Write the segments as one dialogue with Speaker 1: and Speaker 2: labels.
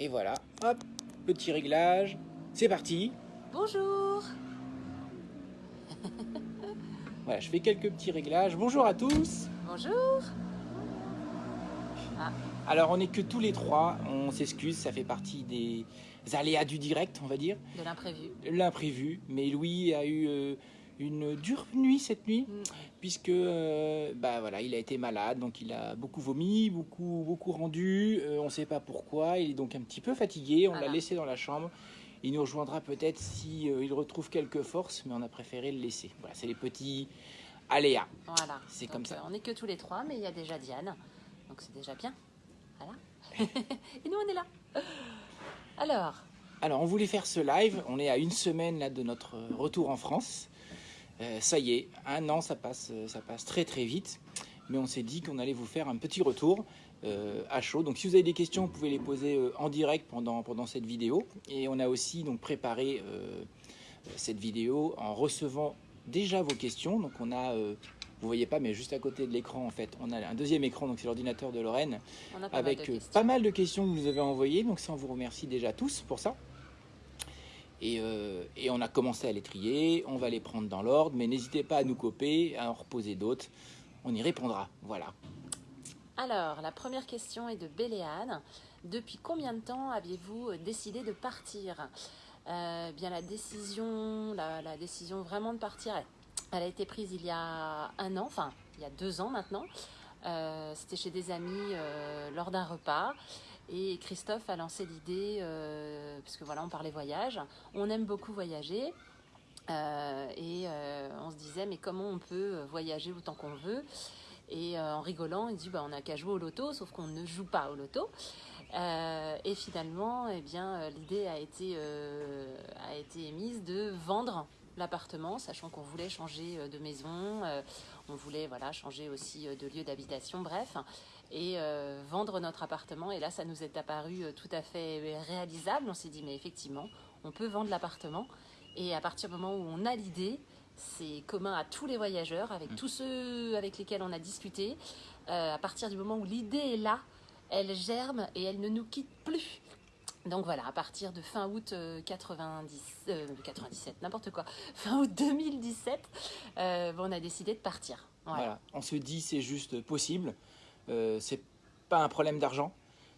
Speaker 1: Et voilà, hop, petit réglage. C'est parti.
Speaker 2: Bonjour
Speaker 1: Voilà, je fais quelques petits réglages. Bonjour à tous.
Speaker 2: Bonjour
Speaker 1: Alors, on n'est que tous les trois. On s'excuse, ça fait partie des aléas du direct, on va dire.
Speaker 2: De l'imprévu.
Speaker 1: L'imprévu. Mais Louis a eu euh, une dure nuit cette nuit,
Speaker 2: Mm.
Speaker 1: puisque euh, bah voilà, il a été malade, donc il a beaucoup vomi, beaucoup beaucoup rendu. Euh, on ne sait pas pourquoi. Il est donc un petit peu fatigué. On l'a
Speaker 2: Voilà.
Speaker 1: laissé dans la chambre. Il nous rejoindra peut-être si euh, il retrouve quelques forces, mais on a préféré le laisser. Voilà, c'est les petits aléas.
Speaker 2: Voilà.
Speaker 1: C'est comme ça.
Speaker 2: on n'est que tous les trois, mais il y a déjà Diane. Donc c'est déjà bien. Voilà. Et nous, on est là. Alors,
Speaker 1: Alors, on voulait faire ce live. On est à une semaine là de notre retour en France. Euh, ça y est, un an, ça passe, euh, ça passe très très vite. Mais on s'est dit qu'on allait vous faire un petit retour euh, à chaud. Donc, si vous avez des questions, vous pouvez les poser euh, en direct pendant, pendant cette vidéo. Et on a aussi donc préparé cette vidéo en recevant déjà vos questions. Donc, on a, vous voyez pas, mais juste à côté de l'écran, en fait, on a un deuxième écran. Donc, c'est l'ordinateur de Lorraine
Speaker 2: pas
Speaker 1: avec
Speaker 2: mal de questions.
Speaker 1: pas mal de questions que vous nous avez envoyées. Donc ça, on vous remercie déjà tous pour ça. Et, euh, et on a commencé à les trier. On va les prendre dans l'ordre. Mais n'hésitez pas à nous copier, à en reposer d'autres. On y répondra. Voilà.
Speaker 2: Alors, la première question est de Béléane. Depuis combien de temps aviez-vous euh, décidé de partir? Euh, Bien, la décision, la, décision vraiment de partir, elle, a été prise il y a un an, enfin, il y a deux ans maintenant. C'était chez des amis lors d'un repas. Et Christophe a lancé l'idée, euh, parce que voilà, on parlait voyage. On aime beaucoup voyager. Euh, et euh, on se disait, mais comment on peut voyager autant qu'on veut? Et en rigolant, il dit, bah, on n'a qu'à jouer au loto, sauf qu'on ne joue pas au loto. Et finalement, eh bien, l'idée a été, a été émise de vendre l'appartement, sachant qu'on voulait changer de maison, on voulait voilà, changer aussi de lieu d'habitation, bref, et euh, vendre notre appartement. Et là, ça nous est apparu euh, tout à fait réalisable. On s'est dit, mais effectivement, on peut vendre l'appartement. Et à partir du moment où on a l'idée, c'est commun à tous les voyageurs, avec tous ceux avec lesquels on a discuté. Euh, à partir du moment où l'idée est là, elle germe et elle ne nous quitte plus. Donc voilà, à partir de fin août euh, 90, euh, 97, n'importe quoi, fin août 2017, euh, on a décidé de partir. Voilà.
Speaker 1: Voilà. On se dit c'est juste possible. Euh, c'est pas un problème d'argent.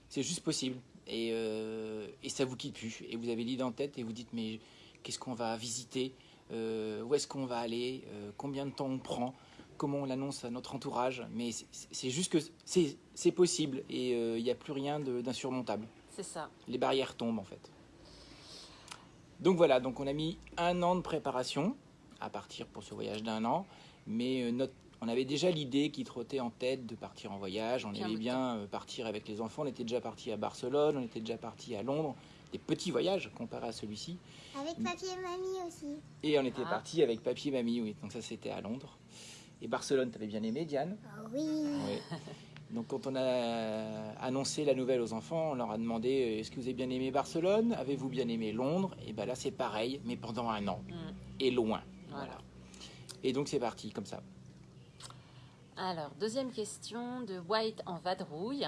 Speaker 1: C'est juste possible. Et, euh, et ça vous quitte plus. Et vous avez l'idée en tête et vous dites mais qu'est-ce qu'on va visiter? Euh, Où est-ce qu'on va aller? Combien de temps on prend? Comment on l'annonce à notre entourage? Mais c'est- juste que c'est possible et il n'y a plus rien d'insurmontable.
Speaker 2: C'est ça.
Speaker 1: Les barrières tombent en fait. Donc voilà, donc on a mis un an de préparation à partir pour ce voyage d'un an, mais notre- on avait déjà l'idée qui trottait en tête de partir en voyage. On aimait bien euh, partir avec les enfants. On était déjà parti à Barcelone, on était déjà parti à Londres. Des petits voyages comparés à celui-ci.
Speaker 3: Avec papier et mamie aussi.
Speaker 1: Et on était
Speaker 2: Ah.
Speaker 1: parti avec papy et mamie, oui. Donc ça c'était à Londres. Et Barcelone, t'avais bien aimé, Diane?
Speaker 3: Oh oui.
Speaker 1: oui. Donc quand on a annoncé la nouvelle aux enfants, on leur a demandé euh, est-ce que vous avez bien aimé Barcelone? Avez-vous bien aimé Londres? Et bien là c'est pareil, mais pendant un an.
Speaker 2: Mm.
Speaker 1: Et loin. Voilà.
Speaker 2: Voilà.
Speaker 1: Et donc c'est parti, comme ça.
Speaker 2: Alors, deuxième question de White en vadrouille.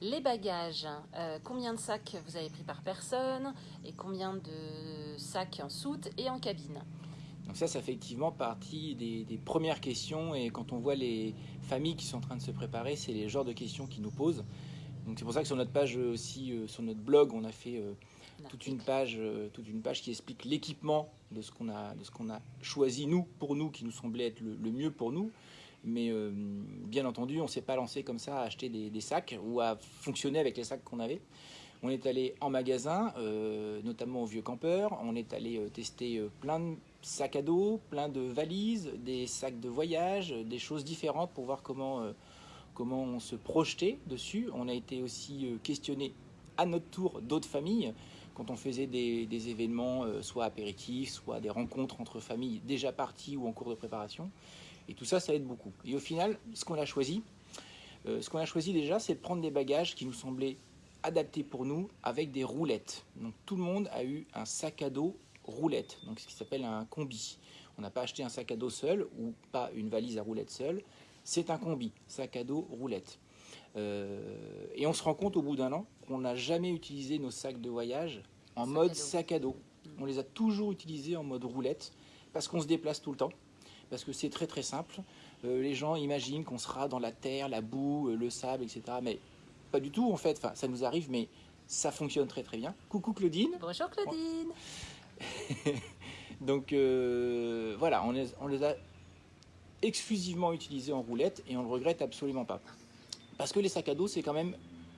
Speaker 2: Les bagages, euh, combien de sacs vous avez pris par personne et combien de sacs en soute et en cabine
Speaker 1: Donc ça, c'est effectivement partie des, des premières questions. Et quand on voit les familles qui sont en train de se préparer, c'est les genres de questions qu'ils nous posent. Donc c'est pour ça que sur notre page aussi, euh, sur notre blog, on a fait euh, toute une page, euh, toute une page qui explique l'équipement de ce qu'on a, de ce qu'on a choisi nous pour nous, qui nous semblait être le, le mieux pour nous. Mais euh, bien entendu, on s'est pas lancé comme ça à acheter des, sacs ou à fonctionner avec les sacs qu'on avait. On est allé en magasin, euh, notamment au Vieux Campeur. On est allé euh, tester plein de sacs à dos, plein de valises, des sacs de voyage, des choses différentes pour voir comment, comment on se projetait dessus. On a été aussi questionné à notre tour d'autres familles quand on faisait des, événements, soit apéritifs, soit des rencontres entre familles déjà parties ou en cours de préparation. Et tout ça, ça aide beaucoup. Et au final, ce qu'on a choisi, euh, ce qu'on a choisi déjà, c'est de prendre des bagages qui nous semblaient adaptés pour nous avec des roulettes. Donc tout le monde a eu un sac à dos roulette, donc ce qui s'appelle un combi. On n'a pas acheté un sac à dos seul ou pas une valise à roulettes seule. C'est un combi, sac à dos roulette. Euh, et on se rend compte au bout d'un an qu'on n'a jamais utilisé nos sacs de voyage en
Speaker 2: Sac
Speaker 1: mode
Speaker 2: à
Speaker 1: sac à dos. On les a toujours utilisés en mode roulette parce qu'on se déplace tout le temps, parce que c'est très très simple. Euh, les gens imaginent qu'on sera dans la terre, la boue, euh, le sable, etc. Mais pas du tout en fait. Enfin, ça nous arrive, mais ça fonctionne très très bien. Coucou Claudine.
Speaker 2: Bonjour Claudine.
Speaker 1: Donc euh, voilà, on les, on les a exclusivement utilisés en roulette et on le regrette absolument pas. Parce que les sacs à dos, c'est quand même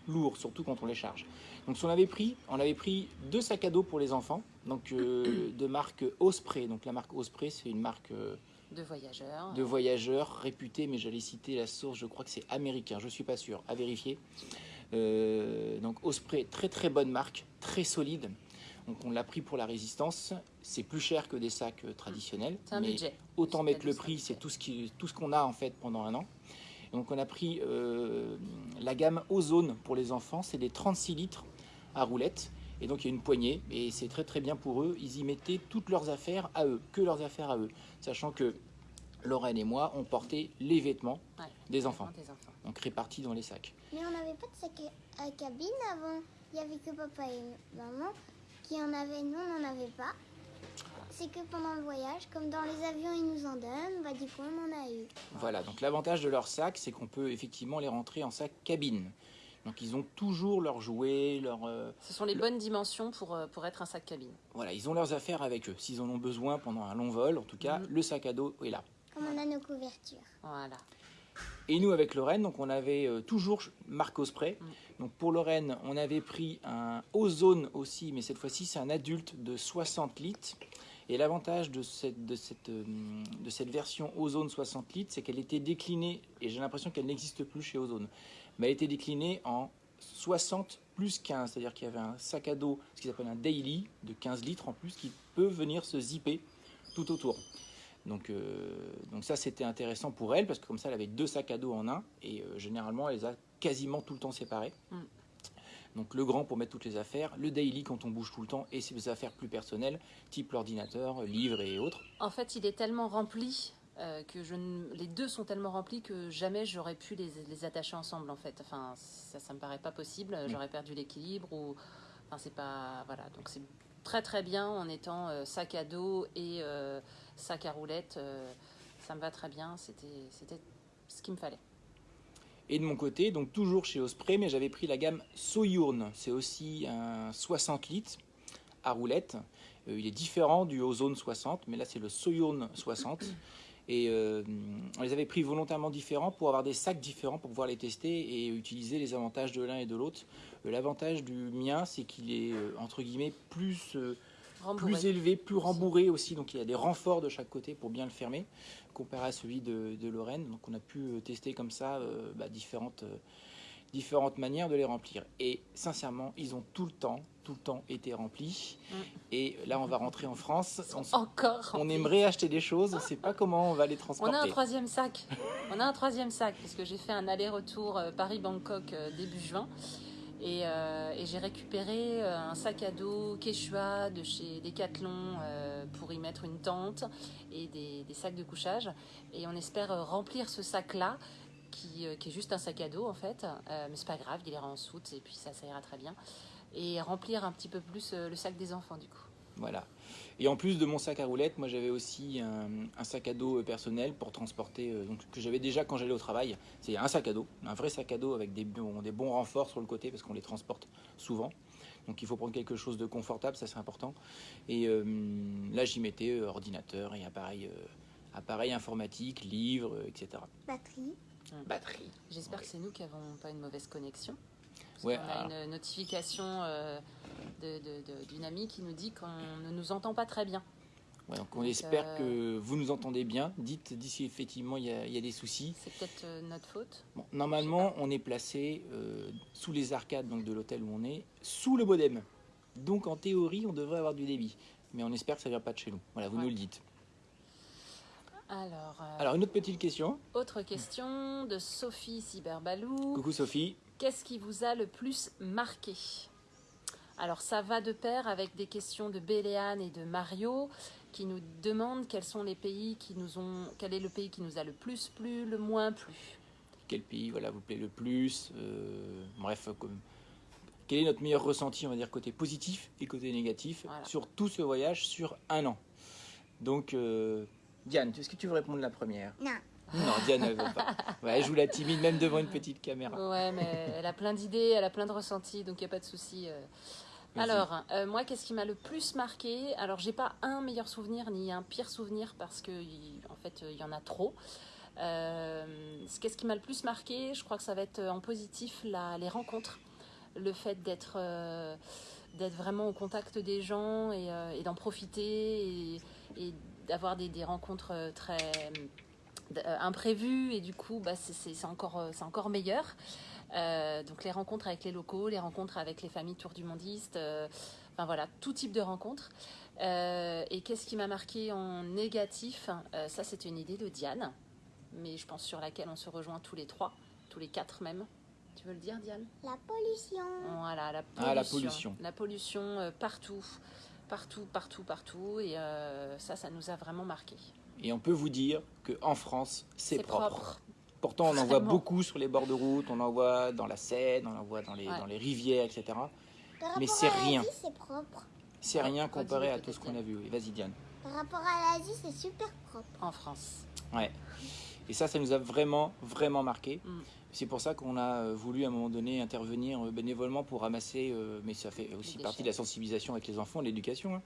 Speaker 1: lourd, surtout quand on les charge. Donc si on avait pris, on avait pris deux sacs à dos pour les enfants, donc euh, de marque Osprey. Donc la marque Osprey, c'est une marque euh,
Speaker 2: De voyageurs.
Speaker 1: de voyageurs réputée, mais j'allais citer la source, je crois que c'est américain, je suis pas sûr, à vérifier. Euh, donc Osprey, très très bonne marque, très solide. Donc on l'a pris pour la résistance. C'est plus cher que des sacs euh, traditionnels.
Speaker 2: Un
Speaker 1: mais
Speaker 2: budget.
Speaker 1: Autant mettre le prix, c'est tout ce qui, tout ce qu'on a en fait pendant un an. Et donc on a pris euh, la gamme Ozone pour les enfants, c'est des 36 litres à roulette. Et donc il y a une poignée et c'est très très bien pour eux. Ils y mettaient toutes leurs affaires à eux, que leurs affaires à eux, sachant que Lorraine et moi on portait les vêtements
Speaker 2: Ouais.
Speaker 1: des enfants,
Speaker 2: Des enfants.
Speaker 1: donc répartis dans les sacs.
Speaker 3: Mais on n'avait pas de sac à à cabine avant. Il n'y avait que papa et maman qui en avaient. Nous, on n'en avait pas. C'est que pendant le voyage, comme dans les avions, ils nous en donnent, bah du coup, on en a eu.
Speaker 1: Voilà, donc l'avantage de leur sac, c'est qu'on peut effectivement les rentrer en sac cabine. Donc ils ont toujours leurs jouets, leurs, euh,
Speaker 2: Ce sont les bonnes dimensions pour, euh, pour être un sac cabine.
Speaker 1: voilà, ils ont leurs affaires avec eux. S'ils en ont besoin pendant un long vol, en tout cas,
Speaker 2: Mhm.
Speaker 1: le sac à dos est là.
Speaker 3: Comme on a nos couvertures.
Speaker 2: Voilà.
Speaker 1: Et nous, avec Lorraine, donc on avait euh, toujours marque Osprey.
Speaker 2: Mm.
Speaker 1: Donc pour Lorraine, on avait pris un Ozone aussi, mais cette fois-ci, c'est un adulte de 60 litres. Et l'avantage de cette, de, cette, de cette version Ozone 60 litres, c'est qu'elle était déclinée, et j'ai l'impression qu'elle n'existe plus chez Ozone, mais elle était déclinée en 60 plus 15, c'est-à-dire qu'il y avait un sac à dos, ce qu'ils appellent un daily, de 15 litres en plus, qui peut venir se zipper tout autour. Donc, euh, donc ça, c'était intéressant pour elle, parce que comme ça, elle avait deux sacs à dos en un, et euh, généralement, elle les a quasiment tout le temps séparés.
Speaker 2: Mm.
Speaker 1: Donc le grand pour mettre toutes les affaires, le daily quand on bouge tout le temps, et ses affaires plus personnelles, type l'ordinateur, livres et autres.
Speaker 2: En fait, il est tellement rempli euh, que je ne- les deux sont tellement remplis que jamais j'aurais pu les, les attacher ensemble. En fait, enfin, ça, ça me paraît pas possible. J'aurais perdu l'équilibre ou, enfin, c'est pas, voilà. Donc c'est très très bien en étant euh, sac à dos et euh, sac à roulettes. euh, ça me va très bien. C'était, c'était ce qu'il me fallait.
Speaker 1: Et de mon côté, donc toujours chez Osprey, mais j'avais pris la gamme Soyourn. C'est aussi un 60 litres à roulette. Il est différent du Ozone 60, mais là c'est le Soyourn 60. Et euh, on les avait pris volontairement différents pour avoir des sacs différents pour pouvoir les tester et utiliser les avantages de l'un et de l'autre. Euh, L'avantage du mien, c'est qu'il est euh, entre guillemets plus
Speaker 2: Rembourré.
Speaker 1: plus élevé, plus rembourré aussi. Donc il y a des renforts de chaque côté pour bien le fermer, comparé à celui de, de Lorraine. Donc on a pu tester comme ça euh, bah, différentes, euh, différentes manières de les remplir. Et sincèrement, ils ont tout le temps, tout le temps été remplis.
Speaker 2: Mm.
Speaker 1: Et là, on va rentrer en France. On,
Speaker 2: Encore.
Speaker 1: on aimerait acheter des choses, on ne sait pas comment on va les
Speaker 2: On
Speaker 1: transporter.
Speaker 2: a un troisième sac. On a un troisième sac parce que j'ai fait un aller-retour euh, Paris-Bangkok euh, début juin. Et, euh, et j'ai récupéré un sac à dos Quechua de chez Decathlon euh, pour y mettre une tente et des, des sacs de couchage. Et on espère remplir ce sac-là, qui, euh, qui est juste un sac à dos en fait. Euh, mais c'est pas grave, il ira en soute et puis ça, ça ira très bien. Et remplir un petit peu plus euh, le sac des enfants du coup.
Speaker 1: Voilà. Et en plus de mon sac à roulettes, moi j'avais aussi un, un sac à dos personnel pour transporter, euh, donc, que j'avais déjà quand j'allais au travail. C'est un sac à dos, un vrai sac à dos avec des bons, des bons renforts sur le côté parce qu'on les transporte souvent. Donc il faut prendre quelque chose de confortable, ça c'est important. Et euh, là j'y mettais euh, ordinateur et appareil, euh, appareil informatique, livres, euh, etc.
Speaker 3: Batterie.
Speaker 1: Batterie.
Speaker 2: J'espère
Speaker 1: Ouais.
Speaker 2: que c'est nous qui n'avons pas une mauvaise connexion. Parce
Speaker 1: Ouais,
Speaker 2: qu'on a
Speaker 1: alors-
Speaker 2: une notification euh, d'une amie qui nous dit qu'on ne nous entend pas très bien.
Speaker 1: Ouais, donc on
Speaker 2: Donc,
Speaker 1: espère
Speaker 2: euh,
Speaker 1: que vous nous entendez bien. Dites d'ici effectivement il y, a- il y a des soucis.
Speaker 2: C'est peut-être euh, notre faute.
Speaker 1: Bon, normalement, on est placé euh, sous les arcades donc de l'hôtel où on est, sous le modem. Donc en théorie, on devrait avoir du débit. Mais on espère que ça vient pas de chez nous. Voilà, vous
Speaker 2: Ouais.
Speaker 1: nous le dites.
Speaker 2: Alors, euh,
Speaker 1: Alors une autre petite question.
Speaker 2: autre question de Sophie Cyberbalou.
Speaker 1: Coucou Sophie.
Speaker 2: Qu'est-ce qui vous a le plus marqué? Alors, ça va de pair avec des questions de Béléane et de Mario qui nous demandent quels sont les pays qui nous ont. Quel est le pays qui nous a le plus plu, le moins plu
Speaker 1: Quel pays voilà, vous plaît le plus Euh, Bref, comme- quel est notre meilleur ressenti, on va dire côté positif et côté négatif,
Speaker 2: Voilà.
Speaker 1: sur tout ce voyage sur un an? Donc, euh, Diane, est-ce que tu veux répondre la première?
Speaker 3: Non.
Speaker 1: Non, Diane, elle veut pas. Ouais, elle joue la timide, même devant une petite caméra.
Speaker 2: Ouais, mais elle a plein d'idées, elle a plein de ressentis, donc il n'y a pas de souci. euh. Alors, euh, moi, qu'est-ce qui m'a le plus marqué? Alors, j'ai pas un meilleur souvenir ni un pire souvenir parce que, en fait, il y en a trop. Euh, qu'est-ce qui m'a le plus marqué? Je crois que ça va être en positif la- les rencontres, le fait d'être euh, d'être vraiment au contact des gens et, euh, et d'en profiter et, et d'avoir des, des rencontres euh, très euh, imprévues et du coup, bah, c'est- c'est c'est encore euh, c'est encore meilleur. Euh, donc les rencontres avec les locaux, les rencontres avec les familles tour du mondiste, euh, enfin voilà, tout type de rencontres. Euh, et qu'est-ce qui m'a marqué en négatif Euh, Ça, c'était une idée de Diane, mais je pense sur laquelle on se rejoint tous les trois, tous les quatre même. Tu veux le dire, Diane?
Speaker 3: La pollution.
Speaker 2: Voilà, la pollution.
Speaker 1: Ah, la pollution.
Speaker 2: La pollution, euh, partout, partout, partout, partout. Et euh, ça, ça nous a vraiment marqué.
Speaker 1: Et on peut vous dire qu'en France, c'est propre.
Speaker 2: propre.
Speaker 1: Pourtant, on en voit beaucoup sur les bords de route, on en voit dans la Seine, on en voit dans les,
Speaker 2: Ouais.
Speaker 1: dans les rivières, etc.
Speaker 3: Par
Speaker 1: Mais c'est rien.
Speaker 3: c'est propre.
Speaker 1: C'est rien comparé à tout ce qu'on a vu. Vas-y, Diane.
Speaker 3: Par rapport à l'Asie, c'est super propre.
Speaker 2: En France.
Speaker 1: Ouais. Et ça, ça nous a vraiment, vraiment marqué.
Speaker 2: Mm.
Speaker 1: C'est pour ça qu'on a euh, voulu à un moment donné intervenir euh, bénévolement pour ramasser, euh, mais ça fait aussi partie de la sensibilisation avec les enfants, de l'éducation, hein.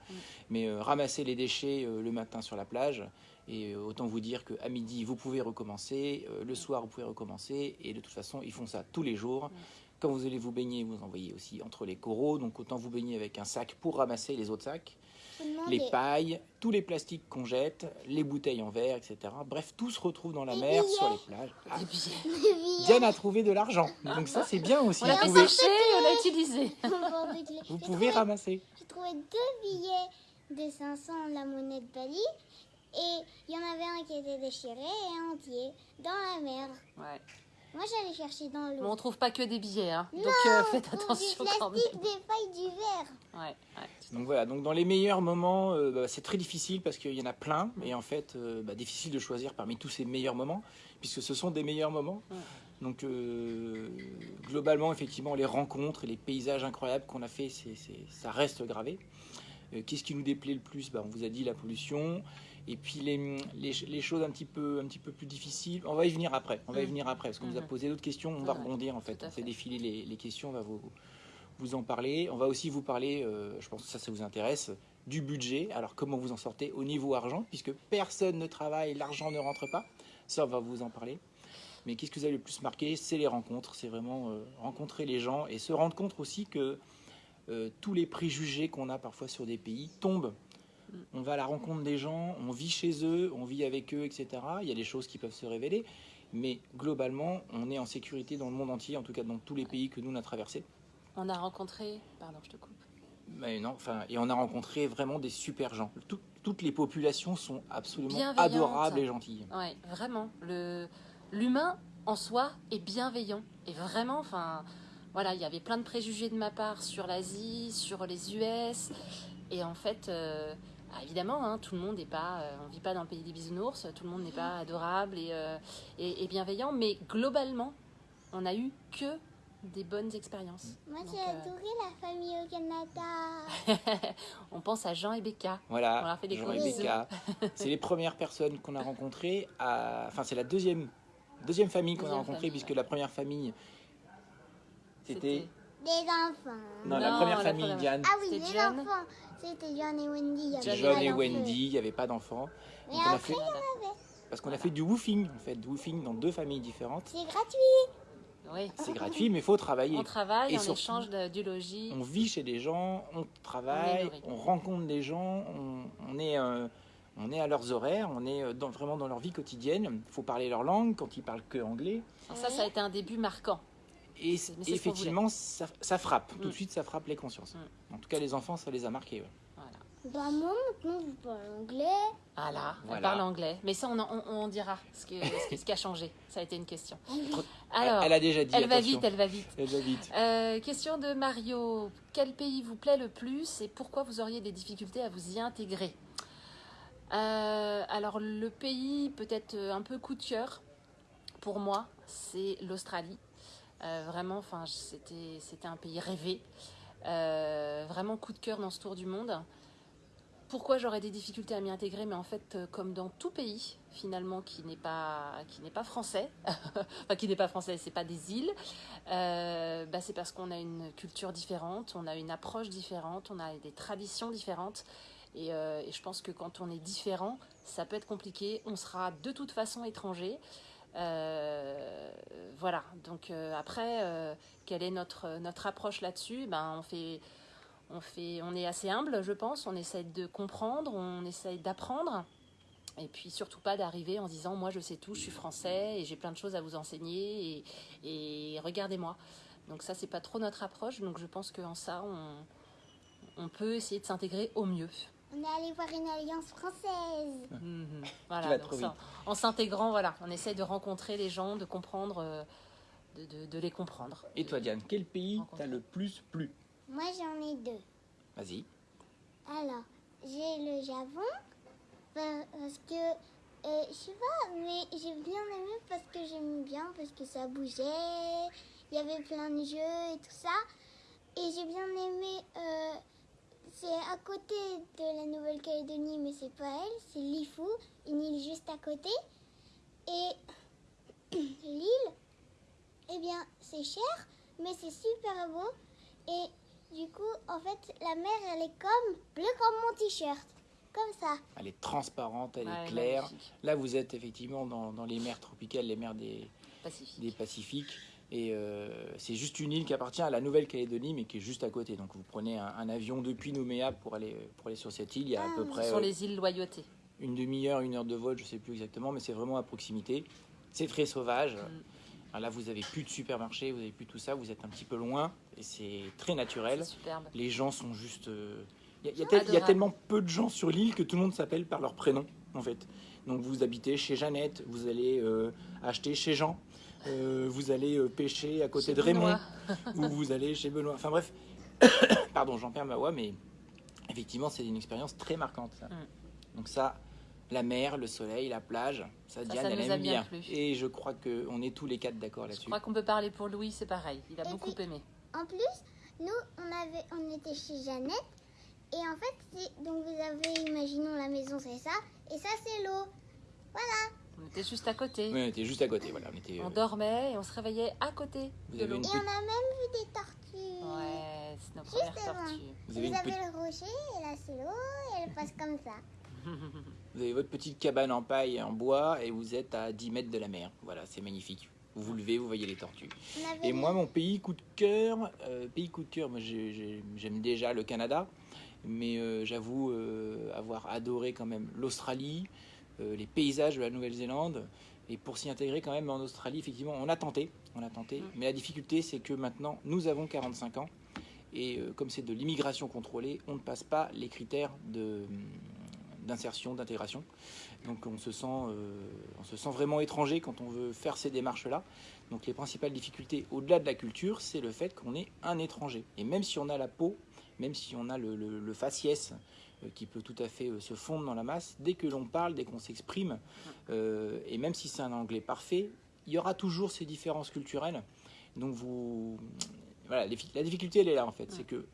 Speaker 1: Mais euh, ramasser les déchets euh, le matin sur la plage. Et autant vous dire qu'à midi, vous pouvez recommencer, euh, le soir, vous pouvez recommencer, et de toute façon, ils font ça tous les jours. Quand vous allez vous baigner, vous envoyez aussi entre les coraux, donc autant vous baigner avec un sac pour ramasser les autres sacs. Les pailles, tous les plastiques qu'on jette, les bouteilles en verre, etc. Bref, tout se retrouve dans la mer,
Speaker 3: billets.
Speaker 1: sur les plages. Ah,
Speaker 2: Des billets.
Speaker 3: Les billets.
Speaker 1: Diane a trouvé de l'argent, donc ça c'est bien aussi.
Speaker 2: On l'a et on l'a utilisé.
Speaker 1: vous pouvez
Speaker 3: trouvé-
Speaker 1: ramasser.
Speaker 3: J'ai trouvé deux billets de 500, la monnaie de Bali. Et il y en avait un qui était déchiré et entier dans la mer.
Speaker 2: Ouais.
Speaker 3: Moi, j'allais chercher dans l'eau.
Speaker 2: On trouve pas que des billets, hein. donc
Speaker 3: Non,
Speaker 2: euh, faites attention
Speaker 3: du
Speaker 2: quand
Speaker 3: plastique,
Speaker 2: même.
Speaker 3: des feuilles, du verre.
Speaker 2: Ouais, ouais.
Speaker 1: Donc voilà, donc dans les meilleurs moments, euh, bah, c'est très difficile parce qu'il y en a plein, et en fait, euh, bah, difficile de choisir parmi tous ces meilleurs moments, puisque ce sont des meilleurs moments.
Speaker 2: Ouais.
Speaker 1: Donc euh, globalement, effectivement, les rencontres et les paysages incroyables qu'on a fait, ça reste gravé. Qu'est-ce qui nous déplaît le plus? Bah, On vous a dit la pollution. Et puis les, les, les choses un petit, peu, un petit peu plus difficiles, on va y venir après. On va y
Speaker 2: Mhm.
Speaker 1: venir après, parce qu'on vous a
Speaker 2: Mhm.
Speaker 1: posé d'autres questions, on va rebondir en fait. On fait
Speaker 2: fait.
Speaker 1: défiler les, les questions, on va vous, vous en parler. On va aussi vous parler, euh, je pense que ça, ça vous intéresse, du budget. Alors comment vous en sortez au niveau argent, puisque personne ne travaille, l'argent ne rentre pas. Ça, on va vous en parler. Mais qu'est-ce que vous avez le plus marqué? C'est les rencontres. C'est vraiment euh, rencontrer les gens et se rendre compte aussi que euh, tous les préjugés qu'on a parfois sur des pays tombent. On va à la rencontre des gens, on vit chez eux, on vit avec eux, etc. Il y a des choses qui peuvent se révéler. Mais globalement, on est en sécurité dans le monde entier, en tout cas dans tous les pays que nous on a traversés.
Speaker 2: On a rencontré. Pardon, je te coupe.
Speaker 1: Mais non, enfin, et on a rencontré vraiment des super gens. Tout- toutes les populations sont absolument adorables et gentilles.
Speaker 2: Ouais, vraiment. Le l'humain en soi est bienveillant et vraiment, enfin, voilà, il y avait plein de préjugés de ma part sur l'Asie, sur les US, et en fait, euh, ah, évidemment, hein, tout le monde n'est pas, euh, on vit pas dans le pays des bisounours, tout le monde n'est pas adorable et, euh, et, et bienveillant, mais globalement, on a eu que des bonnes expériences.
Speaker 3: Moi, j'ai
Speaker 2: euh,
Speaker 3: adoré la famille au Canada.
Speaker 2: on pense à Jean et Becca. On
Speaker 1: Voilà,
Speaker 2: leur fait des
Speaker 1: Jean et. Becca. C'est les premières personnes qu'on a rencontrées. à- Enfin, c'est la deuxième, deuxième famille qu'on a rencontrée,
Speaker 2: famille,
Speaker 1: puisque
Speaker 2: ouais.
Speaker 1: la première famille, c'était...
Speaker 3: Des enfants.
Speaker 1: Non, la première
Speaker 2: la
Speaker 1: famille,
Speaker 2: première-
Speaker 1: Diane.
Speaker 3: Ah oui,
Speaker 2: John.
Speaker 3: enfants. C'était John et Wendy. il y avait
Speaker 2: John
Speaker 1: et. Wendy, il n'y avait pas d'enfants.
Speaker 3: Mais
Speaker 1: Donc on a
Speaker 3: après,
Speaker 1: fait... Parce qu'on a fait du woofing, en fait, du woofing dans deux familles différentes.
Speaker 3: c'est gratuit.
Speaker 2: Oui.
Speaker 1: C'est gratuit, mais il faut travailler.
Speaker 2: On travaille,
Speaker 1: Et
Speaker 2: on
Speaker 1: surtout,
Speaker 2: échange de- du logis.
Speaker 1: On vit chez des gens, on travaille, on, rencontre des gens, on, on est, euh, on est à leurs horaires, on est euh, dans- vraiment dans leur vie quotidienne. Il faut parler leur langue quand ils parlent que anglais.
Speaker 2: Alors ça, ça a été un début marquant.
Speaker 1: Et, effectivement, ça, ça frappe. Tout
Speaker 2: Mm.
Speaker 1: de suite, ça frappe les consciences.
Speaker 2: Mm.
Speaker 1: En tout cas, les enfants, ça les a marqués. ouais.
Speaker 3: Bah, moi, maintenant, je parle anglais.
Speaker 2: Ah là, elle
Speaker 1: Voilà.
Speaker 2: parle anglais. Mais ça, on, en- on, on dira ce, que, ce, qui- ce qui a changé. Ça a été une question.
Speaker 1: Elle-
Speaker 2: Alors,
Speaker 1: elle a déjà dit.
Speaker 2: elle va vite, elle va vite.
Speaker 1: Elle va vite.
Speaker 2: Euh, question de Mario. Quel pays vous plaît le plus et pourquoi vous auriez des difficultés à vous y intégrer Euh, Alors, le pays peut-être un peu coup de cœur pour moi, c'est l'Australie. Euh, vraiment, enfin, c'était, c'était un pays rêvé. Euh, vraiment coup de cœur dans ce tour du monde. Pourquoi j'aurais des difficultés à m'y intégrer Mais en fait, euh, comme dans tout pays, finalement, qui n'est pas, qui n'est pas français, enfin, qui n'est pas français, c'est pas des îles, euh, bah, c'est parce qu'on a une culture différente, on a une approche différente, on a des traditions différentes. Et, euh, je pense que quand on est différent, ça peut être compliqué. On sera de toute façon étranger. Voilà. Donc après, quelle est notre, notre approche là-dessus? Ben, on, fait, on, fait, on est assez humble, je pense. On essaye de comprendre, on essaye d'apprendre. Et puis surtout pas d'arriver en se disant moi je sais tout, je suis français et j'ai plein de choses à vous enseigner et, et regardez-moi. Donc ça c'est pas trop notre approche. Donc je pense qu'en ça on, on peut essayer de s'intégrer au mieux.
Speaker 3: On est allé voir une alliance française.
Speaker 2: Mhm. Voilà, donc ça, en s'intégrant, voilà, on essaye de rencontrer les gens, de comprendre, euh, de, de- de les comprendre.
Speaker 1: Et toi, Diane, quel pays t'a le plus plu?
Speaker 3: Moi, j'en ai deux.
Speaker 1: Vas-y.
Speaker 3: Alors, j'ai le Japon pa- parce que, euh, je sais pas, mais j'ai bien aimé parce que j'aime bien, parce que ça bougeait, il y avait plein de jeux et tout ça. Et j'ai bien aimé, euh, c'est à côté de la Nouvelle-Calédonie, mais c'est pas elle, c'est Lifu, une île juste à côté. Et l'île, eh bien, c'est cher, mais c'est super beau. Et du coup, en fait, la mer, elle est comme bleu comme mon t-shirt. Comme ça.
Speaker 1: Elle est transparente, elle
Speaker 2: Ouais,
Speaker 1: est claire.
Speaker 2: magnifique.
Speaker 1: Là, vous êtes effectivement dans, dans les mers tropicales, les mers des,
Speaker 2: Pacifique.
Speaker 1: des Pacifiques. Et euh, c'est juste une île qui appartient à la Nouvelle-Calédonie, mais qui est juste à côté. Donc vous prenez un, un avion depuis Nouméa pour aller, pour aller sur cette île. Il y a à
Speaker 3: Ah,
Speaker 1: peu
Speaker 3: ce
Speaker 1: près
Speaker 2: Ce sont
Speaker 1: euh,
Speaker 2: les îles Loyauté.
Speaker 1: une demi-heure, une heure de vol, je ne sais plus exactement, mais c'est vraiment à proximité. C'est très sauvage. Alors là, vous avez plus de supermarché, vous avez plus tout ça, vous êtes un petit peu loin et c'est très naturel. Les gens sont juste. euh, Il y, a- il y a tellement peu de gens sur l'île que tout le monde s'appelle par leur prénom, en fait. Donc vous habitez chez Jeannette, vous allez euh, acheter chez Jean, euh, vous allez euh, pêcher à côté
Speaker 2: Chez
Speaker 1: de Raymond, ou vous allez chez Benoît. Enfin bref, pardon, j'en perds ma voix, mais effectivement, c'est une expérience très marquante. ça.
Speaker 2: Mm.
Speaker 1: Donc ça, la mer, le soleil, la plage, ça, Diane,
Speaker 2: ça
Speaker 1: elle aime
Speaker 2: bien.
Speaker 1: Et je crois qu'on est tous les quatre d'accord
Speaker 2: Je
Speaker 1: là-dessus.
Speaker 2: crois qu'on peut parler pour Louis, c'est pareil. Il a
Speaker 3: Et
Speaker 2: beaucoup
Speaker 3: puis-
Speaker 2: aimé.
Speaker 3: En plus, nous, on, avait, on était chez Jeannette. Et en fait, c'est- donc vous avez, imaginons la maison, c'est ça. Et ça, c'est l'eau. Voilà.
Speaker 2: On était juste à côté.
Speaker 1: Oui, on était juste à côté, voilà. On était,
Speaker 2: On
Speaker 1: euh,
Speaker 2: dormait et on se réveillait à côté
Speaker 1: Vous
Speaker 2: de
Speaker 1: avez
Speaker 2: l'eau.
Speaker 1: une
Speaker 3: Et on a même vu des tortues.
Speaker 2: Ouais, c'est nos premières tortues.
Speaker 1: vous
Speaker 3: Vous
Speaker 1: avez,
Speaker 3: avez,
Speaker 1: une petite-
Speaker 3: le rocher, et là, c'est l'eau, et elle passe comme ça.
Speaker 1: Vous avez votre petite cabane en paille et en bois et vous êtes à 10 mètres de la mer. Voilà, c'est magnifique. Vous vous levez, vous voyez les tortues. Et moi, mon pays coup de cœur, euh, pays coup de cœur, moi j'ai- j'ai- j'aime déjà le Canada, mais euh, j'avoue euh, avoir adoré quand même l'Australie, les paysages de la Nouvelle-Zélande. Et pour s'y intégrer quand même en Australie, effectivement, on a tenté, on a tenté.
Speaker 2: Mm.
Speaker 1: Mais la difficulté, c'est que maintenant, nous avons 45 ans. Et comme c'est de l'immigration contrôlée, on ne passe pas les critères de, d'insertion, d'intégration. Donc on se, sent, euh, on se sent vraiment étranger quand on veut faire ces démarches-là. Donc les principales difficultés, au-delà de la culture, c'est le fait qu'on est un étranger. Et même si on a la peau, même si on a le, le- le faciès euh, qui peut tout à fait euh, se fondre dans la masse, dès que l'on parle, dès qu'on s'exprime, et même si c'est un anglais parfait, il y aura toujours ces différences culturelles. Donc vous, voilà, la difficulté elle est là en fait, c'est que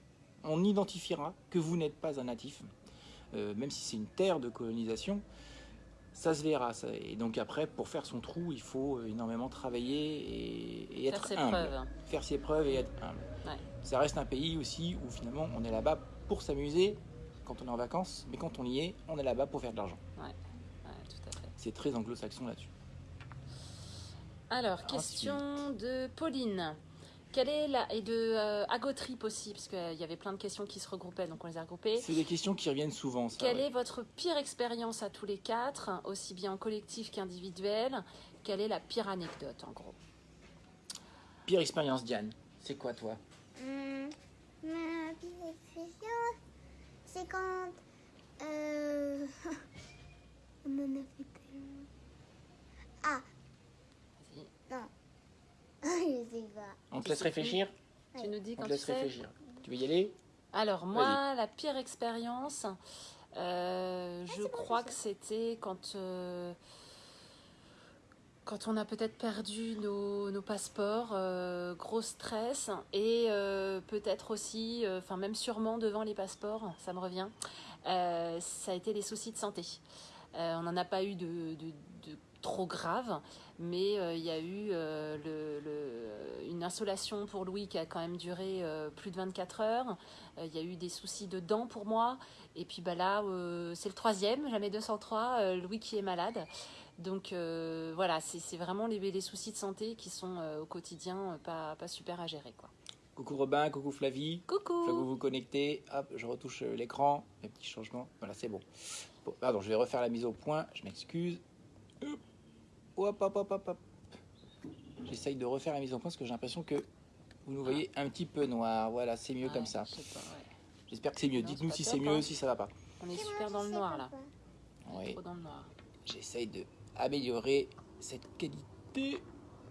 Speaker 1: on identifiera que vous n'êtes pas un natif, euh, même si c'est une terre de colonisation, ça se verra. ça. Et donc après, pour faire son trou, il faut euh, énormément travailler et, et
Speaker 2: Faire
Speaker 1: être
Speaker 2: ses
Speaker 1: humble.
Speaker 2: preuves.
Speaker 1: Faire ses preuves et être humble.
Speaker 2: Ouais.
Speaker 1: Ça reste un pays aussi où finalement on est là-bas pour s'amuser quand on est en vacances, mais quand on y est, on est là-bas pour faire de l'argent.
Speaker 2: Ouais, tout à fait.
Speaker 1: C'est très anglo-saxon là-dessus.
Speaker 2: Alors, question de Pauline. Quelle est la et de euh, Agotrip aussi, parce qu'il y avait plein de questions qui se regroupaient, donc on les a regroupées.
Speaker 1: C'est des questions qui reviennent souvent. Ça,
Speaker 2: Quelle
Speaker 1: ouais.
Speaker 2: est votre pire expérience à tous les quatre, aussi bien en collectif qu'individuel Quelle est la pire anecdote, en gros?
Speaker 1: Pire expérience, Diane. C'est quoi toi?
Speaker 3: Hum, ma pire expérience, c'est quand. Euh, on en a fait tellement. Ah. Je sais pas.
Speaker 1: On te laisse réfléchir
Speaker 2: Tu nous dis
Speaker 1: On
Speaker 2: quand
Speaker 1: te
Speaker 2: tu
Speaker 1: laisse
Speaker 2: sais
Speaker 1: réfléchir. Tu veux y aller?
Speaker 2: Alors, moi, la pire expérience, euh, je
Speaker 3: c'est bon,
Speaker 2: crois
Speaker 3: je
Speaker 2: que c'était quand, euh, quand on a peut-être perdu nos, nos passeports, euh, gros stress, et euh, peut-être aussi, euh, enfin même sûrement devant les passeports, ça me revient, euh, ça a été les soucis de santé. Euh, on n'en a pas eu de trop grave, mais euh, il y a eu euh, le- le- une insolation pour Louis qui a quand même duré euh, plus de 24 heures. Il y a eu des soucis de dents pour moi. Et puis bah là, c'est le troisième, jamais 203, euh, Louis qui est malade. Donc voilà, c'est vraiment les, les soucis de santé qui sont au quotidien pas, pas super à gérer. Quoi.
Speaker 1: Coucou Robin, coucou Flavie.
Speaker 2: Coucou
Speaker 1: Faut que vous vous connectez. Hop, je retouche l'écran. Un petit changement. Voilà, c'est bon. Bon, Pardon, je vais refaire la mise au point. Je m'excuse. Hop. Hop, hop, hop, hop, hop. J'essaye de refaire la mise au point parce que j'ai l'impression que vous nous voyez un petit peu noir. Voilà, c'est mieux
Speaker 2: Ouais,
Speaker 1: comme ça.
Speaker 2: ouais.
Speaker 1: J'espère que c'est mieux. Dites-nous si c'est mieux,
Speaker 2: hein.
Speaker 1: si ça va pas.
Speaker 2: On est super dans le noir là.
Speaker 1: Oui.
Speaker 2: trop dans le noir.
Speaker 1: J'essaye de améliorer cette qualité.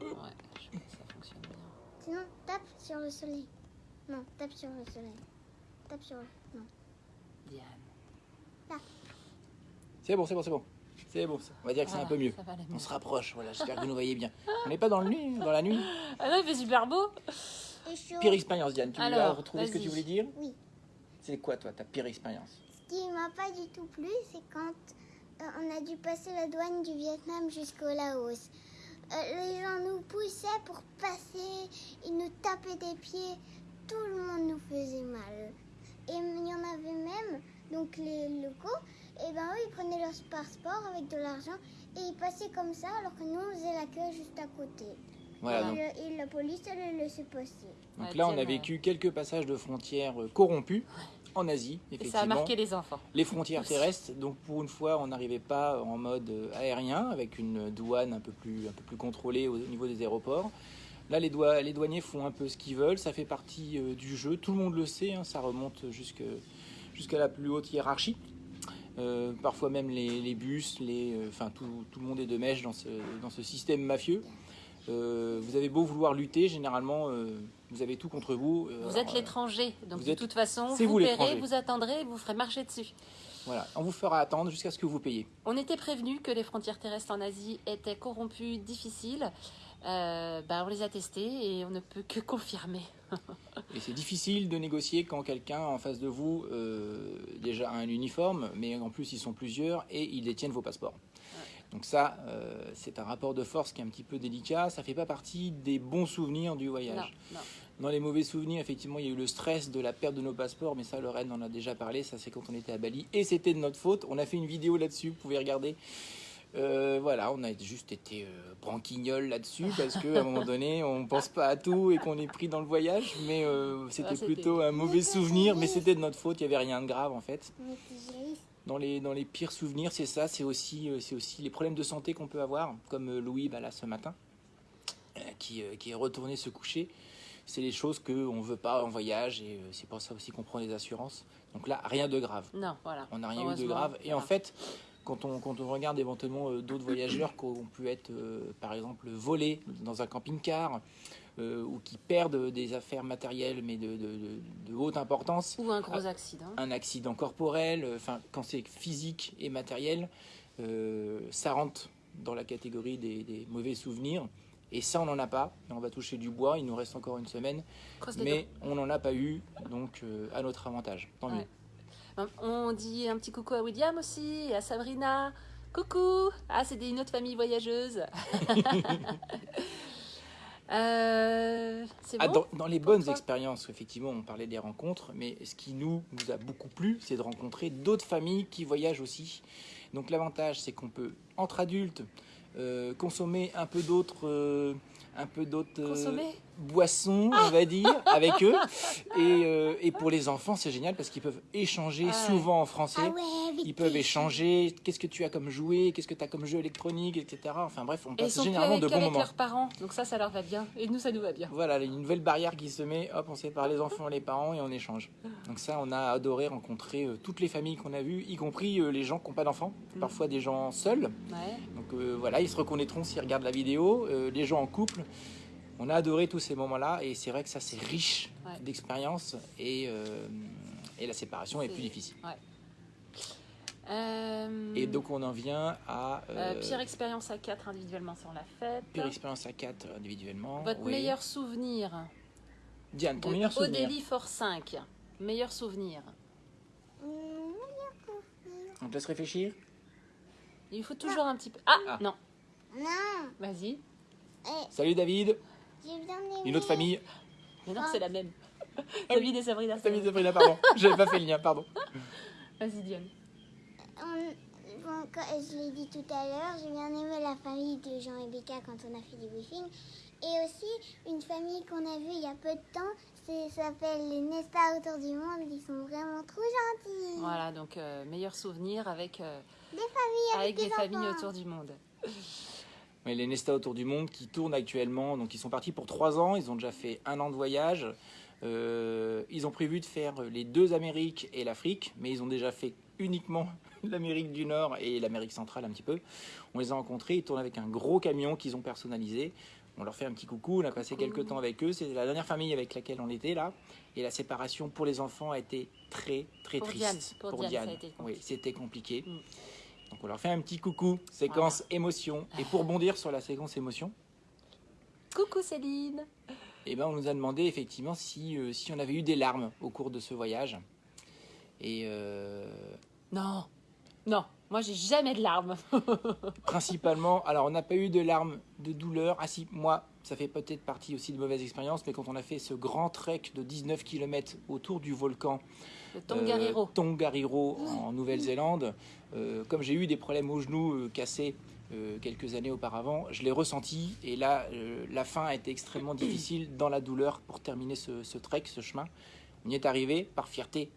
Speaker 2: Ouais, je pense que ça fonctionne bien.
Speaker 3: Sinon, tape sur le soleil. Non, tape sur le soleil. Tape sur le... Non.
Speaker 2: Diane.
Speaker 1: C'est bon, c'est bon, c'est bon. C'est bon. ça. On va dire que c'est un peu mieux. On se rapproche. Voilà, j'espère que vous nous voyez bien. On n'est pas dans, le nuit, dans la nuit.
Speaker 2: Ah non, il fait super beau.
Speaker 1: Pire expérience, Diane. Tu
Speaker 2: Alors,
Speaker 1: as retrouvé ce que tu voulais dire
Speaker 3: Oui.
Speaker 1: C'est quoi, toi, ta pire expérience?
Speaker 3: Ce qui m'a pas du tout plu, c'est quand euh, on a dû passer la douane du Vietnam jusqu'au Laos. Euh, les gens nous poussaient pour passer, ils nous tapaient des pieds, tout le monde nous faisait mal. Et il y en avait même, donc les locaux, et ben eux ils prenaient leur passeport avec de l'argent et ils passaient comme ça alors que nous on faisait la queue juste à côté.
Speaker 1: Voilà,
Speaker 3: et,
Speaker 1: donc,
Speaker 3: le- et la police elle les laissait passer.
Speaker 1: donc
Speaker 2: Ouais,
Speaker 1: là, on a vécu quelques passages de frontières euh, corrompus en Asie,
Speaker 2: Et
Speaker 1: effectivement.
Speaker 2: ça a marqué les enfants.
Speaker 1: Les frontières terrestres, donc pour une fois, on n'arrivait pas en mode euh, aérien avec une douane un peu plus, un peu plus contrôlée au niveau des aéroports. Là, les, douaniers font un peu ce qu'ils veulent, ça fait partie euh, du jeu, tout le monde le sait, hein, ça remonte jusqu'à la plus haute hiérarchie. Euh, parfois même les, les bus, les, euh, enfin tout, tout le monde est de mèche dans ce, dans ce système mafieux. Euh, vous avez beau vouloir lutter, généralement vous avez tout contre vous.
Speaker 2: Vous êtes l'étranger, donc
Speaker 1: vous
Speaker 2: de
Speaker 1: êtes-
Speaker 2: toute façon, vous,
Speaker 1: vous
Speaker 2: paierez, vous attendrez, vous ferez marcher dessus.
Speaker 1: Voilà, on vous fera attendre jusqu'à ce que vous payiez.
Speaker 2: On était prévenu que les frontières terrestres en Asie étaient corrompues, difficiles. Bah, on les a testées et on ne peut que confirmer.
Speaker 1: Et c'est difficile de négocier quand quelqu'un en face de vous euh, déjà a un uniforme, mais en plus ils sont plusieurs et ils détiennent vos passeports. Donc ça, euh, c'est un rapport de force qui est un petit peu délicat. Ça fait pas partie des bons souvenirs du
Speaker 2: Non,
Speaker 1: voyage.
Speaker 2: non.
Speaker 1: Dans les mauvais souvenirs, effectivement, il y a eu le stress de la perte de nos passeports, mais ça, Lorraine en a déjà parlé. Ça, c'est quand on était à Bali et c'était de notre faute. On a fait une vidéo là-dessus, vous pouvez regarder. Euh, voilà, on a juste été euh, branquignoles là-dessus parce qu'à un moment donné, on pense pas à tout et qu'on est pris dans le voyage. Mais euh, c'était
Speaker 2: Ah,
Speaker 1: plutôt un mauvais souvenir, mais c'était de notre faute. Il y avait rien de grave en fait. Dans les, dans les pires souvenirs, c'est ça. C'est aussi, euh, c'est aussi les problèmes de santé qu'on peut avoir, comme euh, Louis bah, là ce matin, euh, qui, euh, qui est retourné se coucher. C'est les choses qu'on ne veut pas en voyage et euh, c'est pour ça aussi qu'on prend les assurances. Donc là, rien de grave.
Speaker 2: Non, voilà.
Speaker 1: On n'a rien eu de grave. Et en fait, quand on, quand on regarde éventuellement euh, d'autres voyageurs qui ont pu être, euh, par exemple, volés dans un camping-car euh, ou qui perdent des affaires matérielles, mais de, de- de- de haute importance,
Speaker 2: Ou un gros accident.
Speaker 1: un accident corporel, euh, enfin, quand c'est physique et matériel, euh, ça rentre dans la catégorie des, des mauvais souvenirs. Et ça, on n'en a pas. Et on va toucher du bois. Il nous reste encore une semaine. Mais on n'en a pas eu, donc à notre avantage. Tant mieux.
Speaker 2: Ouais. On dit un petit coucou à William aussi, et à Sabrina. Coucou Ah, c'est une autre famille voyageuse. Euh,
Speaker 1: Ah,
Speaker 2: bon
Speaker 1: dans, dans les bonnes expériences, effectivement, on parlait des rencontres, mais ce qui nous, nous a beaucoup plu, c'est de rencontrer d'autres familles qui voyagent aussi. Donc l'avantage, c'est qu'on peut, entre adultes, euh, consommer un peu d'autres, euh, un peu d'autres euh,
Speaker 2: Consommer?
Speaker 1: Boissons, on va dire, avec eux. Et, euh, et pour les enfants, c'est génial parce qu'ils peuvent échanger
Speaker 2: Ah ouais.
Speaker 1: souvent en français.
Speaker 3: Ah ouais,
Speaker 1: Ils peuvent échanger. Qu'est-ce que tu as comme jouet Qu'est-ce que tu as comme jeu électronique, etc. Enfin bref, on passe généralement de bons moments.
Speaker 2: leurs parents, donc ça, ça leur va bien. Et nous, ça nous va bien.
Speaker 1: Voilà, une nouvelle barrière qui se met, hop, on sépare les enfants et les parents et on échange. Donc ça, on a adoré rencontrer euh, toutes les familles qu'on a vues, y compris euh, les gens qui n'ont pas d'enfants,
Speaker 2: Mm.
Speaker 1: parfois des gens seuls.
Speaker 2: Ouais.
Speaker 1: Donc euh, voilà, ils se reconnaîtront s'ils regardent la vidéo, euh, les gens en couple. On a adoré tous ces moments-là et c'est vrai que ça, c'est riche
Speaker 2: Ouais.
Speaker 1: d'expérience et, euh, et la séparation est plus difficile.
Speaker 2: Euh,
Speaker 1: Et donc on en vient à
Speaker 2: euh,
Speaker 1: euh,
Speaker 2: pire expérience à 4 individuellement, ça on l'a fait.
Speaker 1: pire expérience à 4 individuellement.
Speaker 2: Votre
Speaker 1: oui.
Speaker 2: meilleur souvenir
Speaker 1: Diane, ton meilleur souvenir
Speaker 2: Odélie for 5. Meilleur souvenir.
Speaker 1: On te laisse réfléchir
Speaker 2: Il faut toujours un petit peu. Ah,
Speaker 1: Ah.
Speaker 2: non,
Speaker 3: Non,
Speaker 2: vas-y.
Speaker 1: Salut David,
Speaker 3: j'ai bien aimé.
Speaker 1: une autre famille.
Speaker 2: Mais non, c'est la même.
Speaker 1: Ah oui.
Speaker 2: David et Sabrina.
Speaker 1: David
Speaker 2: même.
Speaker 1: Sabrina, pardon. J'avais pas fait le lien, pardon.
Speaker 2: Vas-y, Diane.
Speaker 3: On- bon, je l'ai dit tout à l'heure, j'ai bien aimé la famille de Jean et Becca quand on a fait du briefing. Et aussi une famille qu'on a vue il y a peu de temps, ça s'appelle les Nesta autour du monde. Ils sont vraiment trop gentils.
Speaker 2: Voilà, donc euh, meilleur souvenir avec, euh,
Speaker 3: Des familles avec,
Speaker 2: avec des
Speaker 3: des
Speaker 2: familles
Speaker 3: enfants.
Speaker 2: autour du monde.
Speaker 1: Ouais, les Nesta autour du monde qui tournent actuellement. Donc ils sont partis pour trois ans. Ils ont déjà fait un an de voyage. Euh, ils ont prévu de faire les deux Amériques et l'Afrique, mais ils ont déjà fait uniquement l'Amérique du Nord et l'Amérique centrale un petit peu. On les a rencontrés. Ils tournent avec un gros camion qu'ils ont personnalisé. On leur fait un petit coucou. On a passé quelques temps avec eux. C'est la dernière famille avec laquelle on était là. Et la séparation pour les enfants a été très très
Speaker 2: Pour
Speaker 1: triste.
Speaker 2: Diane, pour Diane, compliqué.
Speaker 1: oui, c'était compliqué.
Speaker 2: Mm.
Speaker 1: Donc on leur fait un petit coucou, séquence émotion. Et pour bondir sur la séquence émotion,
Speaker 2: Coucou Céline.
Speaker 1: eh ben, on nous a demandé effectivement si, euh, si on avait eu des larmes au cours de ce voyage. Et euh,
Speaker 2: Non, non, moi j'ai jamais de larmes.
Speaker 1: principalement, alors on n'a pas eu de larmes de douleur. Ah si, moi, ça fait peut-être partie aussi de mauvaises expériences, mais quand on a fait ce grand trek de 19 km autour du volcan
Speaker 2: Le Tongariro.
Speaker 1: euh, Tongariro en Nouvelle-Zélande, euh, comme j'ai eu des problèmes aux genoux euh, cassés euh, quelques années auparavant, je l'ai ressenti et là, euh, la fin a été extrêmement difficile dans la douleur pour terminer ce, ce trek, ce chemin. On y est arrivé par fierté.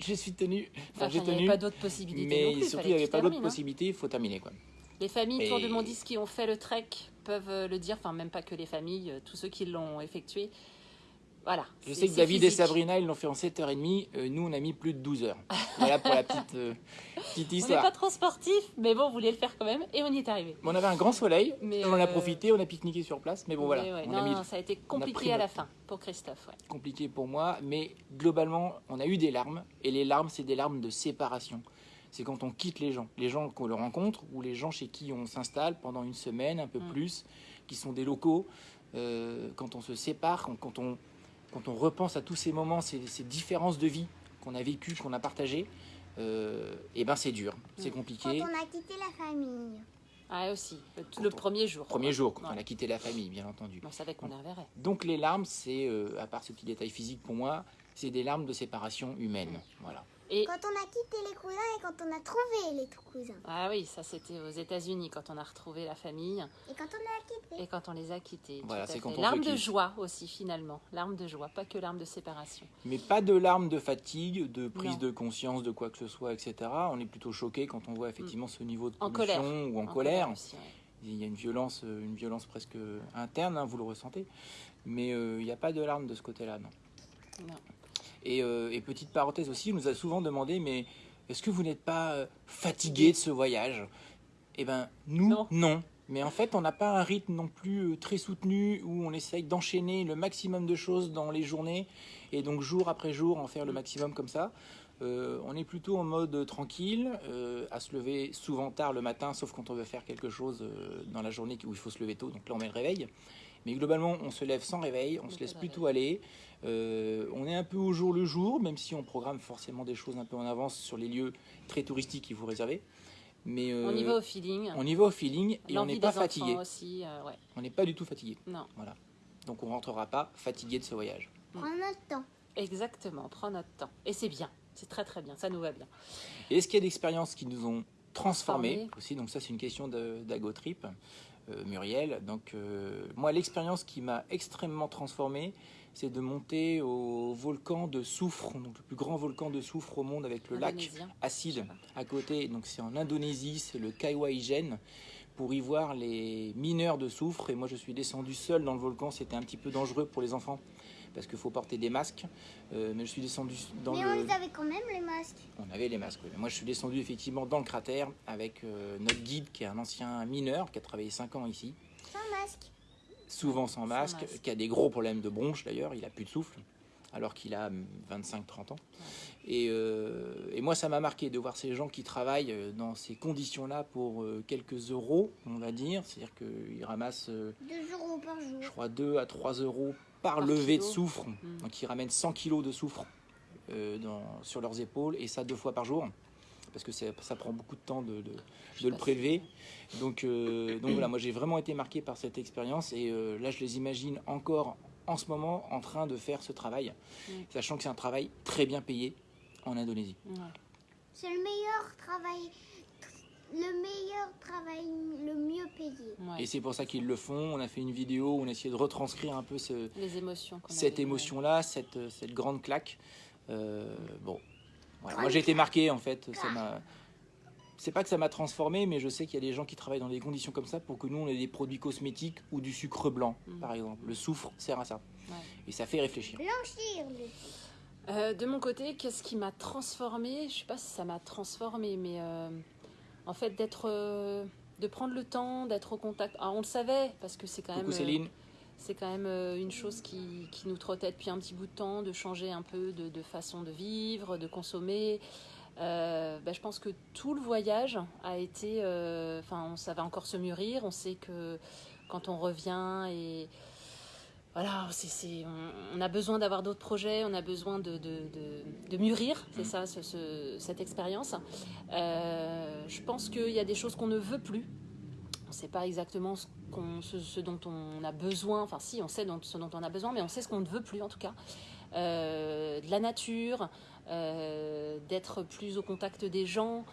Speaker 1: Je suis tenu, enfin,
Speaker 2: Enfin,
Speaker 1: j'ai
Speaker 2: il n'y avait
Speaker 1: tenu,
Speaker 2: pas d'autres possibilités non
Speaker 1: mais
Speaker 2: plus.
Speaker 1: surtout il n'y avait pas d'autres
Speaker 2: termines, hein.
Speaker 1: possibilités, il faut terminer quoi.
Speaker 2: Les familles autour de
Speaker 1: Et-
Speaker 2: Mondis qui ont fait le trek peuvent le dire, enfin même pas que les familles, tous ceux qui l'ont effectué. Voilà.
Speaker 1: Je sais que David et. Sabrina, ils l'ont fait en 7h30, euh, nous on a mis plus de 12 heures. Voilà pour la petite, euh, petite
Speaker 2: On n'est
Speaker 1: histoire.
Speaker 2: pas trop sportifs, mais bon, on voulait le faire quand même et on y est arrivé.
Speaker 1: On avait un grand soleil,
Speaker 2: Mais,
Speaker 1: on en a
Speaker 2: euh,
Speaker 1: profité, on a pique-niqué sur place, mais bon voilà,
Speaker 2: ouais,
Speaker 1: on
Speaker 2: non,
Speaker 1: a mis
Speaker 2: non, ça a été compliqué à la fin pour Christophe. ouais.
Speaker 1: compliqué pour moi, mais globalement, on a eu des larmes, et les larmes, c'est des larmes de séparation. C'est quand on quitte les gens, les gens qu'on le rencontre, ou les gens chez qui on s'installe pendant une semaine, un peu
Speaker 2: Mm.
Speaker 1: plus, qui sont des locaux, euh, quand on se sépare, quand on, quand on repense à tous ces moments, ces, ces différences de vie qu'on a vécues, qu'on a partagées, euh, et ben c'est dur, c'est
Speaker 2: Mm.
Speaker 3: Quand
Speaker 1: compliqué.
Speaker 3: on a quitté la famille.
Speaker 2: Ah, aussi, le, le premier jour.
Speaker 1: Premier jour, quand
Speaker 2: Ouais.
Speaker 1: on a quitté la famille, bien entendu.
Speaker 2: On savait qu'on les reverrait.
Speaker 1: Donc les larmes, c'est, euh, à part ce petit détail physique pour moi, c'est des larmes de séparation humaine. Voilà.
Speaker 2: Et
Speaker 3: Quand on a quitté les cousins et quand on a trouvé les cousins.
Speaker 2: ah oui, ça c'était aux États-Unis quand on a retrouvé la famille
Speaker 3: Et quand on a quitté.
Speaker 2: et quand on les a quittés.
Speaker 1: Voilà, c'est quand se
Speaker 2: de joie aussi finalement, larmes de joie, pas que larmes de séparation.
Speaker 1: Mais pas de larmes de fatigue, de prise
Speaker 2: Non.
Speaker 1: de conscience de quoi que ce soit, etc. On est plutôt choqué quand on voit effectivement ce niveau de
Speaker 2: En
Speaker 1: pollution
Speaker 2: colère.
Speaker 1: ou en, colère.
Speaker 2: aussi, ouais.
Speaker 1: Il y a une violence, euh, une violence presque interne, hein, vous le ressentez. Mais euh, il n'y a pas de larmes de ce côté-là, non.
Speaker 2: Non.
Speaker 1: Et, euh, et petite parenthèse aussi, on nous a souvent demandé, mais est-ce que vous n'êtes pas euh, fatigué de ce voyage? Eh ben, nous,
Speaker 2: Non.
Speaker 1: non. Mais en fait, on n'a pas un rythme non plus euh, très soutenu où on essaye d'enchaîner le maximum de choses dans les journées et donc jour après jour en faire le
Speaker 2: Mm.
Speaker 1: maximum comme ça. Euh, on est plutôt en mode tranquille, euh, à se lever souvent tard le matin, sauf quand on veut faire quelque chose dans la journée où il faut se lever tôt, donc là on met le réveil. Mais globalement, on se lève sans réveil, on se laisse plutôt aller. Euh, on est un peu au jour le jour, même si on programme forcément des choses un peu en avance sur les lieux très touristiques qu'il faut réserver. Mais
Speaker 2: On y
Speaker 1: euh,
Speaker 2: va au feeling.
Speaker 1: on y va au feeling et on n'est pas fatigué.
Speaker 2: aussi, euh, ouais.
Speaker 1: On n'est pas du tout fatigué.
Speaker 2: Non,
Speaker 1: Donc on rentrera pas fatigué de ce voyage.
Speaker 3: Prends notre temps.
Speaker 2: exactement. On prend notre temps et c'est bien. C'est très très bien. Ça nous va bien.
Speaker 1: Et est-ce qu'il y a des expériences qui nous ont transformés
Speaker 2: Transformés.
Speaker 1: aussi? Donc ça c'est une question d'Agotrip, Muriel. Donc euh, moi l'expérience qui m'a extrêmement transformé, c'est de monter au volcan de soufre, donc le plus grand volcan de soufre au monde avec le lac
Speaker 2: Indonésien.
Speaker 1: acide à côté. Donc c'est en Indonésie, c'est le Kaiwaijen pour y voir les mineurs de soufre. Et moi je suis descendu seul dans le volcan, c'était un petit peu dangereux pour les enfants parce qu'il faut porter des masques. Euh, mais je suis descendu dans
Speaker 3: Mais
Speaker 1: le...
Speaker 3: on les avait quand même les masques.
Speaker 1: On avait les masques, oui. Mais moi je suis descendu effectivement dans le cratère avec euh, notre guide qui est un ancien mineur qui a travaillé 5 ans ici,
Speaker 3: Sans masque.
Speaker 1: souvent sans masque,
Speaker 2: masque.
Speaker 1: qui a des gros problèmes de bronche d'ailleurs, il a plus de souffle. alors qu'il a 25-30 ans. Et, euh, et moi, ça m'a marqué de voir ces gens qui travaillent dans ces conditions-là pour quelques euros, on va dire. C'est-à-dire qu'ils ramassent, euh,
Speaker 3: 2 euros par jour.
Speaker 1: je crois, 2 à 3 euros par,
Speaker 2: Par
Speaker 1: levée de soufre.
Speaker 2: Mm.
Speaker 1: Donc ils ramènent 100 kilos de soufre euh, dans- sur leurs épaules, et ça deux fois par jour. Parce que ça prend beaucoup de temps de, de-
Speaker 2: Je
Speaker 1: de le prélever. Donc, euh, donc voilà, moi j'ai vraiment été marqué par cette expérience et euh, là je les imagine encore en ce moment en train de faire ce travail,
Speaker 2: Mm.
Speaker 1: sachant que c'est un travail très bien payé en Indonésie.
Speaker 2: Ouais.
Speaker 3: C'est le meilleur travail, le meilleur travail, le mieux payé.
Speaker 2: Ouais.
Speaker 1: Et c'est pour ça qu'ils le font. On a fait une vidéo où on a essayé de retranscrire un peu ce-
Speaker 2: Les émotions.
Speaker 1: cette émotion-là, cette, cette grande claque. Euh, bon, voilà. moi j'ai été marqué en fait. Ça m'a. C'est pas que ça m'a transformé, mais je sais qu'il y a des gens qui travaillent dans des conditions comme ça pour que nous on ait des produits cosmétiques ou du sucre blanc,
Speaker 2: Mm.
Speaker 1: par exemple. Le soufre sert à ça.
Speaker 2: Ouais.
Speaker 1: Et ça fait réfléchir.
Speaker 3: Blanchir le
Speaker 2: Euh, de mon côté, qu'est-ce qui m'a transformée Je sais pas si ça m'a transformée, mais euh, en fait d'être, euh, de prendre le temps, d'être au contact. Ah, on le savait parce que c'est quand
Speaker 1: Coucou
Speaker 2: même, euh,
Speaker 1: Céline.
Speaker 2: c'est quand même euh, une chose qui, qui nous trottait depuis un petit bout de temps, de changer un peu de, de façon de vivre, de consommer. Euh, bah, je pense que tout le voyage a été, euh, enfin, ça va encore se mûrir. On sait que quand on revient et voilà, on, on a besoin d'avoir d'autres projets, on a besoin de, de, de- de mûrir, c'est ça, ce- ce- cette expérience. Euh, je pense qu'il y a des choses qu'on ne veut plus. On ne sait pas exactement ce, qu'on- ce- ce dont on a besoin. Enfin, si, on sait dont- ce dont on a besoin, mais on sait ce qu'on ne veut plus en tout cas. Euh, de la nature, euh, d'être plus au contact des gens,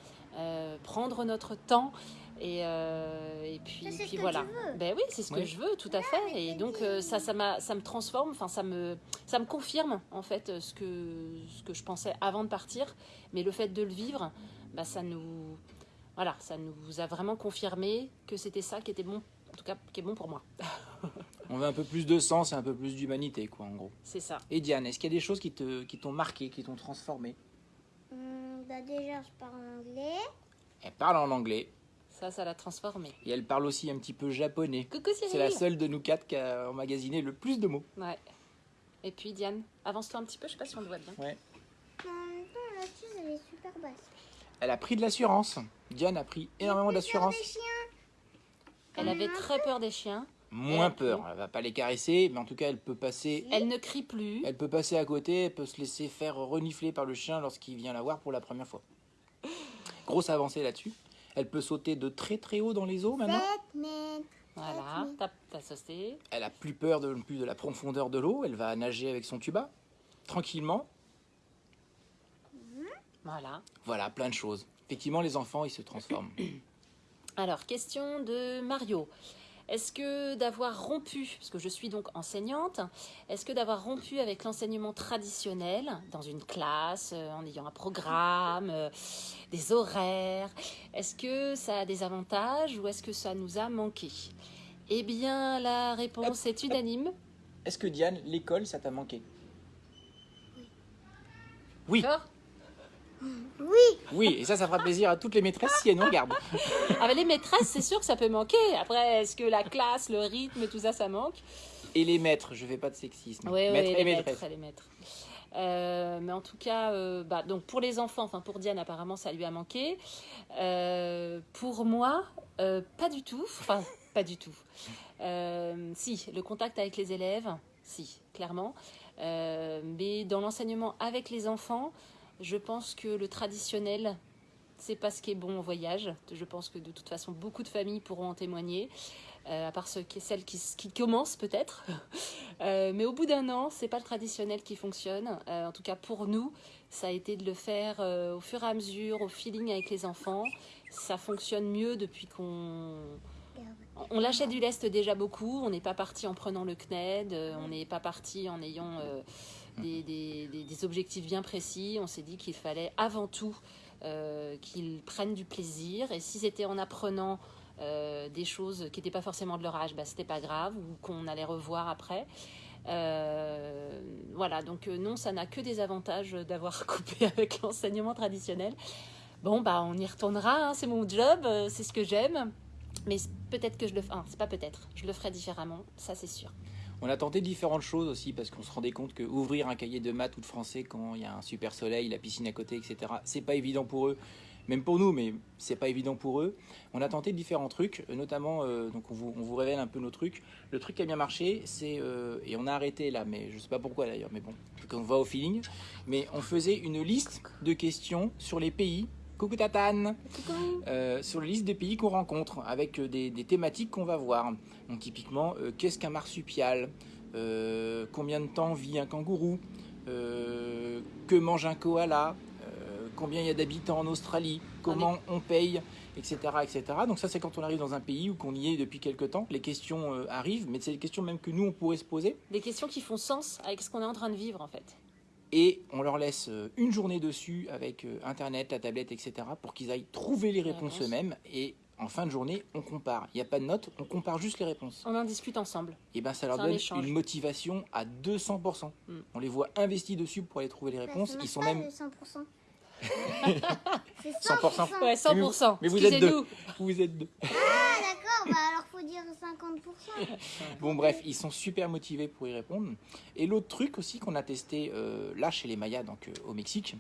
Speaker 2: prendre notre temps. Et, euh, et puis,
Speaker 3: Ça, c'est ce
Speaker 2: puis
Speaker 3: que
Speaker 2: voilà.
Speaker 3: tu veux.
Speaker 2: Ben oui, c'est ce que
Speaker 1: Oui.
Speaker 2: je veux, tout à fait. Et donc,
Speaker 3: dit-
Speaker 2: euh, ça, ça, m'a- ça me transforme, enfin, ça me, ça me confirme, en fait, ce que, ce que je pensais avant de partir. Mais le fait de le vivre, bah, ça nous, voilà, ça nous a vraiment confirmé que c'était ça qui était bon, en tout cas, qui est bon pour moi.
Speaker 1: On veut un peu plus de sens et un peu plus d'humanité, quoi, en gros.
Speaker 2: C'est ça.
Speaker 1: Et Diane, est-ce qu'il y a des choses qui te, qui t'ont marqué, qui t'ont transformé?
Speaker 3: Hum, bah déjà, je parle anglais.
Speaker 1: Elle parle en anglais
Speaker 2: Ça, ça l'a transformé.
Speaker 1: et elle parle aussi un petit peu japonais.
Speaker 2: Coucou Cyril
Speaker 1: C'est la seule de nous quatre qui a emmagasiné le plus de mots.
Speaker 2: Ouais. Et puis, Diane, avance-toi un petit peu, je sais pas si on le voit bien.
Speaker 1: Ouais.
Speaker 3: Mais en même temps, l'astuce, elle est super basse.
Speaker 1: Elle a pris de l'assurance. Diane a pris énormément d'assurance.
Speaker 2: Elle avait très peur des chiens.
Speaker 1: Moins peur.
Speaker 2: pris.
Speaker 1: Elle va pas les caresser, mais en tout cas, elle peut passer.
Speaker 2: Elle ne crie plus.
Speaker 1: Elle peut passer à côté, elle peut se laisser faire renifler par le chien lorsqu'il vient la voir pour la première fois. Grosse avancée là-dessus. Elle peut sauter de très très haut dans les eaux maintenant.
Speaker 3: 7 mètres.
Speaker 2: Voilà, t'as t'as sauté.
Speaker 1: Elle a plus peur de, plus de la profondeur de l'eau. Elle va nager avec son tuba tranquillement.
Speaker 2: Voilà.
Speaker 1: Voilà, plein de choses. Effectivement, les enfants, ils se transforment.
Speaker 2: Alors, question de Mario. Est-ce que d'avoir rompu, parce que je suis donc enseignante, est-ce que d'avoir rompu avec l'enseignement traditionnel dans une classe, euh, en ayant un programme, euh, des horaires, est-ce que ça a des avantages ou est-ce que ça nous a manqué? Eh bien, la réponse est unanime.
Speaker 1: Est-ce que Diane, l'école, ça t'a manqué? Oui.
Speaker 2: D'accord
Speaker 3: Oui,
Speaker 1: Oui, et ça, ça fera plaisir à toutes les maîtresses si elles nous regardent.
Speaker 2: Ah, mais les maîtresses, c'est sûr que ça peut manquer. Après, est-ce que la classe, le rythme, tout ça, ça manque?
Speaker 1: Et les maîtres, je fais pas de sexisme.
Speaker 2: Oui,
Speaker 1: Maîtres
Speaker 2: oui,
Speaker 1: et
Speaker 2: les
Speaker 1: maîtresses.
Speaker 2: maîtres, les maîtres. Euh, mais en tout cas, euh, bah, donc pour les enfants, enfin pour Diane apparemment ça lui a manqué. Euh, pour moi, euh, pas du tout. Enfin, pas du tout. Euh, si, le contact avec les élèves, si, clairement. Euh, mais dans l'enseignement avec les enfants, je pense que le traditionnel, c'est pas ce qui est bon au voyage. Je pense que de toute façon, beaucoup de familles pourront en témoigner. Euh, à part celles qui, commencent peut-être. Euh, mais au bout d'un an, c'est pas le traditionnel qui fonctionne. Euh, en tout cas pour nous, ça a été de le faire au fur et à mesure, au feeling avec les enfants. Ça fonctionne mieux depuis qu'on on lâchait du lest déjà beaucoup. On n'est pas parti en prenant le CNED. on n'est pas parti en ayant des, des- des- objectifs bien précis. On s'est dit qu'il fallait avant tout euh, qu'ils prennent du plaisir. Et si c'était en apprenant euh, des choses qui n'étaient pas forcément de leur âge, bah, c'était pas grave ou qu'on allait revoir après. Euh, voilà, donc non, ça n'a que des avantages d'avoir coupé avec l'enseignement traditionnel. Bon, bah on y retournera, hein, c'est mon job, c'est ce que j'aime. Mais peut-être que je le ferai. c'est pas peut-être, je le ferai différemment, ça c'est sûr.
Speaker 1: On a tenté différentes choses aussi parce qu'on se rendait compte que ouvrir un cahier de maths ou de français quand il y a un super soleil, la piscine à côté, etc. C'est pas évident pour eux, même pour nous, mais c'est pas évident pour eux. On a tenté différents trucs, notamment euh, donc on vous, on vous révèle un peu nos trucs. Le truc qui a bien marché, c'est euh, et on a arrêté là, mais je sais pas pourquoi d'ailleurs, mais bon, on va au feeling. Mais on faisait une liste de questions sur les pays. Coucou Tatane euh, sur la liste des pays qu'on rencontre, avec euh, des, des thématiques qu'on va voir. Donc typiquement, euh, qu'est-ce qu'un marsupial? Euh, Combien de temps vit un kangourou? Que mange un koala? Combien il y a d'habitants en Australie? Comment on paye? Etc., etc. Donc ça, c'est quand on arrive dans un pays ou qu'on y est depuis quelque temps, les questions arrivent, mais c'est des questions même que nous, on pourrait se poser.
Speaker 2: Des questions qui font sens avec ce qu'on est en train de vivre en fait.
Speaker 1: Et on leur laisse euh, une journée dessus avec euh, Internet, la tablette, etc. pour qu'ils aillent trouver les réponses eux-mêmes. Et en fin de journée, on compare. Il n'y a pas de notes, on compare juste les réponses.
Speaker 2: On en discute ensemble.
Speaker 1: Et ben ça leur donne
Speaker 2: échange.
Speaker 1: une motivation à 200%.
Speaker 2: Mm.
Speaker 1: On les voit investis dessus pour aller trouver les réponses. Ils sont même
Speaker 3: le 100%. c'est
Speaker 1: 100%.
Speaker 3: 100%.
Speaker 2: Ouais, 100%.
Speaker 1: mais vous êtes
Speaker 2: Excusez-nous.
Speaker 1: Vous êtes deux.
Speaker 3: Ah bah alors faut dire 50%.
Speaker 1: Bon bref, ils sont super motivés pour y répondre. Et l'autre truc aussi qu'on a testé euh, là chez les Mayas, donc euh, au Mexique,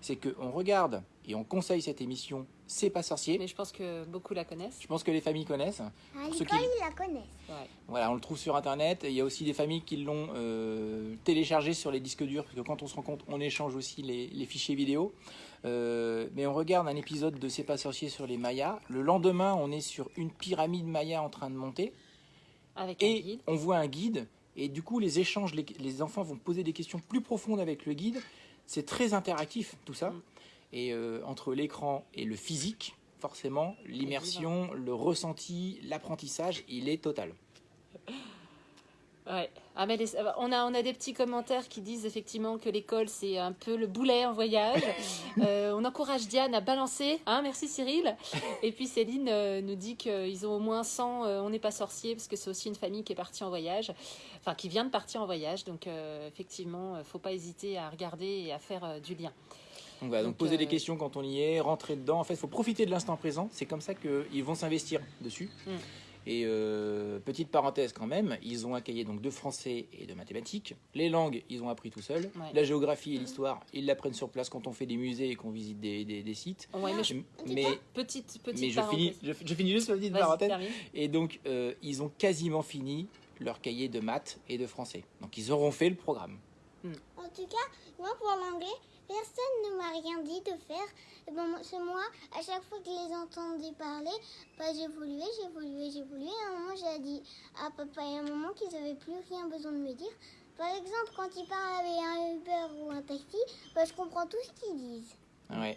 Speaker 1: c'est qu'on regarde et on conseille cette émission C'est pas sorcier.
Speaker 2: Mais je pense que beaucoup la connaissent.
Speaker 1: Je pense que les familles connaissent.
Speaker 3: À
Speaker 1: ceux
Speaker 3: l'école,
Speaker 1: qui-
Speaker 3: ils la connaissent.
Speaker 2: Ouais.
Speaker 1: Voilà, on le trouve sur internet. Il y a aussi des familles qui l'ont euh, téléchargé sur les disques durs, parce que quand on se rend compte, on échange aussi les, les fichiers vidéo. Euh, mais on regarde un épisode de C'est pas sorcier sur les Mayas. Le lendemain, on est sur une pyramide Maya en train de monter.
Speaker 2: Avec un
Speaker 1: Et
Speaker 2: guide.
Speaker 1: on voit un guide. Et du coup, les échanges, les, les enfants vont poser des questions plus profondes avec le guide. C'est très interactif, tout ça.
Speaker 2: Mm.
Speaker 1: Et euh, entre l'écran et le physique, forcément, l'immersion, le ressenti, l'apprentissage, il est total.
Speaker 2: Ouais. Ah, mais les- on, a, on a des petits commentaires qui disent effectivement que l'école c'est un peu le boulet en voyage. Euh, on encourage Diane à balancer. Hein, merci Cyril. Et puis Céline euh, nous dit qu'ils ont au moins 100 euh, On n'est pas sorcier parce que c'est aussi une famille qui est partie en voyage. Enfin, qui vient de partir en voyage. Donc euh, effectivement, euh, faut pas hésiter à regarder et à faire euh, du lien.
Speaker 1: Donc voilà, donc,
Speaker 2: Donc,
Speaker 1: poser
Speaker 2: euh,
Speaker 1: des questions quand on y est, rentrer dedans. En fait, il faut profiter de l'instant présent. C'est comme ça qu'ils vont s'investir dessus.
Speaker 2: Mm.
Speaker 1: Et euh, petite parenthèse quand même, ils ont un cahier donc de français et de mathématiques. Les langues, ils ont appris tout seuls.
Speaker 2: Ouais.
Speaker 1: La géographie et l'histoire, ils l'apprennent sur place quand on fait des musées et qu'on visite des, des- des sites.
Speaker 2: Ouais, mais je-
Speaker 1: Mais,
Speaker 2: petite petite
Speaker 1: mais je,
Speaker 2: parenthèse.
Speaker 1: finis, je, je finis juste la petite parenthèse.
Speaker 2: termine.
Speaker 1: Et donc, euh, ils ont quasiment fini leur cahier de maths et de français. Donc, ils auront fait le programme.
Speaker 3: En tout cas, moi pour l'anglais, personne ne m'a rien dit de faire. Et bon, c'est moi, à chaque fois que je les entendais parler, bah, j'évoluais, j'évoluais, j'évoluais. À un moment, j'ai dit à papa et à maman qu'ils n'avaient plus rien besoin de me dire. Par exemple, quand ils parlent avec un Uber ou un taxi, bah, je comprends tout ce qu'ils disent.
Speaker 1: Ouais.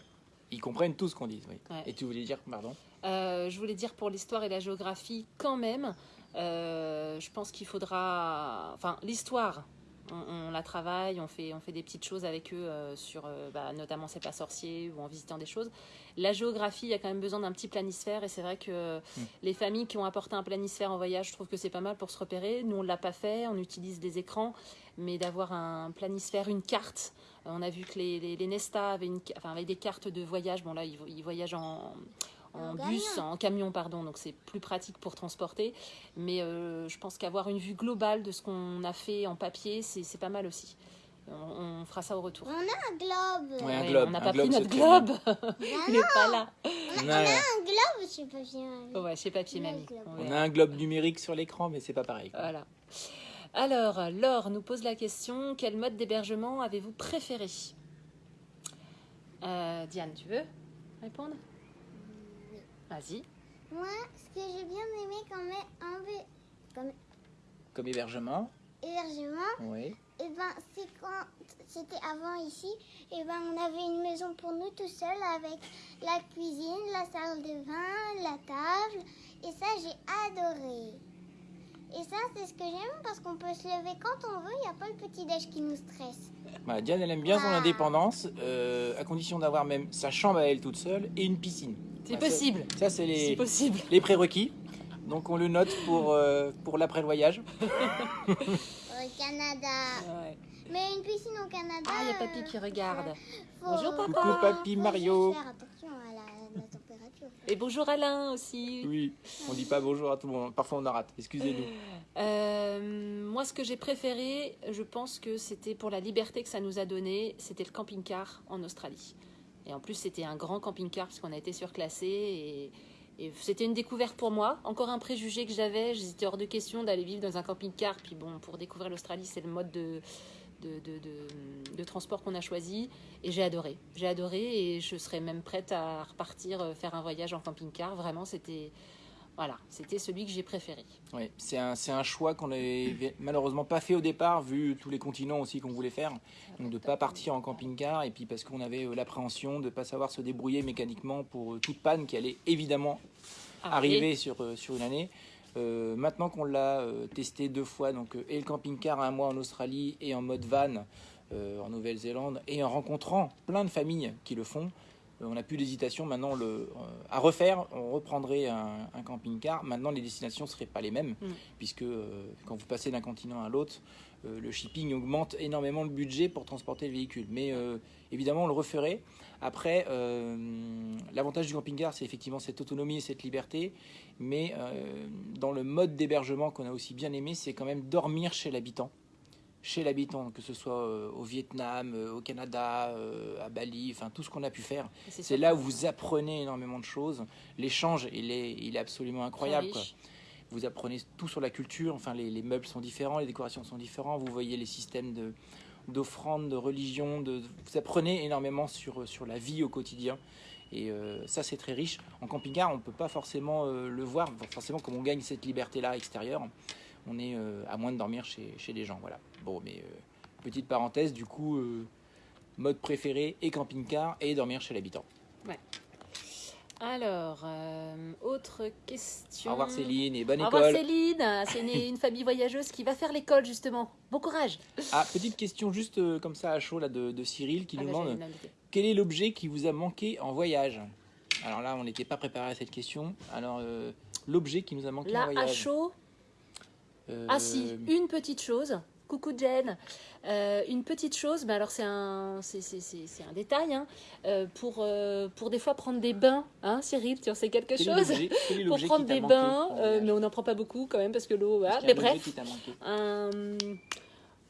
Speaker 1: Ils comprennent tout ce qu'on dit. Oui.
Speaker 2: Ouais.
Speaker 1: Et tu voulais dire, pardon
Speaker 2: Euh, je voulais dire pour l'histoire et la géographie, quand même, euh, je pense qu'il faudra. Enfin, l'histoire, on, on la travaille, on fait, on fait des petites choses avec eux euh, sur, euh, bah, notamment C'est pas sorcier ou en visitant des choses. La géographie, il y a quand même besoin d'un petit planisphère et c'est vrai que les familles qui ont apporté un planisphère en voyage, je trouve que c'est pas mal pour se repérer. Nous, on l'a pas fait, on utilise des écrans, mais d'avoir un planisphère, une carte. euh, On a vu que les, les, les Nesta avaient, une, enfin, avaient des cartes de voyage. Bon, là, ils, ils voyagent en, en
Speaker 3: En
Speaker 2: bus,
Speaker 3: camion.
Speaker 2: en camion, pardon, donc c'est plus pratique pour transporter. Mais euh, je pense qu'avoir une vue globale de ce qu'on a fait en papier, c'est pas mal aussi. On, on fera ça au retour.
Speaker 3: On a un globe.
Speaker 1: Ouais, un
Speaker 2: Ouais,
Speaker 1: globe,
Speaker 2: on n'a pas
Speaker 1: globe,
Speaker 2: pris notre globe. Il n'est pas là.
Speaker 1: On a,
Speaker 3: Un globe, je sais pas bien.
Speaker 2: Ouais, chez papier mamie. On
Speaker 1: on a un globe numérique sur l'écran, mais c'est pas pareil. quoi.
Speaker 2: Voilà. Alors, Laure nous pose la question quel mode d'hébergement avez-vous préféré? Euh, Diane, tu veux répondre? Vas-y.
Speaker 3: Moi, ce que j'ai bien aimé quand même, comme
Speaker 1: Comme hébergement,
Speaker 3: hébergement,
Speaker 1: oui.
Speaker 3: et ben c'est quand c'était avant ici, et ben on avait une maison pour nous tout seuls avec la cuisine, la salle de bain, la table, et ça j'ai adoré. Et ça c'est ce que j'aime parce qu'on peut se lever quand on veut, il n'y a pas le petit déj qui nous stresse.
Speaker 1: Voilà, Diane, elle aime bien son
Speaker 3: Ah.
Speaker 1: indépendance, euh, à condition d'avoir même sa chambre à elle toute seule et une piscine.
Speaker 2: C'est
Speaker 1: ça-
Speaker 2: possible.
Speaker 1: Ça, c'est les,
Speaker 2: possible.
Speaker 1: les prérequis. Donc, on le note pour, euh, pour l'après le voyage.
Speaker 3: Au Canada.
Speaker 2: Ouais.
Speaker 3: Mais une piscine au Canada.
Speaker 2: Ah, il y a papy
Speaker 3: euh,
Speaker 2: qui regarde.
Speaker 3: faut-
Speaker 2: Bonjour, papa.
Speaker 1: Coucou, papy Mario.
Speaker 3: juste faire attention à la, la température.
Speaker 2: Et bonjour Alain aussi.
Speaker 1: Oui, on dit pas bonjour à tout le monde. Parfois on en rate. Excusez-nous.
Speaker 2: Euh, moi, ce que j'ai préféré, je pense que c'était pour la liberté que ça nous a donné, c'était le camping-car en Australie. Et en plus, c'était un grand camping-car parce qu'on a été surclassé et, c'était une découverte pour moi. Encore un préjugé que j'avais. J'étais hors de question d'aller vivre dans un camping-car. Puis bon, pour découvrir l'Australie, c'est le mode de, de, de- de- de transport qu'on a choisi. Et j'ai adoré. J'ai adoré et je serais même prête à repartir euh, faire un voyage en camping-car. Vraiment, c'était voilà, c'était celui que j'ai préféré.
Speaker 1: Oui, c'est un, un choix qu'on n'avait malheureusement pas fait au départ, vu tous les continents aussi qu'on voulait faire. Donc de ne pas partir en camping-car, et puis parce qu'on avait euh, l'appréhension de ne pas savoir se débrouiller mécaniquement pour euh, toute panne qui allait évidemment arriver sur, euh, sur une année. Euh, maintenant qu'on l'a euh, testé deux fois, donc euh, et le camping-car un mois en Australie et en mode van en Nouvelle-Zélande, et en rencontrant plein de familles qui le font, on n'a plus d'hésitation maintenant le, euh, à refaire. On reprendrait un, un camping-car. Maintenant, les destinations ne seraient pas les mêmes,
Speaker 2: Mm.
Speaker 1: puisque euh, quand vous passez d'un continent à l'autre, euh, le shipping augmente énormément le budget pour transporter le véhicule. Mais euh, évidemment, on le referait. Après, euh, l'avantage du camping-car, c'est effectivement cette autonomie et cette liberté. Mais euh, dans le mode d'hébergement qu'on a aussi bien aimé, c'est quand même dormir chez l'habitant. Chez l'habitant, que ce soit euh, au Vietnam, euh, au Canada, euh, à Bali, enfin tout ce qu'on a pu faire. C'est là où vous apprenez énormément de choses. L'échange, il est, il est absolument incroyable. Quoi. Vous apprenez tout sur la culture. Enfin, les, les meubles sont différents, les décorations sont différents. Vous voyez les systèmes de d'offrandes, de religion. De, vous apprenez énormément sur, sur la vie au quotidien. Et euh, ça, c'est très riche. En camping-car, on ne peut pas forcément euh, le voir. Forcément, comme on gagne cette liberté-là extérieure, on est euh, à moins de dormir chez, chez les gens. Voilà. Bon, mais euh, petite parenthèse, du coup, euh, mode préféré et camping-car et dormir chez l'habitant.
Speaker 2: Alors, euh, autre question.
Speaker 1: Au revoir Céline et bonne
Speaker 2: Au revoir
Speaker 1: école.
Speaker 2: Céline. C'est une, une famille voyageuse qui va faire l'école justement. Bon courage.
Speaker 1: Ah, petite question juste euh, comme ça à chaud là, de, de Cyril qui
Speaker 2: Ah
Speaker 1: nous
Speaker 2: bah,
Speaker 1: demande quel est l'objet qui vous a manqué en voyage? Alors là, on n'était pas préparé à cette question. Alors, euh, l'objet qui nous a manqué en
Speaker 2: Là, à
Speaker 1: voyage.
Speaker 2: chaud.
Speaker 1: Euh,
Speaker 2: Ah si, une petite chose. Coucou Jen. Euh, une petite chose, mais alors c'est un, c'est, un détail, hein. Euh, pour, euh, pour des fois prendre des bains, hein, Cyril, tu en sais quelque chose Pour prendre des bains, mais on n'en prend pas beaucoup quand même parce que l'eau, voilà. Mais bref, un,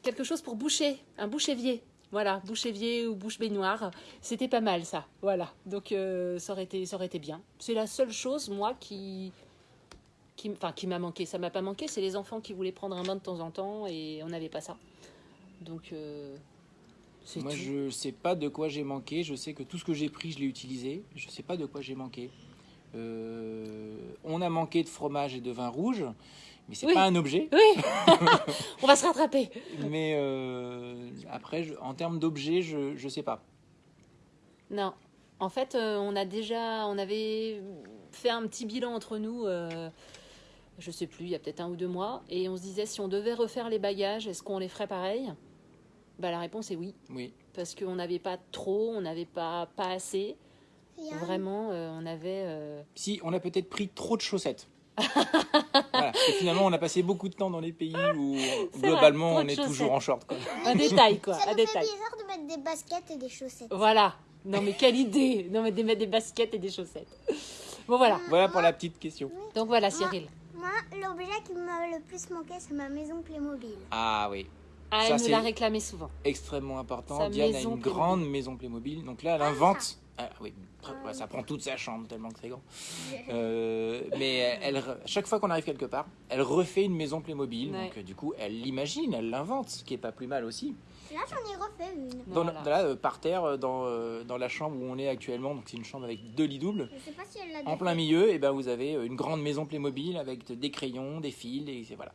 Speaker 2: quelque chose pour boucher, un bouche-évier. Voilà, bouche-évier ou bouche-baignoire. C'était pas mal ça. Voilà. Donc ça, aurait été, ça aurait été bien. C'est la seule chose, moi, qui, qui, enfin, qui m'a manqué. Ça m'a pas manqué. C'est les enfants qui voulaient prendre un bain de temps en temps et on n'avait pas ça. Donc euh, c'est
Speaker 1: Moi,
Speaker 2: tout.
Speaker 1: je sais pas de quoi j'ai manqué. Je sais que tout ce que j'ai pris, je l'ai utilisé. Je sais pas de quoi j'ai manqué. Euh, on a manqué de fromage et de vin rouge, mais c'est
Speaker 2: Oui.
Speaker 1: pas un objet.
Speaker 2: Oui On va se rattraper.
Speaker 1: Mais euh, après, je- en termes d'objet, je je sais pas.
Speaker 2: Non. En fait, euh, on a déjà, on avait fait un petit bilan entre nous, euh, je sais plus, il y a peut-être un ou deux mois, et on se disait si on devait refaire les bagages, est-ce qu'on les ferait pareil? Bah, La réponse est oui,
Speaker 1: Oui.
Speaker 2: parce qu'on n'avait pas trop, on n'avait pas, pas assez. Vraiment, euh, on avait. euh,
Speaker 1: Si, on a peut-être pris trop de chaussettes. voilà. Et finalement, on a passé beaucoup de temps dans les pays où globalement on est toujours en short. quoi.
Speaker 2: un détail, quoi,
Speaker 3: Ça
Speaker 2: un
Speaker 3: nous fait
Speaker 2: détail.
Speaker 3: bizarre de mettre des baskets et des chaussettes.
Speaker 2: Voilà. Non, mais quelle idée Non, mais de mettre des baskets et des chaussettes. Bon, voilà.
Speaker 1: Voilà pour la petite question.
Speaker 2: Donc voilà, Cyril.
Speaker 3: Moi, l'objet qui m'a le plus manqué, c'est ma maison Playmobil.
Speaker 1: Ah oui,
Speaker 2: Ah,
Speaker 1: Ça,
Speaker 2: elle nous
Speaker 1: c'est-
Speaker 2: l'a réclamé souvent.
Speaker 1: extrêmement important.
Speaker 2: Sa
Speaker 1: Diane a
Speaker 2: maison
Speaker 1: une
Speaker 2: Playmobil.
Speaker 1: grande maison Playmobil. Donc là, elle invente. Ah, oui, ouais, ça prend toute sa chambre tellement que c'est grand. Euh, mais elle, chaque fois qu'on arrive quelque part, elle refait une maison Playmobil.
Speaker 2: Ouais.
Speaker 1: Donc euh, du coup, elle l'imagine, elle l'invente, ce qui est pas plus mal aussi.
Speaker 3: Là, j'en ai refait une.
Speaker 1: Dans,
Speaker 2: Voilà.
Speaker 1: là, euh, par terre, euh, dans, euh, dans la chambre où on est actuellement, donc c'est une chambre avec deux lits doubles.
Speaker 3: Je sais pas si elle l'a
Speaker 1: En plein milieu, et ben vous avez une grande maison Playmobil avec de- des crayons, des fils, et voilà.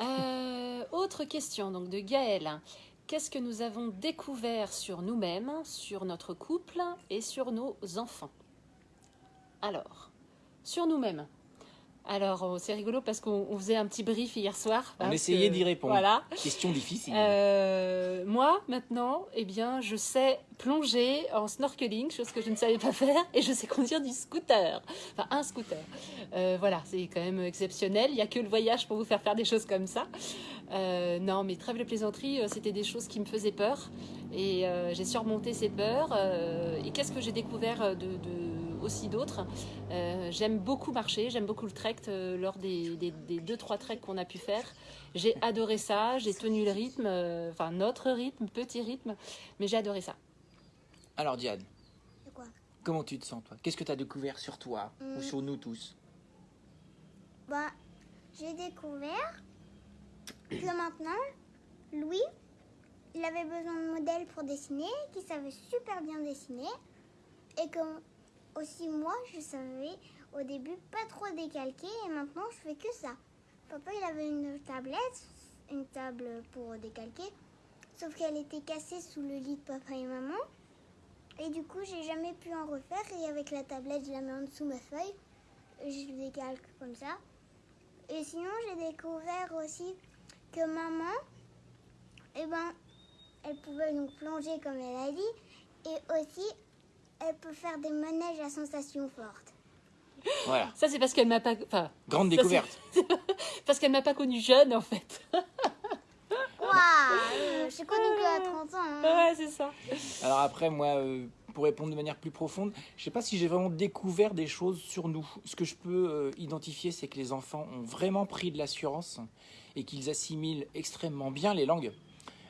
Speaker 2: Euh, autre question donc de Gaëlle. Qu'est-ce que nous avons découvert sur nous-mêmes, sur notre couple et sur nos enfants? Alors, sur nous-mêmes. Alors, oh, c'est rigolo parce qu'on on faisait un petit brief hier soir.
Speaker 1: On essayait d'y répondre.
Speaker 2: Voilà.
Speaker 1: Question difficile.
Speaker 2: Euh, moi, maintenant, eh bien, je sais plonger en snorkeling, chose que je ne savais pas faire, et je sais conduire du scooter. Enfin, un scooter. Euh, voilà, c'est quand même exceptionnel. Il n'y a que le voyage pour vous faire faire des choses comme ça. Euh, non, mais trêve de plaisanterie, euh, c'était des choses qui me faisaient peur. Et euh, j'ai surmonté ces peurs. euh, et qu'est-ce que j'ai découvert euh, de, de- aussi d'autres. Euh, j'aime beaucoup marcher, j'aime beaucoup le trek euh, lors des, des, des deux, trois treks qu'on a pu faire. J'ai adoré ça, j'ai tenu le rythme, euh, enfin notre rythme, petit rythme, mais j'ai adoré ça.
Speaker 1: Alors Diane,
Speaker 3: quoi?
Speaker 1: Comment tu te sens toi? Qu'est-ce que tu as découvert sur toi ou
Speaker 3: Mm.
Speaker 1: sur nous tous?
Speaker 3: Bah, j'ai découvert que maintenant, Louis, il avait besoin de modèles pour dessiner, qu'il savait super bien dessiner, et que aussi moi, je savais au début pas trop décalquer, et maintenant je fais que ça. Papa, il avait une tablette, une table pour décalquer, sauf qu'elle était cassée sous le lit de papa et maman. Et du coup, j'ai jamais pu en refaire, et avec la tablette, je la mets en dessous ma feuille, je décalque comme ça. Et sinon, j'ai découvert aussi que maman, eh ben, elle pouvait donc plonger comme elle a dit, et aussi, elle peut faire des manèges à sensations fortes.
Speaker 1: Voilà,
Speaker 2: Ça c'est parce qu'elle m'a pas, enfin,
Speaker 1: grande
Speaker 2: Ça,
Speaker 1: découverte.
Speaker 2: parce qu'elle m'a pas connue jeune en fait.
Speaker 3: Waouh euh, J'ai connu que à 30 ans. hein.
Speaker 2: Ouais, c'est ça.
Speaker 1: Alors après, moi, euh, pour répondre de manière plus profonde, je sais pas si j'ai vraiment découvert des choses sur nous. Ce que je peux euh, identifier, c'est que les enfants ont vraiment pris de l'assurance et qu'ils assimilent extrêmement bien les langues.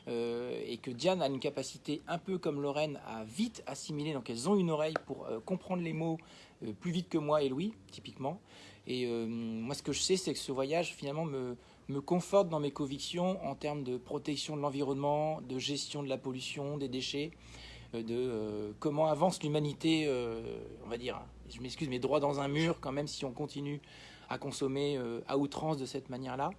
Speaker 1: Euh, et que Diane a une capacité un peu comme Lorraine à vite assimiler, donc elles ont une oreille pour euh, comprendre les mots euh, plus vite que moi et Louis, typiquement. Et moi, ce que je sais, c'est que ce voyage, finalement, me, me conforte dans mes convictions en termes de protection de l'environnement, de gestion de la pollution, des déchets, de comment avance l'humanité, on va dire, je m'excuse, mais droit dans un mur, quand même, si on continue à consommer à outrance de cette manière-là.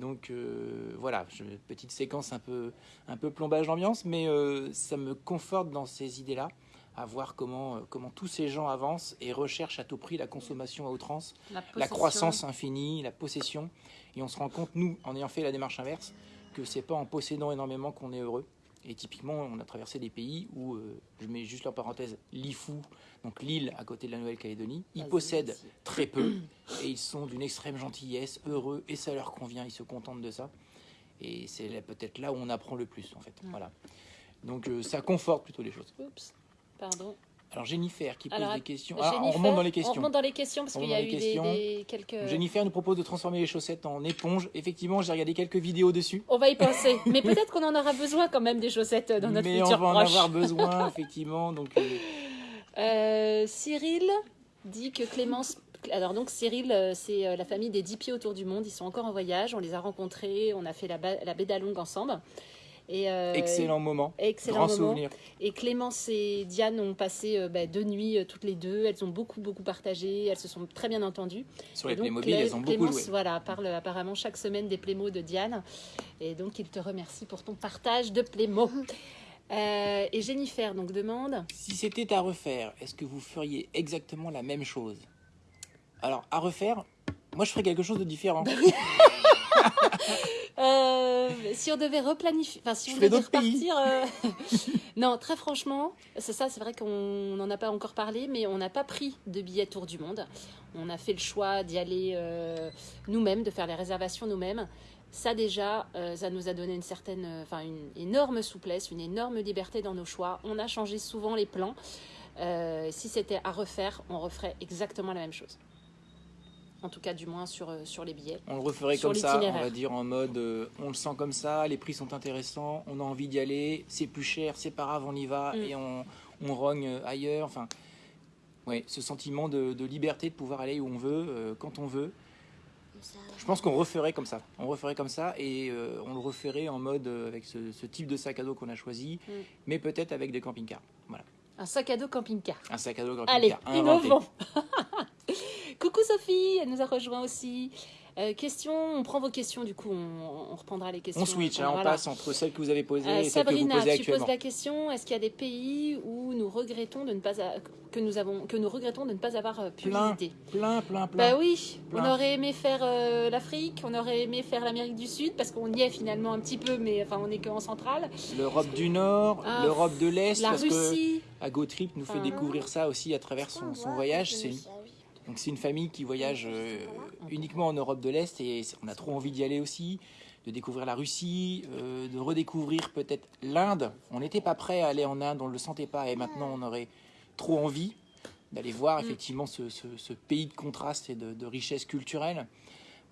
Speaker 1: Donc euh, voilà, je- petite séquence un peu, un peu plombage d'ambiance, mais euh, ça me conforte dans ces idées-là, à voir comment, euh, comment tous ces gens avancent et recherchent à tout prix la consommation à outrance, la
Speaker 2: possession.
Speaker 1: croissance infinie, la possession. Et on se rend compte, nous, en ayant fait la démarche inverse, que c'est pas en possédant énormément qu'on est heureux. Et typiquement, on a traversé des pays où, euh, je mets juste en parenthèse, l'Ifou, donc l'île à côté de la Nouvelle-Calédonie, ils possèdent très peu et ils sont d'une extrême gentillesse, heureux et ça leur convient, ils se contentent de ça. Et c'est peut-être là où on apprend le plus en fait. Voilà. Donc euh, ça conforte plutôt les choses.
Speaker 2: Oups, pardon.
Speaker 1: Alors Jennifer qui pose
Speaker 2: Alors,
Speaker 1: des questions. Ah, on remonte dans les
Speaker 2: On
Speaker 1: questions.
Speaker 2: remonte dans les questions parce
Speaker 1: On
Speaker 2: qu'il y a eu des, quelques.
Speaker 1: Jennifer nous propose de transformer les chaussettes en éponge. Effectivement, j'ai regardé quelques vidéos dessus.
Speaker 2: On va y penser, mais peut-être qu'on en aura besoin quand même des chaussettes dans notre
Speaker 1: mais on
Speaker 2: futur
Speaker 1: va en avoir besoin, effectivement. Donc, euh,
Speaker 2: Euh, Cyril dit que Clémence. Alors donc Cyril, euh, c'est la famille des 10 pieds autour du monde. Ils sont encore en voyage. On les a rencontrés. On a fait la, ba- la baie d'Along ensemble. Et, euh,
Speaker 1: excellent moment.
Speaker 2: Excellent
Speaker 1: Grand
Speaker 2: moment.
Speaker 1: souvenir.
Speaker 2: Et Clémence et Diane ont passé euh, bah, deux nuits euh, toutes les deux. Elles ont beaucoup beaucoup partagé. Elles se sont très bien entendues.
Speaker 1: Sur les
Speaker 2: Et donc,
Speaker 1: Playmobil,
Speaker 2: Clé-
Speaker 1: elles ont beaucoup
Speaker 2: Clémence,
Speaker 1: joué.
Speaker 2: voilà, parle apparemment chaque semaine des Playmots de Diane. Et donc, il te remercie pour ton partage de Playmots. Euh, et Jennifer donc demande
Speaker 1: Si c'était à refaire, est-ce que vous feriez exactement la même chose? Alors, à refaire, moi je ferais quelque chose de différent.
Speaker 2: euh, si on devait replanifier, enfin si on devait repartir, euh, non, très franchement, c'est ça, c'est vrai qu'on n'en a pas encore parlé, mais on n'a pas pris de billet tour du monde. On a fait le choix d'y aller euh, nous-mêmes, de faire les réservations nous-mêmes. Ça déjà, ça nous a donné une certaine, enfin une énorme souplesse, une énorme liberté dans nos choix. On a changé souvent les plans. Si c'était à refaire, on referait exactement la même chose. En tout cas, du moins sur, euh, sur les billets.
Speaker 1: On le referait
Speaker 2: Sur
Speaker 1: comme ça, on va dire en mode euh, on le sent comme ça, les prix sont intéressants, on a envie d'y aller, c'est plus cher, c'est pas grave, on y va
Speaker 2: Mm.
Speaker 1: et on, on rogne euh, ailleurs. Enfin, ouais, ce sentiment de, de liberté de pouvoir aller où on veut, euh, quand on veut. Je pense qu'on referait comme ça. On referait comme ça et euh, on le referait en mode avec ce, ce type de sac à dos qu'on a choisi,
Speaker 2: Mm.
Speaker 1: mais peut-être avec des camping-cars. Voilà,
Speaker 2: Un sac à dos camping-car.
Speaker 1: un sac à dos
Speaker 2: Allez,
Speaker 1: camping-car inventé.
Speaker 2: innovons. Coucou Sophie, elle nous a rejoint aussi. Euh, question, on prend vos questions du coup, on, on reprendra les questions.
Speaker 1: On switch, hein, on
Speaker 2: Voilà.
Speaker 1: passe entre celles que vous avez posées
Speaker 2: Euh,
Speaker 1: et celles que vous
Speaker 2: Sabrina,
Speaker 1: posez
Speaker 2: tu
Speaker 1: actuellement.
Speaker 2: poses la question est-ce qu'il y a des pays où nous regrettons de ne pas a- que nous avons que nous regrettons de ne pas avoir euh, pu
Speaker 1: Plein,
Speaker 2: visiter?
Speaker 1: plein, plein, plein.
Speaker 2: Bah oui,
Speaker 1: Plein.
Speaker 2: on aurait aimé faire euh, l'Afrique, on aurait aimé faire l'Amérique du Sud parce qu'on y est finalement un petit peu, mais enfin on est qu'en centrale.
Speaker 1: L'Europe du Nord,
Speaker 2: Ah,
Speaker 1: l'Europe de l'Est,
Speaker 2: La
Speaker 1: parce que
Speaker 2: Russie,
Speaker 1: Agotrip nous fait
Speaker 2: Ah.
Speaker 1: découvrir ça aussi à travers
Speaker 3: on
Speaker 1: son, son voyage. C'est. Donc c'est une famille qui voyage euh, uniquement en Europe de l'Est et on a trop envie d'y aller aussi, de découvrir la Russie, euh, de redécouvrir peut-être l'Inde. On n'était pas prêt à aller en Inde, on ne le sentait pas et maintenant on aurait trop envie. d'aller voir effectivement ce, ce- ce pays de contraste et de, de richesse culturelle.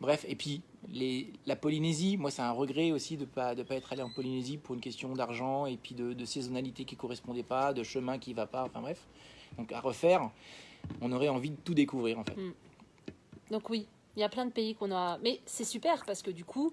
Speaker 1: Bref, et puis les, la Polynésie, moi c'est un regret aussi de ne pas, de pas être allé en Polynésie pour une question d'argent et puis de, de saisonnalité qui ne correspondait pas, de chemin qui ne va pas, enfin bref. Donc à refaire, on aurait envie de tout découvrir en fait.
Speaker 2: Donc oui, il y a plein de pays qu'on a. Mais c'est super parce que du coup,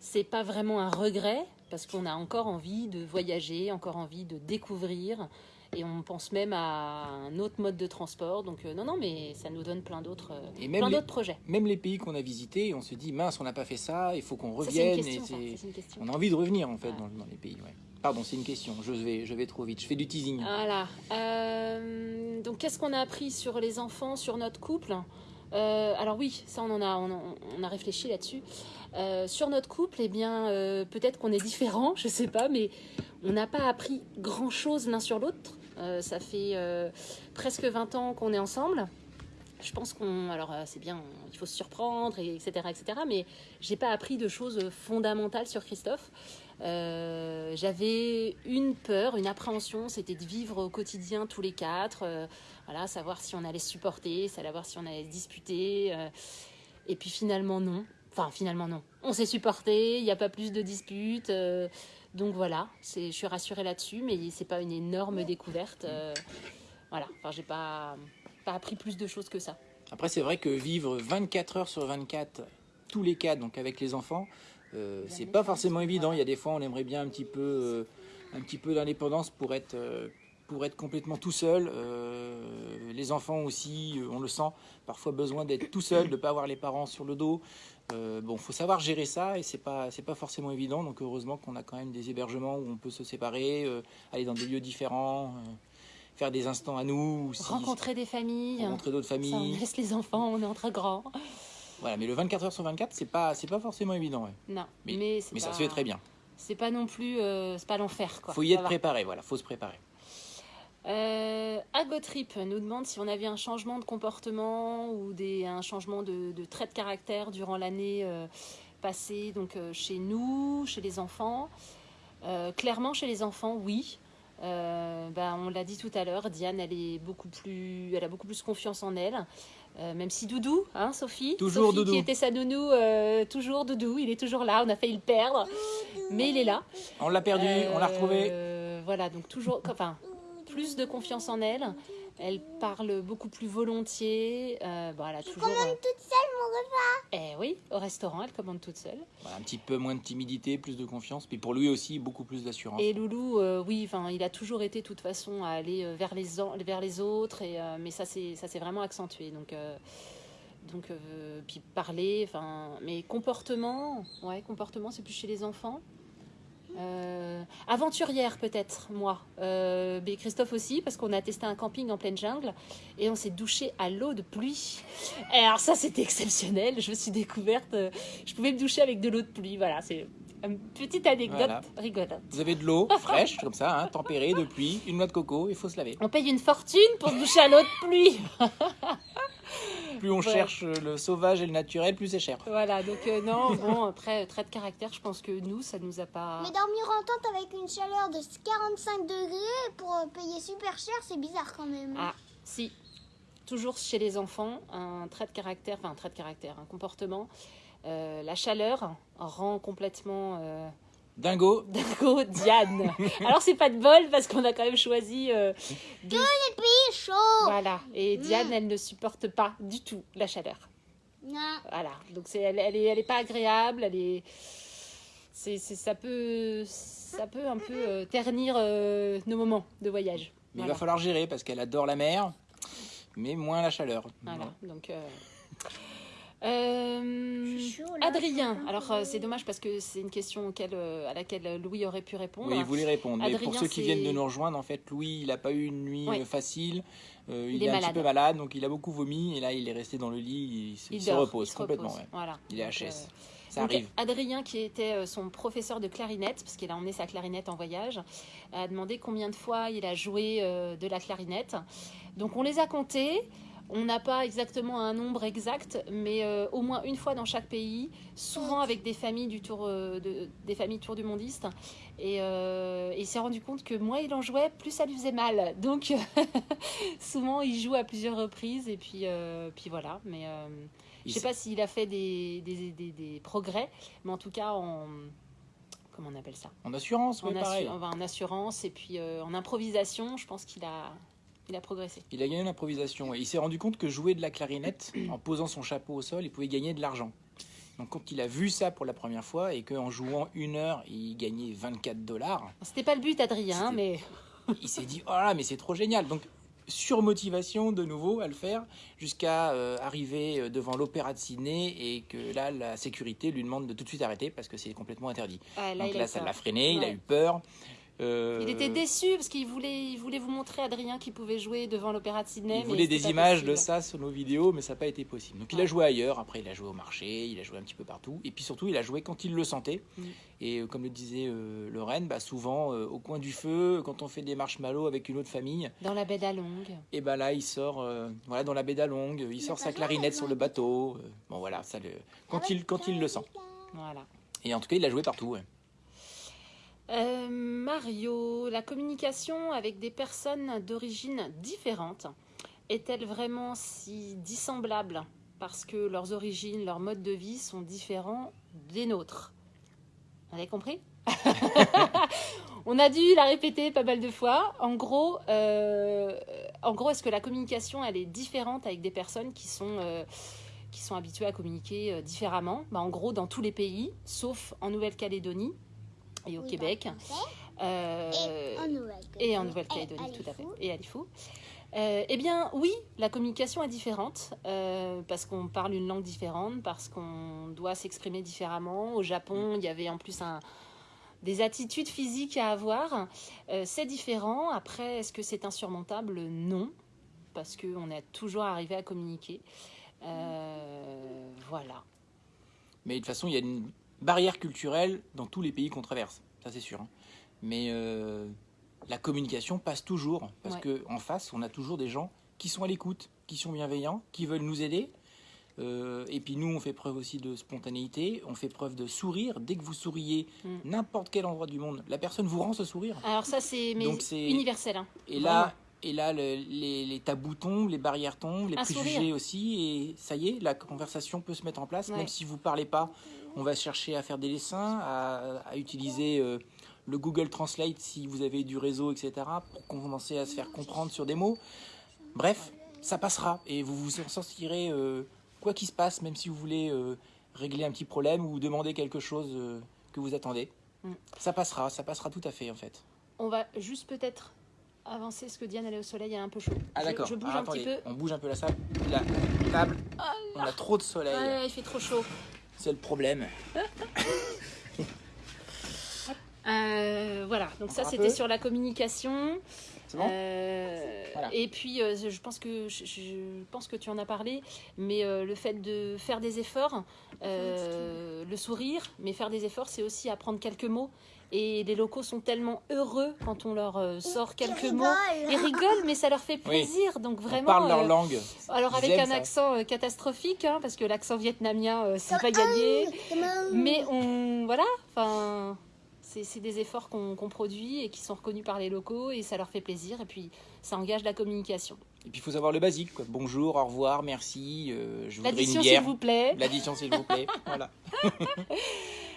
Speaker 2: c'est pas vraiment un regret parce qu'on a encore envie de voyager, encore envie de découvrir. Et on pense même à un autre mode de transport. Donc euh, non, non, mais ça nous donne plein d'autres, euh, projets.
Speaker 1: Même les pays qu'on a visités, on se dit mince, on n'a pas fait ça, il faut qu'on
Speaker 2: Ça, c'est une
Speaker 1: revienne.
Speaker 2: question.
Speaker 1: et
Speaker 2: ça, une question.
Speaker 1: on a envie de revenir en fait
Speaker 2: Ouais.
Speaker 1: dans, dans les pays. ouais. Pardon, c'est une question. Je vais, je vais trop vite. Je fais du teasing.
Speaker 2: Voilà. Euh, donc, qu'est-ce qu'on a appris sur les enfants, sur notre couple? Euh, Alors oui, ça, on en a, on, a réfléchi là-dessus. Euh, sur notre couple, eh bien, peut-être qu'on est différents, je sais pas, mais on n'a pas appris grand-chose l'un sur l'autre. Ça fait presque 20 ans qu'on est ensemble. Je pense qu'on, alors euh, c'est bien, il faut se surprendre, et etc., etc. Mais j'ai pas appris de choses fondamentales sur Christophe. Euh, J'avais une peur, une appréhension, c'était de vivre au quotidien tous les quatre. euh, voilà, savoir si on allait supporter, savoir si on allait disputer. et puis finalement non. Enfin finalement non. On s'est supporté, il n'y a pas plus de disputes. donc voilà, je suis rassurée là-dessus, mais c'est pas une énorme découverte. voilà, enfin j'ai pas pas appris plus de choses que ça.
Speaker 1: Après, c'est vrai que vivre 24 heures sur 24, tous les cas, donc avec les enfants, euh, c'est pas forcément évident. Il y a des fois, on aimerait bien un petit peu, euh, un petit peu d'indépendance pour être, euh, pour être complètement tout seul. Euh, les enfants aussi, on le sent, parfois besoin d'être tout seul, de ne pas avoir les parents sur le dos. Bon, faut savoir gérer ça et c'est pas, c'est pas forcément évident. Donc heureusement qu'on a quand même des hébergements où on peut se séparer, aller dans des lieux différents, faire des instants à nous, ou si-
Speaker 2: Rencontrer des familles.
Speaker 1: rencontrer d'autres
Speaker 2: Ça, on
Speaker 1: familles.
Speaker 2: laisse les enfants, on est entre grands.
Speaker 1: Voilà, mais le 24 heures sur 24, c'est pas, c'est pas forcément évident. ouais.
Speaker 2: Non,
Speaker 1: Mais-
Speaker 2: mais,
Speaker 1: ça se fait très bien.
Speaker 2: C'est pas non plus, euh, c'est pas l'enfer quoi.
Speaker 1: Faut y être préparé, voilà, faut se préparer.
Speaker 2: Euh, Agotrip nous demande si on avait un changement de comportement ou des, un changement de, de trait de caractère durant l'année euh, passée, donc euh, chez nous, chez les enfants. Clairement, chez les enfants, oui. Euh, bah, on l'a dit tout à l'heure, Diane, elle est beaucoup plus, elle a beaucoup plus confiance en elle. Euh, même si Doudou, hein, Sophie,
Speaker 1: Toujours
Speaker 2: Sophie
Speaker 1: Doudou.
Speaker 2: qui était sa nounou, euh, toujours Doudou, il est toujours là. On a failli le perdre, mais il est là.
Speaker 1: On l'a perdu, on l'a retrouvé.
Speaker 2: Voilà, donc toujours, enfin, plus de confiance en elle. Elle parle beaucoup plus volontiers. Euh, bon, elle a toujours.
Speaker 3: commande toute seule mon repas.
Speaker 2: Eh oui, au restaurant, elle commande toute seule.
Speaker 1: Voilà, un petit peu moins de timidité, plus de confiance. Puis pour lui aussi, beaucoup plus d'assurance.
Speaker 2: Et Loulou, euh, oui, enfin, il a toujours été de toute façon à aller euh, vers les, vers les autres, et, euh, mais ça c'est ça s'est vraiment accentué. Donc, euh, donc euh, puis parler, enfin, mais comportement, ouais, comportement, c'est plus chez les enfants. Euh, aventurière peut-être, moi. Euh, mais Christophe aussi, parce qu'on a testé un camping en pleine jungle et on s'est douché à l'eau de pluie. Et alors ça, c'était exceptionnel. Je me suis découverte, euh, je pouvais me doucher avec de l'eau de pluie. Voilà, c'est une petite anecdote
Speaker 1: Voilà.
Speaker 2: rigolote.
Speaker 1: Vous avez de l'eau fraîche, comme ça, hein, tempérée, de pluie, une noix de coco, il faut se laver.
Speaker 2: On paye une fortune pour se doucher à l'eau de pluie.
Speaker 1: Plus on
Speaker 2: Ouais.
Speaker 1: cherche le sauvage et le naturel, plus c'est cher.
Speaker 2: Voilà, donc euh, non, bon, après, trait de caractère, je pense que nous, ça nous a pas...
Speaker 3: Mais dormir en tente avec une chaleur de 45 degrés pour euh, payer super cher, c'est bizarre quand même.
Speaker 2: Ah, si. Toujours chez les enfants, un trait de caractère, enfin un trait de caractère, un comportement. euh, la chaleur rend complètement euh,
Speaker 1: Dingo,
Speaker 2: dingo Diane. Alors c'est pas de bol parce qu'on a quand même choisi euh, des-
Speaker 3: C'est chaud.
Speaker 2: voilà et Diane elle ne supporte pas du tout la chaleur.
Speaker 3: Non.
Speaker 2: Voilà donc c'est elle, elle est elle est pas agréable elle est c'est c'est- ça peut ça peut un peu euh, ternir euh, nos moments de voyage.
Speaker 1: mais il va falloir gérer parce qu'elle adore la mer, mais moins la chaleur.
Speaker 2: Voilà, donc. euh, euh, Adrien, alors euh, c'est dommage parce que c'est une question auquel, euh, à laquelle Louis aurait pu répondre.
Speaker 1: Oui, il voulait répondre. Mais
Speaker 2: Adrien,
Speaker 1: pour ceux qui viennent de nous rejoindre, en fait, Louis, il n'a pas eu une nuit
Speaker 2: Ouais.
Speaker 1: facile. Euh, il,
Speaker 2: Il
Speaker 1: est,
Speaker 2: est
Speaker 1: un petit peu malade, donc il a beaucoup vomi. Et là, il est resté dans le lit, il, se-
Speaker 2: il,
Speaker 1: repose
Speaker 2: il se
Speaker 1: complètement.
Speaker 2: repose,
Speaker 1: ouais.
Speaker 2: Voilà.
Speaker 1: Il est
Speaker 2: Donc,
Speaker 1: HS.
Speaker 2: euh,
Speaker 1: Ça
Speaker 2: donc. Adrien, qui était son professeur de clarinette, parce qu'il a emmené sa clarinette en voyage, a demandé combien de fois il a joué euh, de la clarinette. Donc on les a comptés. On n'a pas exactement un nombre exact, mais euh, au moins une fois dans chaque pays, souvent avec des familles du tour, euh, de, des familles tour du mondiste. Et, euh, et il s'est rendu compte que moins il en jouait, plus ça lui faisait mal. Donc souvent il joue à plusieurs reprises et puis, puis voilà. Mais je
Speaker 1: Il
Speaker 2: sais pas s'il a fait des, des, des- des progrès, mais en tout cas en comment on appelle ça?
Speaker 1: En assurance,
Speaker 2: en,
Speaker 1: oui,
Speaker 2: assu- enfin, en assurance et puis euh, en improvisation, je pense qu'il a, il a progressé.
Speaker 1: Il a gagné l'improvisation. Et il s'est rendu compte que jouer de la clarinette, en posant son chapeau au sol, il pouvait gagner de l'argent. Donc quand il a vu ça pour la première fois et qu'en jouant une heure, il gagnait 24 dollars,
Speaker 2: C'était pas le but, Adrien,
Speaker 1: C'était-
Speaker 2: mais
Speaker 1: il s'est dit, oh là, mais c'est trop génial. Donc surmotivation de nouveau à le faire jusqu'à euh, arriver euh, devant l'opéra de Sydney et que là, la sécurité lui demande de tout de suite arrêter parce que c'est complètement interdit.
Speaker 2: ah, là,
Speaker 1: Donc là, ça l'a freiné, il a eu peur. Euh,
Speaker 2: Il était déçu parce qu'il voulait, il voulait vous montrer Adrien qui pouvait jouer devant l'opéra de Sydney.
Speaker 1: Il
Speaker 2: mais
Speaker 1: voulait des images de ça sur nos vidéos, mais ça n'a pas été possible. Donc il a joué ailleurs, après il a joué au marché, il a joué un petit peu partout. Et puis surtout, il a joué quand il le sentait.
Speaker 2: Mm.
Speaker 1: Et euh, comme le disait euh, Lorraine, bah, souvent euh, au coin du feu, quand on fait des marshmallows avec une autre famille,
Speaker 2: Dans la baie d'Along.
Speaker 1: et ben là il sort euh, voilà, dans la baie d'Along, il sort sa clarinette sur le bateau. euh, bon voilà, ça le... quand, il, quand il le sent.
Speaker 2: Voilà.
Speaker 1: Et en tout cas, il a joué partout. ouais.
Speaker 2: Euh, Mario, la communication avec des personnes d'origine différente est-elle vraiment si dissemblable parce que leurs origines, leurs modes de vie sont différents des nôtres? Vous avez compris? On a dû la répéter pas mal de fois. En gros, euh, en gros, est-ce que la communication elle est différente avec des personnes qui sont euh, qui sont habituées à communiquer différemment? Bah, En gros, dans tous les pays, sauf en Nouvelle-Calédonie et au
Speaker 3: Oui,
Speaker 2: Québec. Euh,
Speaker 3: Et en Nouvelle-Calédonie.
Speaker 2: tout à fait. Et à Lifou. Euh, eh bien, oui, la communication est différente euh, parce qu'on parle une langue différente, parce qu'on doit s'exprimer différemment. Au Japon, il y avait en plus un, des attitudes physiques à avoir. Euh, c'est différent. Après, est-ce que c'est insurmontable? Non, parce qu'on est toujours arrivé à communiquer. Euh, voilà.
Speaker 1: Mais de toute façon, il y a une barrière culturelle dans tous les pays qu'on traverse, ça c'est sûr. hein. Mais euh, la communication passe toujours, parce
Speaker 2: Ouais.
Speaker 1: que en face, on a toujours des gens qui sont à l'écoute, qui sont bienveillants, qui veulent nous aider. Euh, et puis nous, on fait preuve aussi de spontanéité, on fait preuve de sourire. Dès que vous souriez,
Speaker 2: Mm.
Speaker 1: n'importe quel endroit du monde, la personne vous rend ce sourire.
Speaker 2: Alors ça, c'est universel. hein.
Speaker 1: Et là, et là le- les, les tabous tombent, les barrières tombent, les
Speaker 2: Un
Speaker 1: préjugés
Speaker 2: sourire.
Speaker 1: aussi, et ça y est, la conversation peut se mettre en place.
Speaker 2: Ouais.
Speaker 1: Même si vous parlez pas, on va chercher à faire des dessins, à, à utiliser euh, le Google Translate si vous avez du réseau, etc., pour commencer à se faire comprendre sur des mots. Bref, ça passera, et vous vous en sortirez euh, quoi qu'il se passe, même si vous voulez euh, régler un petit problème ou demander quelque chose que vous attendez.
Speaker 2: Mm.
Speaker 1: Ça passera, ça passera tout à fait en fait.
Speaker 2: On va juste peut-être avancer parce que Diane elle est au soleil, elle est un peu chaud.
Speaker 1: Ah
Speaker 2: Je-
Speaker 1: d'accord.
Speaker 2: Je, bouge
Speaker 1: Alors,
Speaker 2: un petit peu.
Speaker 1: On bouge un peu la salle. La table. on a trop de soleil.
Speaker 2: Ouais, il fait trop chaud.
Speaker 1: C'est le problème.
Speaker 2: Euh, voilà, donc ça
Speaker 1: Encore
Speaker 2: c'était sur la communication.
Speaker 1: C'est bon
Speaker 2: Euh,
Speaker 1: Voilà.
Speaker 2: Et puis euh, je pense que je, je pense que tu en as parlé, mais euh, le fait de faire des efforts, euh, le sourire, mais faire des efforts, c'est aussi apprendre quelques mots. Et les locaux sont tellement heureux quand on leur euh, sort quelques
Speaker 3: Ils
Speaker 2: mots. Ils
Speaker 3: rigolent.
Speaker 2: mais ça leur fait plaisir. Donc
Speaker 1: On
Speaker 2: vraiment.
Speaker 1: parle leur
Speaker 2: euh,
Speaker 1: langue.
Speaker 2: Alors
Speaker 1: Ils
Speaker 2: avec un
Speaker 1: ça.
Speaker 2: accent euh, catastrophique, hein, parce que l'accent vietnamien, euh, c'est pas gagné. Mais on, voilà, enfin, c'est des efforts qu'on produit et qui sont reconnus par les locaux et ça leur fait plaisir et puis ça engage la communication.
Speaker 1: Et puis il faut savoir le basique. Quoi. Bonjour, au revoir, merci. euh, je voudrais une
Speaker 2: L'addition, s'il vous plaît.
Speaker 1: L'addition, s'il vous plaît. voilà.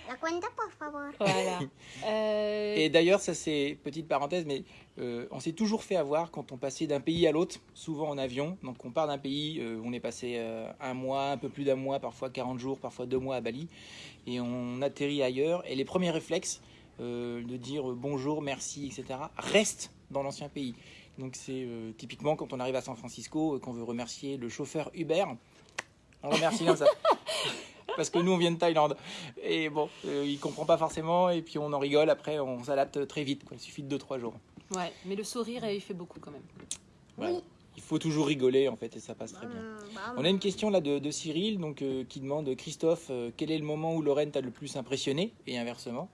Speaker 3: La cuenta, por favor.
Speaker 2: Voilà. Euh,
Speaker 1: Et d'ailleurs, ça c'est petite parenthèse, mais euh, on s'est toujours fait avoir quand on passait d'un pays à l'autre, souvent en avion. Donc on part d'un pays, euh, on est passé euh, un mois, un peu plus d'un mois, parfois 40 jours, parfois deux mois à Bali, et on atterrit ailleurs. Et les premiers réflexes euh, de dire bonjour, merci, etc., restent dans l'ancien pays. Donc c'est euh, typiquement quand on arrive à San Francisco, euh, qu'on veut remercier le chauffeur Uber, on remercie comme ça. Parce que nous, on vient de Thaïlande. Et bon, euh, il comprend pas forcément. Et puis, on en rigole. Après, on s'adapte très vite. Quoi. Il suffit de 2-3 jours.
Speaker 2: ouais, mais le sourire, il fait beaucoup quand même.
Speaker 1: Voilà. Il faut toujours rigoler, en fait, et ça passe très bien. On a une question là de, de Cyril donc, euh, qui demande Christophe, euh, quel est le moment où Lorraine t'a le plus impressionné? Et inversement.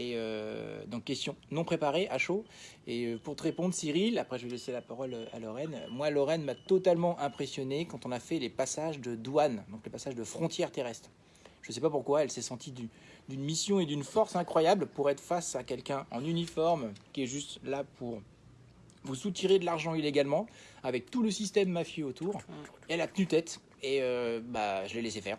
Speaker 1: Et euh, donc, question non préparée, à chaud. Et euh, pour te répondre, Cyril, après je vais laisser la parole euh, à Lorraine. Moi, Lorraine m'a totalement impressionné quand on a fait les passages de douane, donc les passages de frontières terrestres. Je ne sais pas pourquoi, elle s'est sentie du- d'une mission et d'une force incroyable pour être face à quelqu'un en uniforme qui est juste là pour vous soutirer de l'argent illégalement, avec tout le système mafieux autour. Elle a tenu tête et euh, bah, je l'ai laissé faire.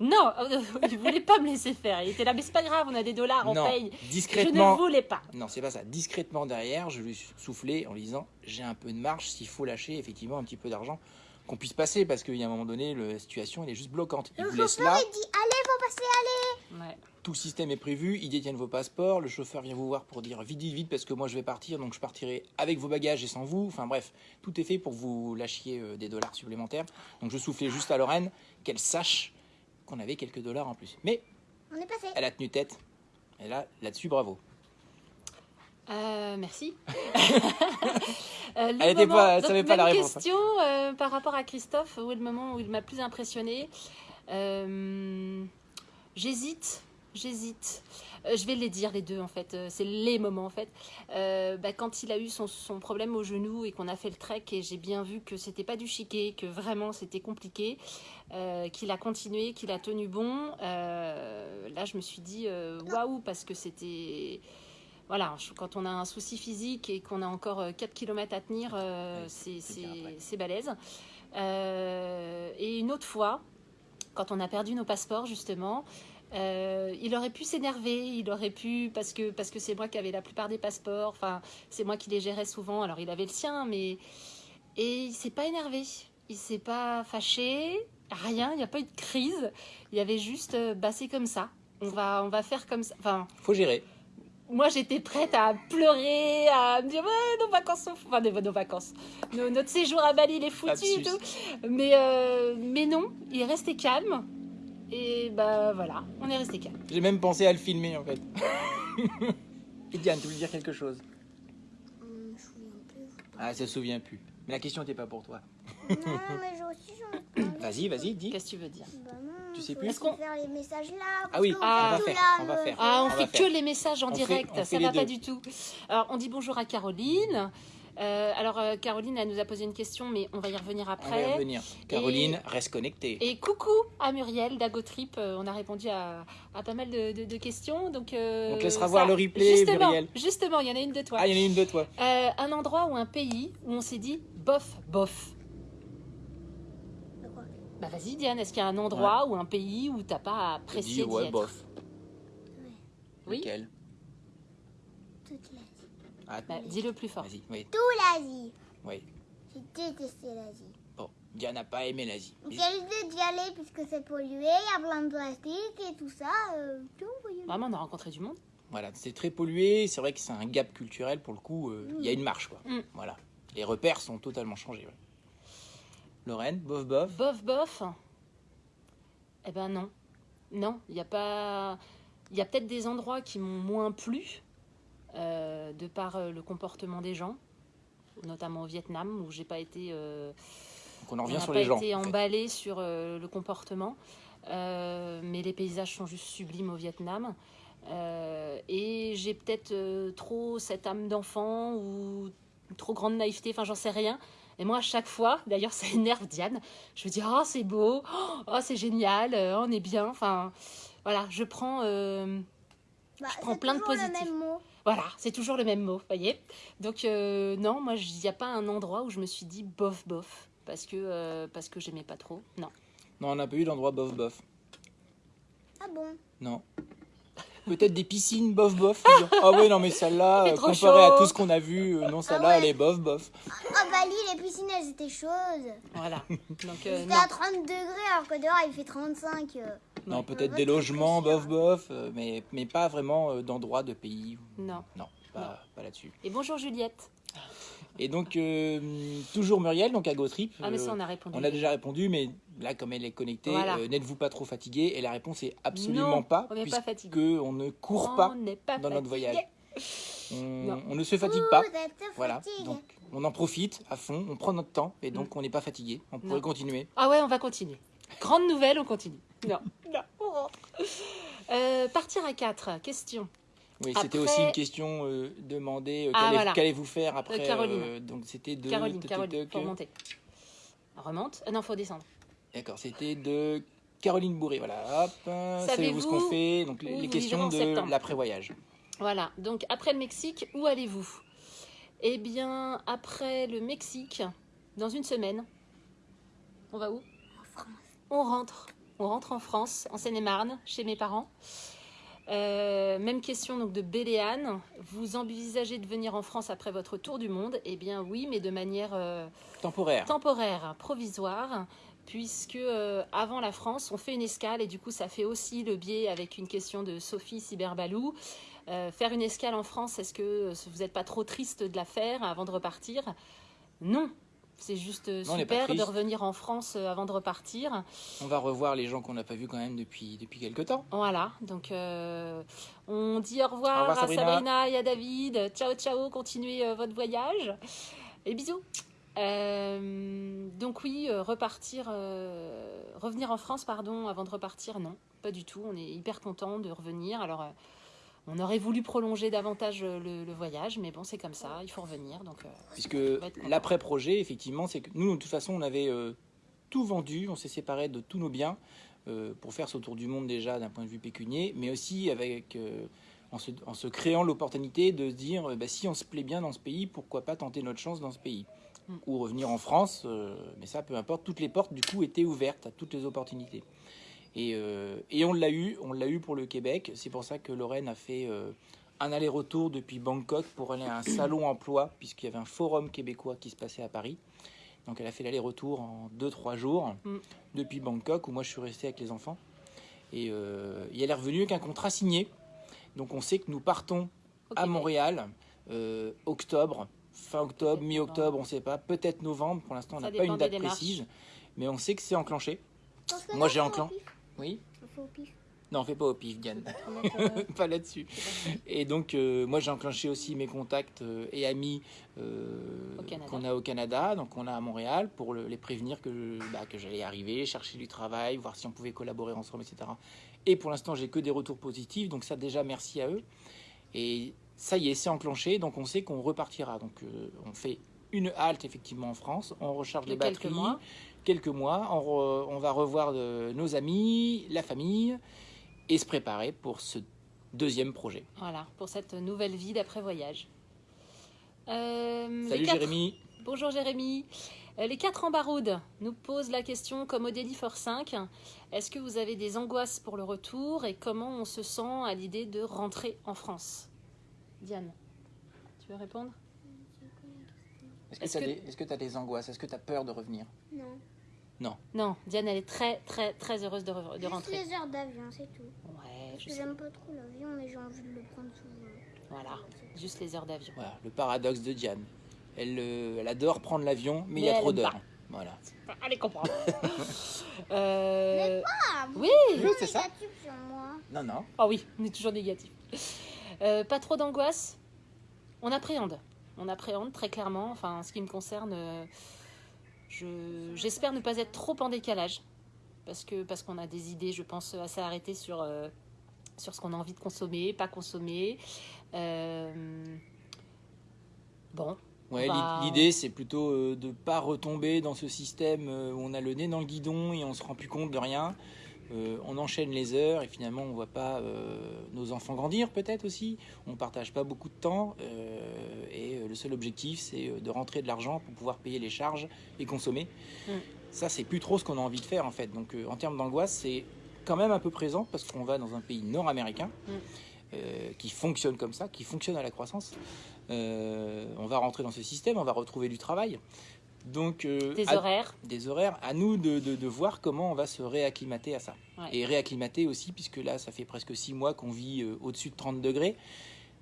Speaker 2: Non, euh, il voulait pas me laisser faire. Il était là, mais c'est pas grave, on a des dollars, on
Speaker 1: non,
Speaker 2: paye. Je ne
Speaker 1: discrètement.
Speaker 2: voulais pas.
Speaker 1: Non, c'est pas ça. Discrètement derrière, je lui ai soufflé en lui disant j'ai un peu de marge s'il faut lâcher effectivement un petit peu d'argent qu'on puisse passer parce qu'il y a un moment donné la situation elle est juste bloquante. Il
Speaker 3: Le
Speaker 1: vous laisse
Speaker 3: chauffeur,
Speaker 1: là,
Speaker 3: il dit allez, faut passer, allez.
Speaker 2: Ouais.
Speaker 1: tout le système est prévu, ils détiennent vos passeports, le chauffeur vient vous voir pour dire vite vite vite parce que moi je vais partir donc je partirai avec vos bagages et sans vous. Enfin bref, tout est fait pour que vous lâchiez euh, des dollars supplémentaires. Donc je soufflais juste à Lorraine qu'elle sache qu'on avait quelques dollars en plus. Mais
Speaker 3: On est passé.
Speaker 1: elle a tenu tête. Et là, là-dessus, bravo.
Speaker 2: Euh, merci. Euh, le
Speaker 1: Elle était pas-
Speaker 2: donc,
Speaker 1: savait pas
Speaker 2: même
Speaker 1: la réponse, hein.
Speaker 2: question euh, par rapport à Christophe, où est le moment où il m'a plus impressionné Euh, J'hésite, j'hésite. Euh, je vais les dire les deux en fait. Euh, C'est les moments en fait. Euh, bah, quand il a eu son, son problème au genou et qu'on a fait le trek et j'ai bien vu que c'était pas du chiquet, que vraiment c'était compliqué, euh, qu'il a continué, qu'il a tenu bon. euh, là, je me suis dit waouh parce que c'était voilà, quand on a un souci physique et qu'on a encore euh, 4 km à tenir, euh,
Speaker 1: Oui,
Speaker 2: c'est- balèze. Euh, et une autre fois, quand on a perdu nos passeports, justement, euh, il aurait pu s'énerver, il aurait pu, parce que parce que c'est moi qui avais la plupart des passeports, enfin, c'est moi qui les gérais souvent, alors il avait le sien, mais. Et il s'est pas énervé, il s'est pas fâché, rien, il n'y a pas eu de crise, il y avait juste, euh, bah c'est comme ça. On va, on va faire comme ça. Enfin,
Speaker 1: Faut gérer.
Speaker 2: moi j'étais prête à pleurer, à me dire ouais nos vacances sont enfin nos, nos vacances, Nos- notre séjour à Bali il est foutu et tout. Mais euh, mais non, il est resté calme et bah voilà, on est resté calme.
Speaker 1: J'ai même pensé à le filmer en fait. Et Diane, tu voulais dire quelque chose?
Speaker 3: Hum, je me souviens plus.
Speaker 1: Ah, ça se souvient plus. Mais la question n'était pas pour toi.
Speaker 3: non, mais j'ai aussi.
Speaker 1: Vas-y, vas-y, dis.
Speaker 2: Qu'est-ce que tu veux dire?
Speaker 3: Bah non,
Speaker 1: Tu sais plus
Speaker 2: Est-ce qu'on-
Speaker 3: faire les messages là.
Speaker 1: Ah oui,
Speaker 3: qu'on
Speaker 2: on va
Speaker 1: faire,
Speaker 3: là,
Speaker 1: on va
Speaker 3: le-
Speaker 1: faire.
Speaker 2: Ah, on, fait
Speaker 1: faire.
Speaker 2: que les messages en
Speaker 1: On
Speaker 2: direct,
Speaker 1: fait
Speaker 2: ça va pas du tout. Alors on dit bonjour à Caroline. Euh, alors euh, Caroline elle nous a posé une question mais on va y revenir
Speaker 1: On va y
Speaker 2: après.
Speaker 1: revenir. Caroline, reste connectée.
Speaker 2: Et coucou à Muriel d'Agotrip. Euh, on a répondu à, à pas mal de, de- de questions. Donc, euh,
Speaker 1: On te laissera
Speaker 2: ça-
Speaker 1: voir le replay,
Speaker 2: justement,
Speaker 1: Muriel.
Speaker 2: Justement, il y en a une de toi.
Speaker 1: Ah, il y en a une de toi.
Speaker 2: Euh, un endroit ou un pays où on s'est dit bof, bof. Bah vas-y Diane, est-ce qu'il y a un endroit ou un pays où t'as pas apprécié
Speaker 1: dit,
Speaker 2: d'y
Speaker 1: ouais,
Speaker 2: être?
Speaker 1: bof.
Speaker 2: Oui.
Speaker 1: Lequel?
Speaker 3: Toute l'Asie.
Speaker 1: Ah,
Speaker 2: Bah, Dis-le plus fort.
Speaker 1: Vas-y, oui.
Speaker 3: Tout l'Asie.
Speaker 1: oui.
Speaker 3: J'ai détesté l'Asie.
Speaker 1: Bon, Diane n'a pas aimé l'Asie.
Speaker 3: J'ai l'idée d'y aller puisque c'est pollué, il y a plein de plastique et tout ça. Euh, tout.
Speaker 2: Vraiment, on a rencontré du monde.
Speaker 1: Voilà, c'est très pollué. C'est vrai que c'est un gap culturel pour le coup. euh, Il y a une marche, quoi.
Speaker 2: Mm.
Speaker 1: Voilà. Les repères sont totalement changés. ouais. Lorraine, bof, bof.
Speaker 2: Bof, bof. Eh ben non. Non, il n'y a pas. Il y a peut-être des endroits qui m'ont moins plu, euh, de par euh, le comportement des gens, notamment au Vietnam, où j'ai pas été. euh,
Speaker 1: Donc on en
Speaker 2: on
Speaker 1: revient
Speaker 2: n'a
Speaker 1: sur
Speaker 2: pas
Speaker 1: les gens.
Speaker 2: été
Speaker 1: en fait.
Speaker 2: emballé sur euh, le comportement. Euh, mais les paysages sont juste sublimes au Vietnam. Euh, et j'ai peut-être euh, trop cette âme d'enfant ou une trop grande naïveté, enfin j'en sais rien. Et moi, à chaque fois, d'ailleurs, ça énerve Diane. Je me dis, oh, c'est beau, oh, c'est génial, on est bien. Enfin, voilà, je prends. euh,
Speaker 3: Bah,
Speaker 2: je prends plein de
Speaker 3: le
Speaker 2: positifs.
Speaker 3: même mot.
Speaker 2: Voilà, c'est toujours le même mot, voyez. Donc, euh, non, moi, il n'y a pas un endroit où je me suis dit bof, bof, parce que, euh, parce que j'aimais pas trop. Non.
Speaker 1: Non, on n'a pas eu d'endroit bof, bof.
Speaker 3: Ah bon?
Speaker 1: Non. Peut-être des piscines bof, bof. dire, Ah ouais, non, mais celle-là, euh, comparée à tout ce qu'on a vu, euh, non, celle-là,
Speaker 3: ouais.
Speaker 1: elle est bof, bof.
Speaker 3: À Bali, les piscines, elles étaient chaudes.
Speaker 2: Voilà. Donc, euh,
Speaker 3: C'était à 30 degrés alors que dehors, il fait 35. euh.
Speaker 1: Non, peut-être des logements bof, bof, euh, mais, mais pas vraiment euh, d'endroit, de pays.
Speaker 2: Non.
Speaker 1: Non, pas, pas là-dessus.
Speaker 2: Et bonjour Juliette.
Speaker 1: Et donc, euh, toujours Muriel, donc à GoTrip.
Speaker 2: Ah, mais ça,
Speaker 1: euh,
Speaker 2: on a répondu.
Speaker 1: on a déjà répondu, mais là, comme elle est connectée,
Speaker 2: Voilà.
Speaker 1: euh, n'êtes-vous pas trop fatigué Et la réponse est absolument
Speaker 2: Non,
Speaker 1: pas,
Speaker 2: on n'est pas fatigué.
Speaker 1: puisque on ne court pas
Speaker 2: On n'est pas
Speaker 1: dans notre voyage. On, ne se fatigue pas. Voilà, donc on en profite à fond, on prend notre temps et donc on n'est pas fatigué. On pourrait
Speaker 2: Mm. Non.
Speaker 1: continuer.
Speaker 2: Ah ouais, on va continuer. Grande nouvelle, on continue. Non. non. on rentre. Euh, partir à 4, question.
Speaker 1: Oui, c'était aussi une question euh, demandée. euh,
Speaker 2: Ah, voilà.
Speaker 1: Qu'allez-vous faire après
Speaker 2: Caroline.
Speaker 1: euh, Donc c'était de.
Speaker 2: Caroline,
Speaker 1: toc,
Speaker 2: Caroline,
Speaker 1: toc,
Speaker 2: faut remonter. Remonte. Non, faut descendre.
Speaker 1: D'accord, c'était de Caroline Bourré. Voilà, hop. euh, Savez-vous ce qu'on fait? Donc
Speaker 2: où
Speaker 1: les, les questions
Speaker 2: en
Speaker 1: de
Speaker 2: septembre?
Speaker 1: l'après-voyage.
Speaker 2: Voilà, donc après le Mexique, où allez-vous? Eh bien, après le Mexique, dans une semaine, on va où? On rentre. On rentre en France, en Seine-et-Marne, chez mes parents. Euh, même question donc de Béléane. Vous envisagez de venir en France après votre tour du monde? Eh bien oui, mais de manière euh,
Speaker 1: Temporaire.
Speaker 2: temporaire, provisoire, puisque euh, avant la France, on fait une escale et du coup, ça fait aussi le biais avec une question de Sophie Cyberbalou. Faire une escale en France, est-ce que vous n'êtes pas trop triste de la faire avant de repartir? Non. C'est juste euh,
Speaker 1: Non,
Speaker 2: super de revenir en France euh, avant de repartir.
Speaker 1: On va revoir les gens qu'on n'a pas vus quand même depuis, depuis quelques temps.
Speaker 2: Voilà, donc euh, on dit au revoir,
Speaker 1: Au revoir,
Speaker 2: à
Speaker 1: Sabrina.
Speaker 2: Sabrina et à David. Ciao, ciao, continuez euh, votre voyage. Et bisous. Euh, donc oui, repartir, revenir en France, pardon, avant de repartir, non, pas du tout. On est hyper content de revenir. Alors, on aurait voulu prolonger davantage euh, le, le voyage, mais bon, c'est comme ça, il faut revenir. Donc, euh,
Speaker 1: Puisque l'après-projet, effectivement, c'est que nous, de toute façon, on avait euh, tout vendu, on s'est séparé de tous nos biens euh, pour faire ce tour du monde déjà d'un point de vue pécunier, mais aussi avec, en, se, en se créant l'opportunité de se dire, bah, si on se plaît bien dans ce pays, pourquoi pas tenter notre chance dans ce pays
Speaker 2: Mm.
Speaker 1: Ou revenir en France, mais ça, peu importe, toutes les portes, du coup, étaient ouvertes à toutes les opportunités. Et, euh, et on l'a eu, on l'a eu pour le Québec. C'est pour ça que Lorraine a fait euh, un aller-retour depuis Bangkok pour aller à un salon emploi, puisqu'il y avait un forum québécois qui se passait à Paris. Donc elle a fait l'aller-retour en 2-3 jours
Speaker 2: Mm.
Speaker 1: depuis Bangkok, où moi je suis resté avec les enfants. Et, euh, et elle est revenue avec un contrat signé. Donc on sait que nous partons à. Montréal, euh, octobre, fin octobre, mi-octobre, on ne sait pas, peut-être novembre. Pour l'instant, on n'a pas une date précise, mais on sait que c'est enclenché. Moi, j'ai enclenché. Oui
Speaker 3: On fait au pif.
Speaker 1: Non, fais pas au pif, Diane. Pas là-dessus. Et donc, euh, moi, j'ai enclenché aussi mes contacts euh, et amis euh, qu'on a au Canada, donc on a à Montréal, pour le- les prévenir que, bah, que j'allais arriver, chercher du travail, voir si on pouvait collaborer ensemble, etc. Et pour l'instant, j'ai que des retours positifs, donc ça, déjà, merci à eux. Et ça y est, c'est enclenché, donc on sait qu'on repartira. Donc, euh, on fait une halte, effectivement, en France, on recharge les batteries.
Speaker 2: mois.
Speaker 1: Quelques mois, on, re- on va revoir de- nos amis, la famille, et se préparer pour ce deuxième projet.
Speaker 2: Voilà, pour cette nouvelle vie d'après-voyage. Euh,
Speaker 1: Salut
Speaker 2: quatre-
Speaker 1: Jérémy.
Speaker 2: Bonjour Jérémy. Euh, Les quatre en baroude nous posent la question comme Odélie For 5. Est-ce que vous avez des angoisses pour le retour et comment on se sent à l'idée de rentrer en France? Diane, tu veux répondre?
Speaker 1: Est-ce que tu as,
Speaker 2: que-
Speaker 1: des... as des angoisses? Est-ce que tu as peur de revenir?
Speaker 3: Non.
Speaker 2: Non, Diane, elle est très très très heureuse de, re- de
Speaker 3: Juste
Speaker 2: rentrer.
Speaker 3: les heures d'avion, c'est tout.
Speaker 2: Ouais,
Speaker 3: Parce
Speaker 2: je
Speaker 3: que j'aime pas trop l'avion, mais j'ai envie de le prendre souvent.
Speaker 2: Voilà, juste les heures d'avion.
Speaker 1: Voilà, le paradoxe de Diane. Elle, euh, elle adore prendre l'avion, mais, il
Speaker 2: Mais
Speaker 1: y a trop d'heures. Voilà.
Speaker 2: Allez comprendre. euh...
Speaker 3: Ah,
Speaker 2: Oui.
Speaker 1: Oui, c'est ça.
Speaker 3: négatif sur moi.
Speaker 1: Non, non.
Speaker 2: Ah oui, on est toujours négatif. Euh, pas trop d'angoisse. On appréhende. On appréhende très clairement. Enfin, en ce qui me concerne, je- j'espère ne pas être trop en décalage. Parce que parce qu'on a des idées, je pense, assez arrêtées sur, euh, sur ce qu'on a envie de consommer, pas consommer. Euh, Bon,
Speaker 1: Ouais,
Speaker 2: Bah,
Speaker 1: l'i- L'idée, c'est plutôt euh, de pas retomber dans ce système où on a le nez dans le guidon et on se rend plus compte de rien. Euh, on enchaîne les heures et finalement on voit pas euh, nos enfants grandir peut-être aussi. On partage pas beaucoup de temps seul objectif c'est euh, de rentrer de l'argent pour pouvoir payer les charges et consommer.
Speaker 2: Mm.
Speaker 1: Ça c'est plus trop ce qu'on a envie de faire en fait. Donc euh, en termes d'angoisse c'est quand même un peu présent parce qu'on va dans un pays nord-américain
Speaker 2: Mm.
Speaker 1: euh, qui fonctionne comme ça, qui fonctionne à la croissance. Euh, on va rentrer dans ce système, on va retrouver du travail. Donc, euh,
Speaker 2: des
Speaker 1: à-
Speaker 2: horaires.
Speaker 1: des horaires, à nous de, de- de voir comment on va se réacclimater à ça.
Speaker 2: Ouais.
Speaker 1: Et réacclimater aussi, puisque là, ça fait presque six mois qu'on vit au-dessus de 30 degrés.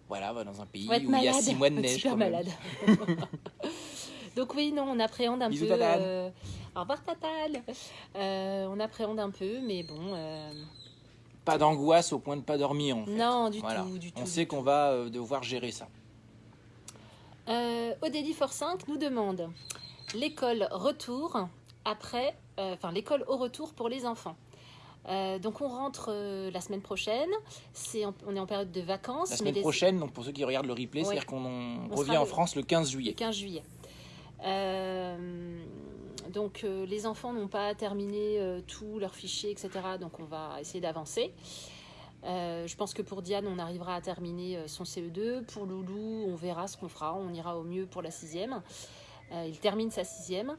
Speaker 1: Voilà, va dans un pays où il y a six mois de neige.
Speaker 2: super
Speaker 1: quand même.
Speaker 2: malade. Donc oui, non, on appréhende un
Speaker 1: Bisous,
Speaker 2: peu. Euh, Au revoir Tatal. Euh, on appréhende un peu, mais bon. euh,
Speaker 1: Pas d'angoisse au point de pas dormir. En fait.
Speaker 2: Non, du
Speaker 1: Voilà.
Speaker 2: tout, du.
Speaker 1: On sait qu'on va euh, devoir gérer ça.
Speaker 2: Euh, Odélie For 5 nous demande l'école retour après, enfin l'école au retour pour les enfants. Euh, donc on rentre euh, la semaine prochaine. En- on est en période de vacances.
Speaker 1: La
Speaker 2: mais
Speaker 1: semaine
Speaker 2: les-
Speaker 1: prochaine, donc pour ceux qui regardent le replay,
Speaker 2: Ouais.
Speaker 1: c'est-à-dire qu'on en
Speaker 2: On
Speaker 1: revient en France le 15
Speaker 2: le
Speaker 1: juillet.
Speaker 2: 15 juillet. Euh, donc les enfants n'ont pas terminé tous leurs fichiers, etc. Donc on va essayer d'avancer. Je pense que pour Diane, on arrivera à terminer son CE2. Pour Loulou, on verra ce qu'on fera. On ira au mieux pour la sixième. Il termine sa sixième.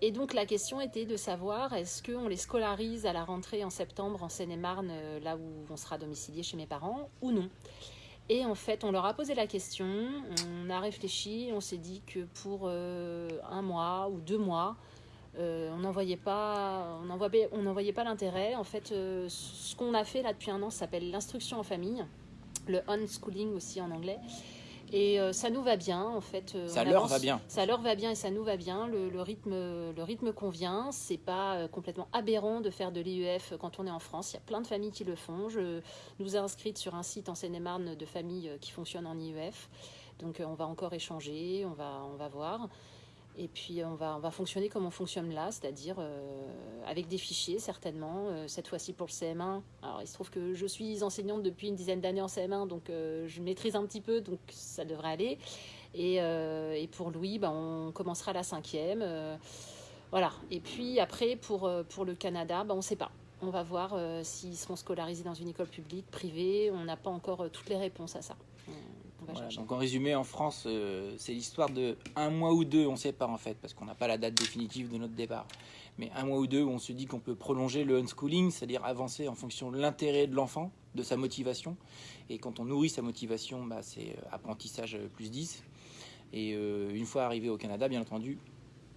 Speaker 2: Et donc la question était de savoir est-ce qu'on les scolarise à la rentrée en septembre en Seine-et-Marne, euh, là où on sera domicilié chez mes parents, ou non? Et en fait, on leur a posé la question, on a réfléchi, on s'est dit que pour euh, un mois ou deux mois, euh, on n'en voyait pas, on pas l'intérêt. En fait, ce qu'on a fait là depuis un an s'appelle l'instruction en famille, le unschooling aussi en anglais. Et euh, ça nous va bien, en fait. euh,
Speaker 1: Ça leur
Speaker 2: avance-
Speaker 1: va bien.
Speaker 2: ça leur va bien et ça nous va bien. Le, le rythme, le rythme convient. C'est pas euh, complètement aberrant de faire de l'IEF quand on est en France. Il y a plein de familles qui le font. Je nous ai inscrites sur un site en Seine-et-Marne de familles qui fonctionnent en IEF. Donc on va encore échanger, on va, on va voir. Et puis on va, on va fonctionner comme on fonctionne là, c'est-à-dire euh, avec des fichiers certainement. Euh, cette fois-ci pour le CM1. Alors il se trouve que je suis enseignante depuis une dizaine d'années en CM1, donc euh, je maîtrise un petit peu, donc ça devrait aller. Et, pour Louis, ben, on commencera la cinquième. voilà. Et puis après, pour, pour le Canada, ben, on ne sait pas. On va voir s'ils seront scolarisés dans une école publique, privée. On n'a pas encore toutes les réponses à ça.
Speaker 1: Voilà, donc en résumé, en France, euh, c'est l'histoire de un mois ou deux, on ne sait pas en fait, parce qu'on n'a pas la date définitive de notre départ. Mais un mois ou deux où on se dit qu'on peut prolonger le unschooling, c'est-à-dire avancer en fonction de l'intérêt de l'enfant, de sa motivation. Et quand on nourrit sa motivation, bah, c'est euh, apprentissage euh, plus 10. Et euh, une fois arrivé au Canada, bien entendu,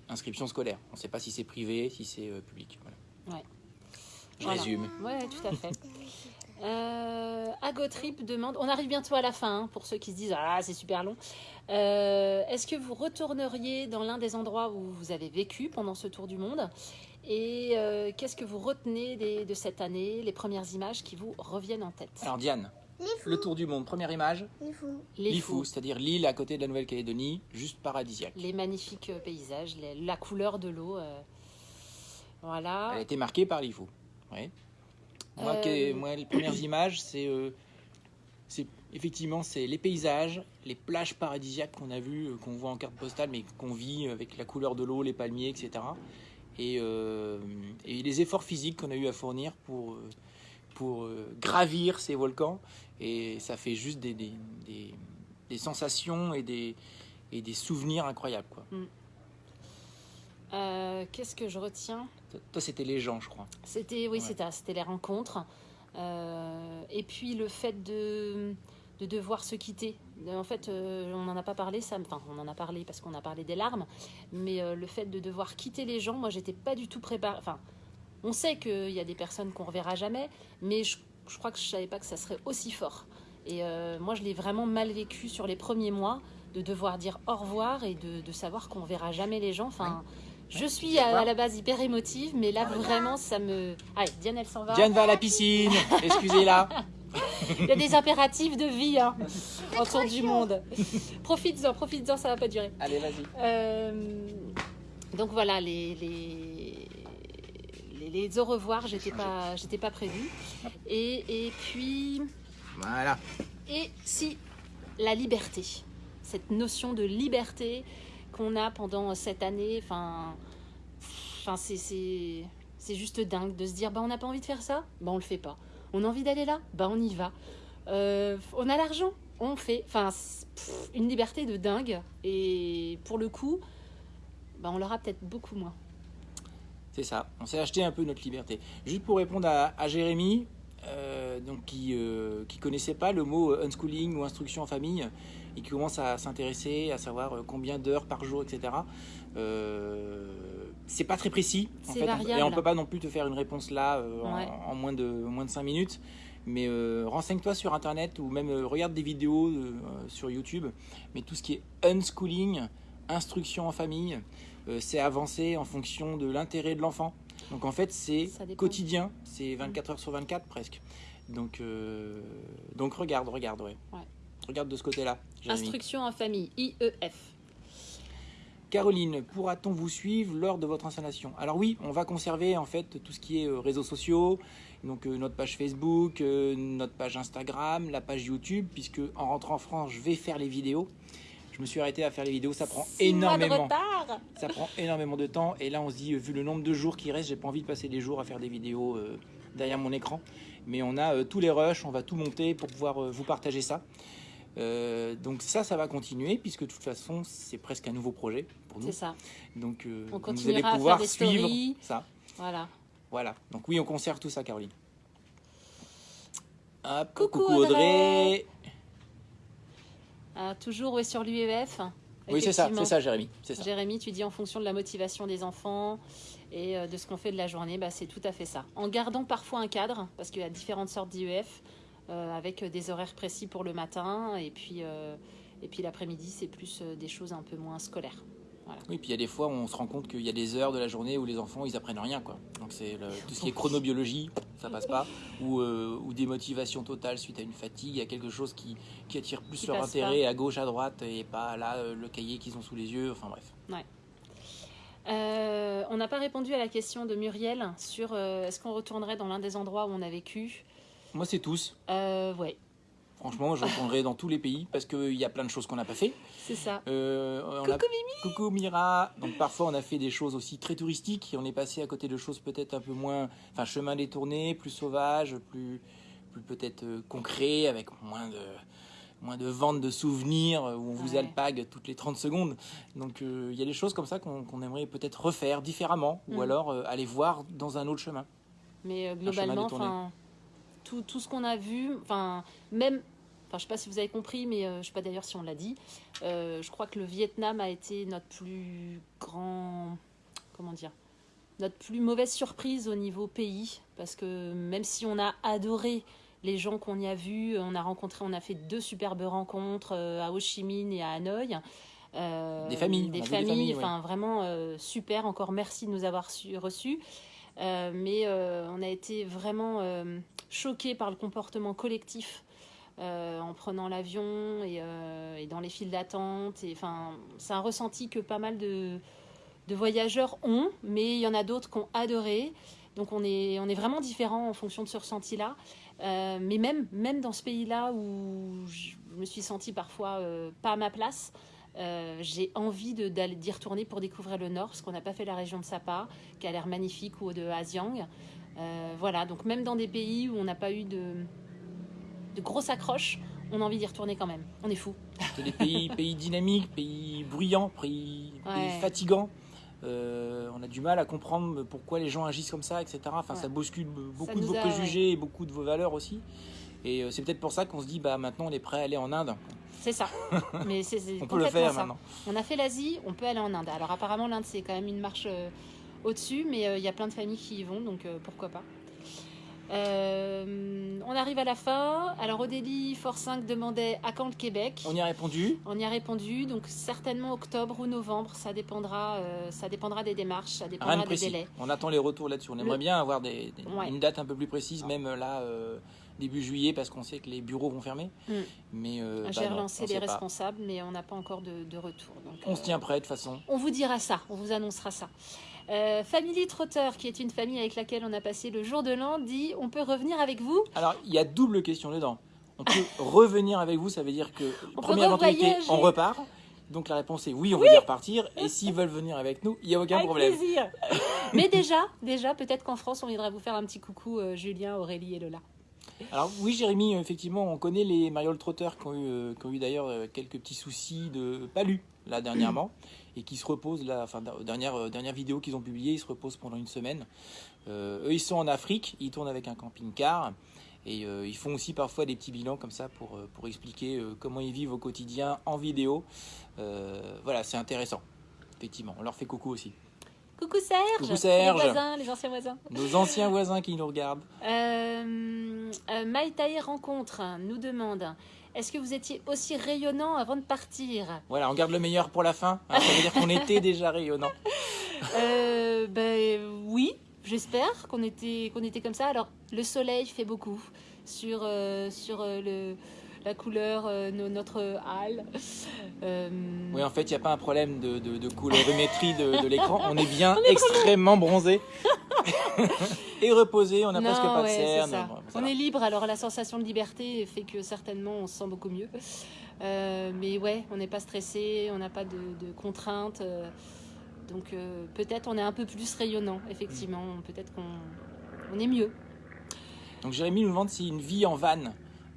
Speaker 1: inscription scolaire. On ne sait pas si c'est privé, si c'est euh, public. Voilà.
Speaker 2: Ouais.
Speaker 1: Je
Speaker 2: Voilà.
Speaker 1: résume.
Speaker 2: Ouais, tout à fait. Euh, Agotrip demande, on arrive bientôt à la fin, hein, pour ceux qui se disent ah c'est super long. Euh, Est-ce que vous retourneriez dans l'un des endroits où vous avez vécu pendant ce tour du monde? Et euh, qu'est-ce que vous retenez des- de cette année, les premières images qui vous reviennent en tête?
Speaker 1: Alors Diane, le tour du monde, première image,
Speaker 3: Les fous.
Speaker 2: Les
Speaker 1: Lifou,
Speaker 2: fous,
Speaker 1: c'est-à-dire l'île à côté de la Nouvelle-Calédonie, juste paradisiaque.
Speaker 2: les magnifiques paysages, les- la couleur de l'eau. euh, voilà.
Speaker 1: Elle a été marquée par l'IFO. Oui. Moi,
Speaker 2: Euh,
Speaker 1: que- moi, les premières images, c'est euh, c'est- effectivement c'est les paysages, les plages paradisiaques qu'on a vues, euh, qu'on voit en carte postale, mais qu'on vit avec la couleur de l'eau, les palmiers, etc. Et, euh, et les efforts physiques qu'on a eu à fournir pour, euh, pour euh, gravir ces volcans. Et ça fait juste des, des, des- des sensations et des, et des souvenirs incroyables. Quoi.
Speaker 2: Euh, Qu'est-ce que je retiens?
Speaker 1: Toi, c'était les gens, je crois.
Speaker 2: C'était oui,
Speaker 1: Ouais.
Speaker 2: c'était les rencontres. Euh, et puis le fait de, de devoir se quitter. En fait, euh, on n'en a pas parlé, ça. Enfin, on en a parlé parce qu'on a parlé des larmes. Mais euh, le fait de devoir quitter les gens, moi, j'étais pas du tout préparée. Enfin, on sait qu'il y a des personnes qu'on reverra jamais, mais je, je crois que je savais pas que ça serait aussi fort. Et euh, moi, je l'ai vraiment mal vécu sur les premiers mois de devoir dire au revoir et de, de savoir qu'on verra jamais les gens. Enfin, je suis à, à la base hyper émotive, mais là vraiment ça me. Allez, Diane elle s'en va.
Speaker 1: Diane va à la piscine, excusez-la.
Speaker 2: Il y a des impératifs de vie hein, autour du monde. Profites-en, profites-en, ça va pas durer.
Speaker 1: Allez, vas-y.
Speaker 2: Euh, donc voilà, les, les, les, les au revoir, j'étais pas, j'étais pas prévue. Et, et puis,
Speaker 1: Voilà.
Speaker 2: et si la liberté, cette notion de liberté qu'on a pendant cette année, enfin, c'est, juste dingue de se dire, bah on n'a pas envie de faire ça, bah on le fait pas. On a envie d'aller là, bah on y va. Euh, on a l'argent, on fait. Enfin, une liberté de dingue. Et pour le coup, bah on l'aura peut-être beaucoup moins.
Speaker 1: C'est ça. On s'est acheté un peu notre liberté. Juste pour répondre à, Jérémy, euh, donc qui euh, qui connaissait pas le mot euh, unschooling ou instruction en famille et qui commence à s'intéresser à savoir euh, combien d'heures par jour, etc. Euh, c'est pas très précis. En fait,
Speaker 2: variable.
Speaker 1: et on peut pas non plus te faire une réponse là euh, en-
Speaker 2: Ouais.
Speaker 1: en, moins de moins de 5 minutes. Mais euh, renseigne-toi sur internet ou même regarde des vidéos sur YouTube. Mais tout ce qui est unschooling, instruction en famille, c'est avancé en fonction de l'intérêt de l'enfant. Donc en fait, c'est quotidien, c'est 24 heures sur 24 presque. Donc, euh, donc regarde, regarde, ouais.
Speaker 2: Ouais.
Speaker 1: Regarde de ce côté-là.
Speaker 2: Instruction en famille, IEF.
Speaker 1: Caroline, pourra-t-on vous suivre lors de votre installation? Alors oui, on va conserver en fait tout ce qui est euh, réseaux sociaux, donc euh, notre page Facebook, euh, notre page Instagram, la page YouTube, puisque en rentrant en France, je vais faire les vidéos. Je me suis arrêté à faire les vidéos, ça prend
Speaker 2: Six mois de
Speaker 1: énormément.
Speaker 2: retard.
Speaker 1: Ça prend énormément de temps et là on se dit, vu le nombre de jours qui restent, j'ai pas envie de passer des jours à faire des vidéos derrière mon écran. Mais on a tous les rushs, on va tout monter pour pouvoir vous partager ça. Euh, donc ça, ça va continuer puisque de toute façon c'est presque un nouveau projet pour nous.
Speaker 2: C'est ça.
Speaker 1: Donc euh,
Speaker 2: On
Speaker 1: vous allez
Speaker 2: continuera à
Speaker 1: pouvoir
Speaker 2: faire des
Speaker 1: suivre
Speaker 2: stories.
Speaker 1: ça.
Speaker 2: Voilà.
Speaker 1: Voilà. Donc oui, on conserve tout ça, Caroline. Hop,
Speaker 2: Coucou,
Speaker 1: coucou
Speaker 2: Audrey.
Speaker 1: Audrey.
Speaker 2: Ah, toujours ouais, sur l'UEF.
Speaker 1: Oui, c'est ça, c'est ça, Jérémy. C'est ça.
Speaker 2: Jérémy, tu dis en fonction de la motivation des enfants et euh, de ce qu'on fait de la journée, bah, c'est tout à fait ça. En gardant parfois un cadre, parce qu'il y a différentes sortes d'IEF, avec des horaires précis pour le matin, et puis, euh, et puis l'après-midi, c'est plus euh, des choses un peu moins scolaires.
Speaker 1: Oui, puis il y a des fois où on se rend compte qu'il y a des heures de la journée où les enfants ils apprennent rien quoi. Donc c'est tout ce qui est chronobiologie, ça passe pas, ou, euh, ou des motivations totales suite à une fatigue, il y a quelque chose qui, qui attire plus
Speaker 2: Qui
Speaker 1: leur intérêt à gauche, à droite et pas là euh, le cahier qu'ils ont sous les yeux. Enfin bref.
Speaker 2: Euh, on n'a pas répondu à la question de Muriel sur euh, est-ce qu'on retournerait dans l'un des endroits où on a vécu?
Speaker 1: Moi c'est tous.
Speaker 2: Euh, ouais,
Speaker 1: Franchement, je retournerai dans tous les pays parce qu'il y a plein de choses qu'on n'a pas fait.
Speaker 2: c'est ça.
Speaker 1: Euh, on
Speaker 2: Coucou
Speaker 1: a- Coucou Mira. Donc parfois on a fait des choses aussi très touristiques et on est passé à côté de choses peut-être un peu moins, enfin chemin détourné, plus sauvage, plus, plus peut-être euh, concret, avec moins de moins de ventes de souvenirs euh, où on vous
Speaker 2: Ouais.
Speaker 1: alpague toutes les 30 secondes. Donc euh, il y a des choses comme ça qu'on aimerait peut-être refaire différemment ou
Speaker 2: Mm.
Speaker 1: alors euh, aller voir dans un autre chemin.
Speaker 2: Mais euh, globalement. Tout, tout ce qu'on a vu, enfin, même, enfin, je sais pas si vous avez compris, mais euh, je sais pas d'ailleurs si on l'a dit. euh, je crois que le Vietnam a été notre plus grand, comment dire, notre plus mauvaise surprise au niveau pays, parce que même si on a adoré les gens qu'on y a vus, on a rencontré, on a fait deux superbes rencontres euh, à Ho Chi Minh et à Hanoï. Euh,
Speaker 1: Des familles,
Speaker 2: des familles,
Speaker 1: ouais.
Speaker 2: enfin vraiment euh, super. Encore merci de nous avoir reçus. Euh, mais on a été vraiment choqués par le comportement collectif euh, en prenant l'avion et, euh, et dans les files d'attente. C'est un ressenti que pas mal de, voyageurs ont, mais il y en a d'autres qui ont adoré. Donc on est, on est vraiment différents en fonction de ce ressenti-là. Euh, mais même, même dans ce pays-là où je me suis sentie parfois pas à ma place, j'ai envie d'y retourner pour découvrir le Nord, parce qu'on n'a pas fait la région de Sapa, qui a l'air magnifique, ou de Hasiang. Euh, voilà, donc même dans des pays où on n'a pas eu de, de grosses accroches, on a envie d'y retourner quand même. On est fou.
Speaker 1: C'est des pays, pays dynamiques, pays bruyants, pays, fatigants. Euh, on a du mal à comprendre pourquoi les gens agissent comme ça, etc. Enfin,
Speaker 2: Ouais.
Speaker 1: ça bouscule beaucoup de vos
Speaker 2: a-
Speaker 1: préjugés et beaucoup de vos valeurs aussi. Et euh, c'est peut-être pour ça qu'on se dit, bah maintenant on est prêt à aller en Inde.
Speaker 2: C'est ça. Mais c'est
Speaker 1: On peut le faire
Speaker 2: ça.
Speaker 1: maintenant.
Speaker 2: On a fait l'Asie, on peut aller en Inde. Alors apparemment l'Inde c'est quand même une marche au-dessus, mais euh, il y a plein de familles qui y vont, donc euh, pourquoi pas. Euh, on arrive à la fin. Alors Odélie Fort 5 demandait à quand le Québec
Speaker 1: On y a répondu.
Speaker 2: On y a répondu, donc certainement octobre ou novembre, ça dépendra, euh, ça dépendra des démarches, ça dépendra
Speaker 1: Rien de
Speaker 2: des délais.
Speaker 1: On attend les retours là-dessus. On aimerait
Speaker 2: Le-
Speaker 1: bien avoir des, des-
Speaker 2: Ouais.
Speaker 1: une date un peu plus précise, même euh, là, euh, début juillet, parce qu'on sait que les bureaux vont fermer.
Speaker 2: Mm.
Speaker 1: Mais euh, bah
Speaker 2: J'ai
Speaker 1: non,
Speaker 2: relancé les
Speaker 1: pas.
Speaker 2: responsables, mais on n'a pas encore de, de retour. donc,
Speaker 1: On se tient prêt de toute façon.
Speaker 2: On vous dira ça, on vous annoncera ça. Euh, Family Trotter, qui est une famille avec laquelle on a passé le jour de l'an, dit on peut revenir avec vous
Speaker 1: Alors, il y a double question dedans. On peut revenir avec vous, ça veut dire que
Speaker 2: On
Speaker 1: première éventualité, on repart. Donc la réponse est oui, on veut y repartir. Et s'ils veulent venir avec nous, il n'y a aucun
Speaker 2: Avec
Speaker 1: problème.
Speaker 2: plaisir. Mais déjà, déjà peut-être qu'en France, on viendra vous faire un petit coucou, euh, Julien, Aurélie et Lola.
Speaker 1: Alors oui, Jérémy, effectivement, on connaît les mariole trotteurs qui ont eu, euh, eu d'ailleurs euh, quelques petits soucis de palu là dernièrement et qui se reposent là, enfin dernière euh, dernière vidéo qu'ils ont publiée, ils se reposent pendant une semaine. Euh, eux, ils sont en Afrique, ils tournent avec un camping-car et euh, ils font aussi parfois des petits bilans comme ça pour pour expliquer euh, comment ils vivent au quotidien en vidéo. Voilà, c'est intéressant. Effectivement, on leur fait coucou aussi.
Speaker 2: Coucou Serge
Speaker 1: Coucou Serge.
Speaker 2: Les voisins, les anciens voisins.
Speaker 1: Nos anciens voisins qui nous regardent.
Speaker 2: Euh, Maïtaï Rencontre nous demande Est-ce que vous étiez aussi rayonnant avant de partir?
Speaker 1: Voilà, on garde le meilleur pour la fin. hein, ça veut dire qu'on était déjà rayonnant.
Speaker 2: Euh, ben, oui, j'espère qu'on était, qu'on était comme ça. Alors, le soleil fait beaucoup sur, euh, sur euh, le, la couleur, euh, no- notre hall. Euh,
Speaker 1: Oui, en fait, il n'y a pas un problème de, de, de colorimétrie de, de l'écran. On est bien extrêmement bronzé et reposé. On n'a presque pas de
Speaker 2: ouais, c'est
Speaker 1: cerne.
Speaker 2: ça.
Speaker 1: Bon,
Speaker 2: on est libre, alors la sensation de liberté fait que certainement on se sent beaucoup mieux. Euh, mais ouais, on n'est pas stressé, on n'a pas de, de contraintes. euh, donc euh, peut-être on est un peu plus rayonnant, effectivement. Peut-être qu'on on est mieux.
Speaker 1: Donc Jérémy nous demande si une vie en van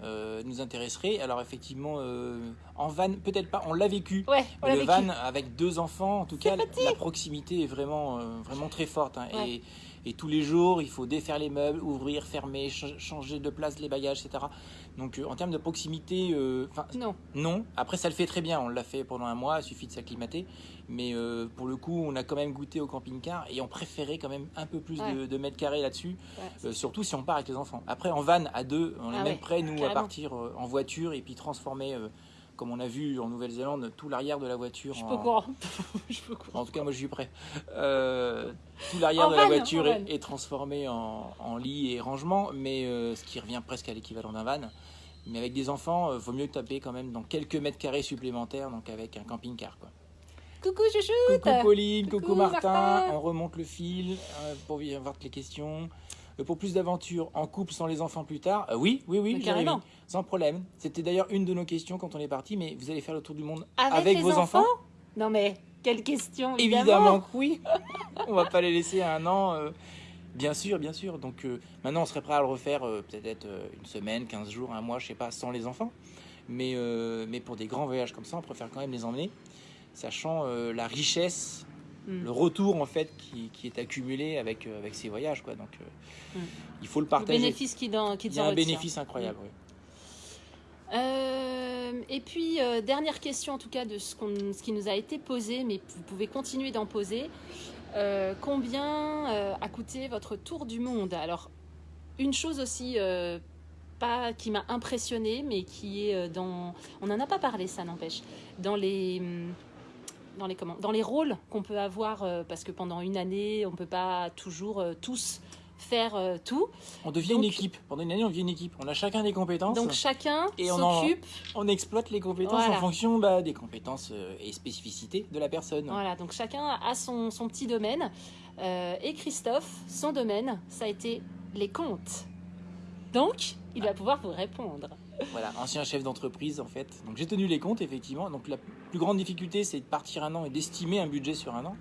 Speaker 1: euh, nous intéresserait. Alors effectivement, euh, en van, peut-être pas. On l'a vécu.
Speaker 2: Ouais, on
Speaker 1: le
Speaker 2: vécu.
Speaker 1: van avec deux enfants, en tout cas, la proximité est vraiment, euh, vraiment très forte. hein.
Speaker 2: Ouais.
Speaker 1: Et, et tous les jours, il faut défaire les meubles, ouvrir, fermer, ch- changer de place les bagages, etc. Donc en termes de proximité,
Speaker 2: Non,
Speaker 1: non. Après, ça le fait très bien. On l'a fait pendant un mois, il suffit de s'acclimater. Mais euh, pour le coup, on a quand même goûté au camping-car et on préférait quand même un peu plus de,
Speaker 2: Ouais.
Speaker 1: de mètres carrés là-dessus.
Speaker 2: ouais,
Speaker 1: Euh, surtout si on part avec les enfants. Après, en van à deux, on est
Speaker 2: Ah
Speaker 1: même
Speaker 2: ouais,
Speaker 1: prêt, nous, à partir euh, en voiture et puis transformer, comme on a vu en Nouvelle-Zélande, tout l'arrière de la voiture.
Speaker 2: je suis
Speaker 1: en...
Speaker 2: pas courant. Je au courant.
Speaker 1: En tout cas, moi, je suis prêt. Tout l'arrière de la voiture est, est transformé en, en lit et rangement, mais ce qui revient presque à l'équivalent d'un van. Mais avec des enfants, euh, vaut mieux taper quand même dans quelques mètres carrés supplémentaires, donc avec un camping-car. Quoi.
Speaker 2: Coucou chouchou
Speaker 1: Coucou Pauline, coucou,
Speaker 2: Coucou,
Speaker 1: Martin.
Speaker 2: Martin.
Speaker 1: On remonte le fil euh, pour y avoir les questions. Euh, pour plus d'aventures en couple sans les enfants plus tard Euh, Oui, oui, oui,
Speaker 2: carrément.
Speaker 1: sans problème. C'était d'ailleurs une de nos questions quand on est parti, mais vous allez faire le tour du monde
Speaker 2: Avec,
Speaker 1: vos enfants,
Speaker 2: Non mais, quelle question
Speaker 1: Évidemment que oui. on va pas les laisser à un an. euh, bien sûr, bien sûr. Donc euh, maintenant, on serait prêt à le refaire euh, peut-être euh, une semaine, 15 jours, un mois, je sais pas, sans les enfants. Mais, mais pour des grands voyages comme ça, on préfère quand même les emmener, sachant euh, la richesse,
Speaker 2: Hmm.
Speaker 1: le retour en fait qui, qui est accumulé avec, euh, avec ces voyages. Quoi. Donc euh,
Speaker 2: Hmm.
Speaker 1: il faut le
Speaker 2: Le
Speaker 1: partager.
Speaker 2: bénéfice qui dans qui
Speaker 1: Il y a un bénéfice incroyable. oui.
Speaker 2: Euh, et puis, dernière question en tout cas de ce, ce qui nous a été posé, mais vous pouvez continuer d'en poser. Combien a coûté votre tour du monde? Alors, une chose aussi pas, qui m'a impressionnée, mais qui est dans... On n'en a pas parlé, ça n'empêche. Dans les... Dans les, comment, dans les rôles qu'on peut avoir, euh, parce que pendant une année, on ne peut pas toujours euh, tous faire euh, tout.
Speaker 1: On devient
Speaker 2: Donc-
Speaker 1: une équipe. Pendant une année, on devient une équipe. On a chacun des compétences.
Speaker 2: Donc chacun
Speaker 1: on
Speaker 2: s'occupe
Speaker 1: on exploite les compétences
Speaker 2: Voilà.
Speaker 1: en fonction bah, des compétences euh, et spécificités de la personne.
Speaker 2: Voilà, donc chacun a son, son petit domaine. Euh, et Christophe, son domaine, ça a été les comptes. Donc, il va pouvoir vous répondre.
Speaker 1: Voilà, ancien chef d'entreprise en fait. Donc j'ai tenu les comptes effectivement. Donc la plus grande difficulté c'est de partir un an et d'estimer un budget sur un an.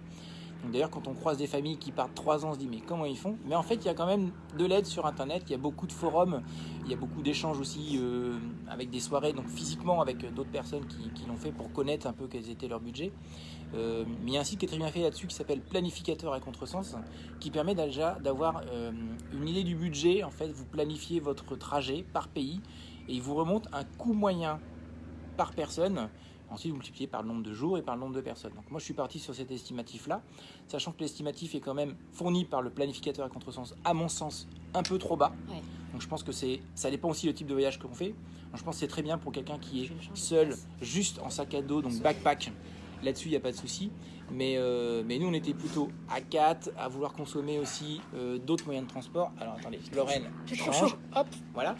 Speaker 1: D'ailleurs quand on croise des familles qui partent trois ans, on se dit mais comment ils font? Mais en fait il y a quand même de l'aide sur internet, il y a beaucoup de forums, il y a beaucoup d'échanges aussi euh, avec des soirées, donc physiquement avec d'autres personnes qui, qui l'ont fait pour connaître un peu quels étaient leurs budgets. Euh, mais il y a un site qui est très bien fait là-dessus qui s'appelle Planificateur à contresens, qui permet déjà d'avoir euh, une idée du budget. En fait, vous planifiez votre trajet par pays et il vous remonte un coût moyen par personne. Ensuite, vous multipliez par le nombre de jours et par le nombre de personnes. Donc moi, je suis parti sur cet estimatif-là, sachant que l'estimatif est quand même fourni par le planificateur à contresens, à mon sens, un peu trop bas.
Speaker 2: Ouais.
Speaker 1: Donc je pense que c'est, ça dépend aussi le type de voyage qu'on fait. Donc, je pense que c'est très bien pour quelqu'un qui est seul, juste en sac à dos, donc backpack. Là-dessus, il n'y a pas de souci. Mais, euh, mais nous, on était plutôt à 4, à vouloir consommer aussi euh, d'autres moyens de transport. Alors attendez, Lorraine change. Hop, voilà.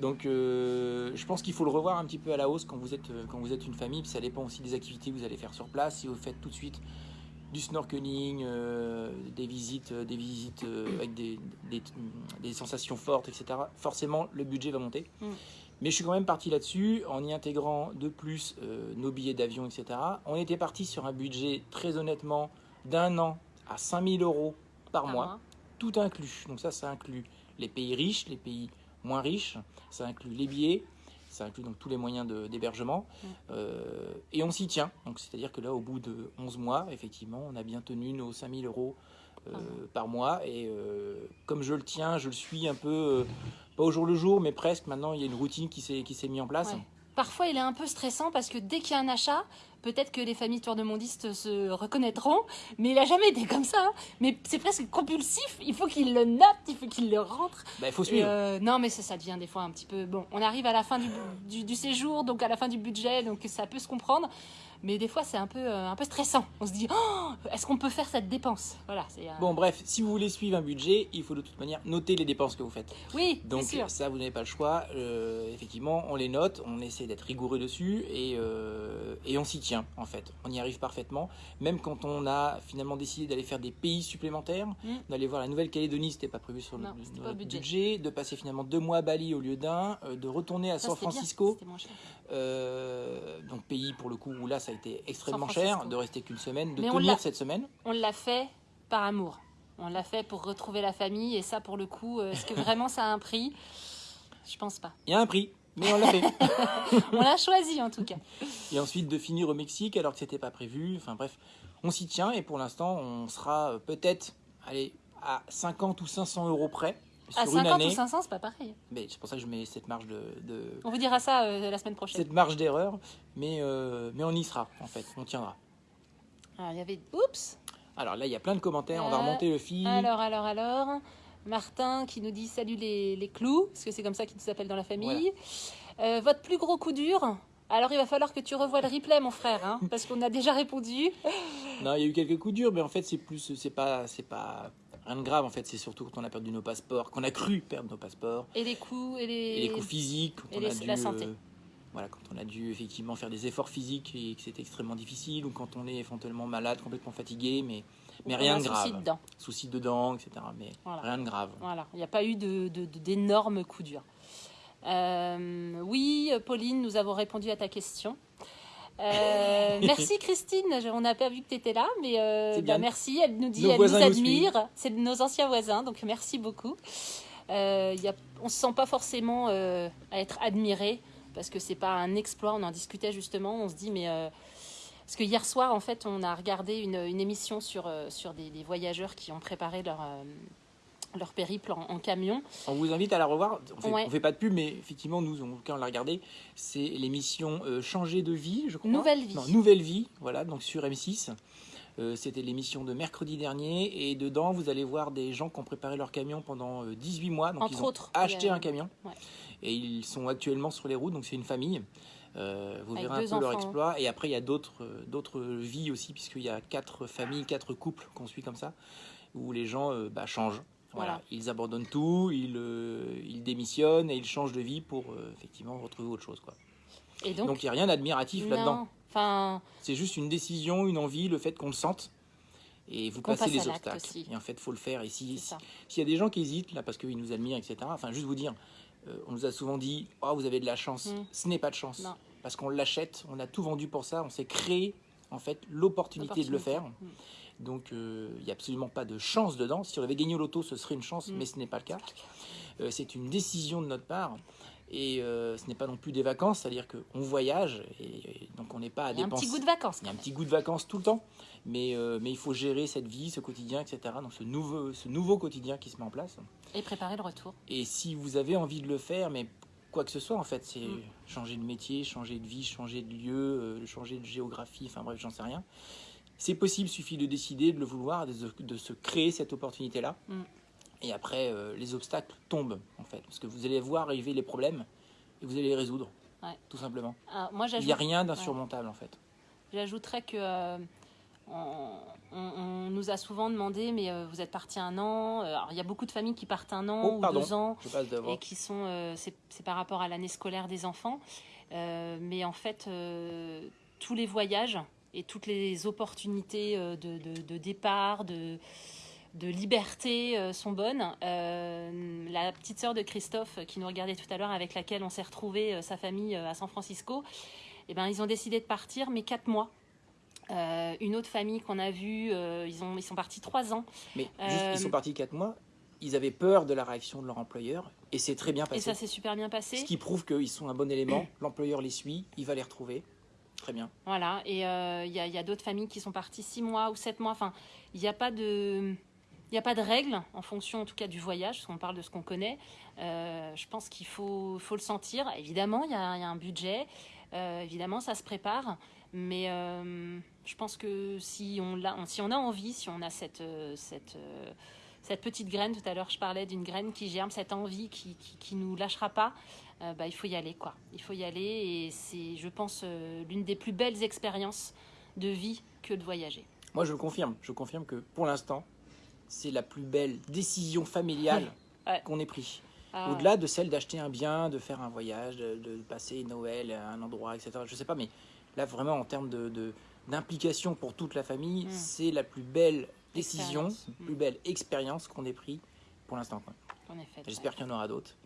Speaker 1: Donc euh, je pense qu'il faut le revoir un petit peu à la hausse quand vous êtes, quand vous êtes une famille. Puis ça dépend aussi des activités que vous allez faire sur place. Si vous faites tout de suite du snorkeling, euh, des visites, euh, des visites euh, avec des, des, des sensations fortes, etc. Forcément, le budget va monter.
Speaker 2: Mm.
Speaker 1: Mais je suis quand même parti là-dessus en y intégrant de plus nos billets d'avion, etc. On était parti sur un budget très honnêtement d'un an à 5000 euros par
Speaker 2: Par
Speaker 1: mois
Speaker 2: mois.
Speaker 1: tout inclus. Donc ça, ça inclut les pays riches, les pays moins riches, ça inclut les billets, ça inclut donc tous les moyens de- d'hébergement. Euh, et on s'y tient. Donc c'est-à-dire que là, au bout de 11 mois, effectivement, on a bien tenu nos 5000 euros euh,
Speaker 2: Par mois.
Speaker 1: par mois. Et euh, comme je le tiens, je le suis un peu, pas au jour le jour, mais presque. Maintenant, il y a une routine qui s'est qui s'est mise en place.
Speaker 2: Ouais. Parfois, il est un peu stressant parce que dès qu'il y a un achat, peut-être que les familles tour de mondistes se reconnaîtront, mais il a jamais été comme ça. hein. Mais c'est presque compulsif. Il faut qu'il le note, il faut qu'il le rentre.
Speaker 1: Bah, il faut suivre.
Speaker 2: euh, non, mais ça, ça devient des fois un petit peu. Bon, on arrive à la fin du, du- du séjour, donc à la fin du budget, donc ça peut se comprendre. Mais des fois, c'est un peu, euh, un peu stressant. On se dit, oh, est-ce qu'on peut faire cette dépense? Voilà. euh,
Speaker 1: Bon, bref, si vous voulez suivre un budget, il faut de toute manière noter les dépenses que vous faites.
Speaker 2: Oui,
Speaker 1: Donc
Speaker 2: sûr.
Speaker 1: ça, vous n'avez pas le choix. Euh, effectivement, on les note, on essaie d'être rigoureux dessus et, euh, et on s'y tient en fait. On y arrive parfaitement. Même quand on a finalement décidé d'aller faire des pays supplémentaires,
Speaker 2: Mm.
Speaker 1: d'aller voir la Nouvelle-Calédonie, c'était pas prévu sur
Speaker 2: Non,
Speaker 1: le, notre
Speaker 2: budget.
Speaker 1: budget. de passer finalement deux mois à Bali au lieu d'un, de retourner à
Speaker 2: Ça,
Speaker 1: San
Speaker 2: c'était bien,
Speaker 1: Euh, donc pays pour le coup où là ça a été extrêmement cher, de rester qu'une semaine, de
Speaker 2: Mais
Speaker 1: tenir cette semaine.
Speaker 2: On l'a fait par amour. On l'a fait pour retrouver la famille. Et ça, pour le coup, euh, est-ce que vraiment ça a un prix? Je pense pas.
Speaker 1: Il y a un prix, mais on l'a fait.
Speaker 2: On l'a choisi en tout cas.
Speaker 1: Et ensuite de finir au Mexique alors que c'était pas prévu. Enfin bref, on s'y tient et pour l'instant on sera euh, peut-être allez, à 50 ou 500 euros près sur
Speaker 2: À
Speaker 1: une
Speaker 2: 50
Speaker 1: année.
Speaker 2: ou 500, c'est pas pareil.
Speaker 1: Mais c'est pour ça que je mets cette marge de, de-
Speaker 2: On vous dira ça euh, la semaine prochaine.
Speaker 1: cette marge d'erreur, mais euh, mais on y sera en fait, on tiendra.
Speaker 2: Alors, il y avait. Oups
Speaker 1: Alors là il y a plein de commentaires, on va
Speaker 2: Euh,
Speaker 1: remonter le fil.
Speaker 2: Alors, alors, alors. Martin qui nous dit salut les, les clous, parce que c'est comme ça qu'ils nous appellent dans la famille. Votre plus gros coup dur alors il va falloir que tu revoies le replay mon frère, hein, parce qu'on a déjà répondu.
Speaker 1: Non, il y a eu quelques coups durs, mais en fait c'est plus, c'est pas, c'est pas rien de grave en fait. C'est surtout quand on a perdu nos passeports, qu'on a cru perdre nos passeports.
Speaker 2: Et les coups et les...
Speaker 1: Et les coups physiques, quand
Speaker 2: et
Speaker 1: on
Speaker 2: les-
Speaker 1: a dû,
Speaker 2: la santé.
Speaker 1: euh, voilà, quand on a dû effectivement faire des efforts physiques et que c'était extrêmement difficile, ou quand on est éventuellement malade, complètement fatigué, mais, mais rien de grave.
Speaker 2: souci dedans.
Speaker 1: Soucis dedans, etc. Mais
Speaker 2: Voilà.
Speaker 1: rien de grave.
Speaker 2: Voilà, il n'y a pas eu de- de- de- d'énormes coups durs. Euh, oui, Pauline, nous avons répondu à ta question. Euh, merci Christine, on n'a pas vu que tu étais là, mais euh, bah, merci, elle nous dit,
Speaker 1: Nos
Speaker 2: elle nous admire, c'est nos anciens voisins, donc merci beaucoup. Euh, il y a, on ne se sent pas forcément à être admiré, parce que c'est pas un exploit, on en discutait justement, on se dit, mais... parce que hier soir, en fait, on a regardé une, une émission sur, sur des, des voyageurs qui ont préparé leur, leur périple en, en camion.
Speaker 1: On vous invite à la revoir. On
Speaker 2: Ouais.
Speaker 1: on fait pas de pub, mais effectivement, nous, en tout cas, on l'a regardé. C'est l'émission euh, Changer de vie, je crois.
Speaker 2: Nouvelle vie.
Speaker 1: Non, Nouvelle vie, voilà, donc sur M6. Euh, C'était l'émission de mercredi dernier. Et dedans, vous allez voir des gens qui ont préparé leur camion pendant euh, 18 mois. Donc,
Speaker 2: Entre
Speaker 1: ils ont
Speaker 2: autres,
Speaker 1: acheté
Speaker 2: a-
Speaker 1: un camion.
Speaker 2: Ouais.
Speaker 1: Et ils sont actuellement sur les routes, donc c'est une famille. Euh, vous
Speaker 2: Avec
Speaker 1: verrez un peu leur
Speaker 2: enfants.
Speaker 1: exploit. Et après, il y a d'autres euh, vies aussi, puisqu'il y a quatre familles, quatre couples qu'on suit comme ça, où les gens euh, bah, changent. Voilà.
Speaker 2: Voilà.
Speaker 1: Ils abandonnent tout, ils, euh, ils démissionnent et ils changent de vie pour euh, effectivement retrouver autre chose. Quoi.
Speaker 2: Et donc,
Speaker 1: il n'y a rien d'admiratif là-dedans.
Speaker 2: Enfin,
Speaker 1: C'est juste une décision, une envie, le fait qu'on le sente. Et vous passez
Speaker 2: passe
Speaker 1: les obstacles.
Speaker 2: aussi.
Speaker 1: Et en fait, il faut le faire. Et si- s'il y a des gens qui hésitent, là, parce qu'ils nous admirent, etc., enfin, juste vous dire, euh, on nous a souvent dit, oh, vous avez de la chance.
Speaker 2: Mm.
Speaker 1: Ce n'est pas de chance.
Speaker 2: Non.
Speaker 1: Parce qu'on l'achète, on a tout vendu pour ça, on s'est créé, en fait, l'opportunité de le faire.
Speaker 2: L'opportunité.
Speaker 1: Donc, euh, il n'y a absolument pas de chance dedans. Si on avait gagné au loto, ce serait une chance,
Speaker 2: Mm.
Speaker 1: mais ce n'est pas le cas. Euh, c'est une décision de notre part. Et euh, ce n'est pas non plus des vacances, c'est-à-dire qu'on voyage, et, et donc on n'est pas à
Speaker 2: Il y a un
Speaker 1: dépenser.
Speaker 2: petit goût de vacances.
Speaker 1: Il y a un petit goût de vacances tout le temps, mais, euh, mais il faut gérer cette vie, ce quotidien, etc. Donc ce nouveau, ce nouveau quotidien qui se met en place.
Speaker 2: Et préparer le retour.
Speaker 1: Et si vous avez envie de le faire, mais quoi que ce soit en fait, c'est
Speaker 2: Mm.
Speaker 1: changer de métier, changer de vie, changer de lieu, euh, changer de géographie, enfin bref, j'en sais rien. C'est possible, suffit de décider, de le vouloir, de, se- de se créer cette opportunité-là.
Speaker 2: Mm.
Speaker 1: Et après, euh, les obstacles tombent en fait, parce que vous allez voir arriver les problèmes et vous allez les résoudre,
Speaker 2: Ouais.
Speaker 1: tout simplement.
Speaker 2: Ah, moi,
Speaker 1: Il n'y a rien d'insurmontable en fait.
Speaker 2: j'ajouterais que euh, on, on- on nous a souvent demandé, mais euh, vous êtes parti un an. Alors, il y a beaucoup de familles qui partent un an
Speaker 1: Oh,
Speaker 2: ou
Speaker 1: pardon.
Speaker 2: deux ans. Et qui sont c'est par rapport à l'année scolaire des enfants mais en fait tous les voyages et toutes les opportunités euh, de, de- de départ de de liberté euh, sont bonnes. Euh, la petite sœur de Christophe qui nous regardait tout à l'heure, avec laquelle on s'est retrouvé sa famille à San Francisco, eh ben, ils ont décidé de partir, mais quatre mois. Euh, une autre famille qu'on a vue, euh, ils, ont, ils sont partis trois ans.
Speaker 1: Mais juste, ils sont partis 4 mois, ils avaient peur de la réaction de leur employeur, et c'est très bien
Speaker 2: Et
Speaker 1: passé.
Speaker 2: ça s'est super bien passé.
Speaker 1: Ce qui prouve qu'ils sont un bon élément, l'employeur les suit, il va les retrouver. Très bien.
Speaker 2: Voilà, et euh, il y a, il y a d'autres familles qui sont parties six mois ou sept mois. Enfin, il n'y a pas de... Il a pas de règle en fonction en tout cas du voyage, parce qu'on parle de ce qu'on connaît. Euh, je pense qu'il faut, faut le sentir. Évidemment, il y a, a un budget, Euh, évidemment, ça se prépare, mais euh, je pense que si on, l'a- si on a envie, si on a cette, euh, cette, euh, cette petite graine, tout à l'heure je parlais d'une graine qui germe, cette envie qui, qui, nous lâchera pas, euh, bah, il faut y aller quoi. Il faut y aller et c'est, je pense, euh, l'une des plus belles expériences de vie que de voyager.
Speaker 1: Moi je le confirme, je confirme que pour l'instant, c'est la plus belle décision familiale qu'on ait prise. Ah Au-delà de celle d'acheter un bien, de faire un voyage, de, passer Noël à un endroit, etc. Je sais pas, mais là vraiment en termes de, d'implication pour toute la famille, hmm. c'est la plus belle décision, plus belle expérience qu'on ait pris pour l'instant. J'espère qu'il y en aura d'autres.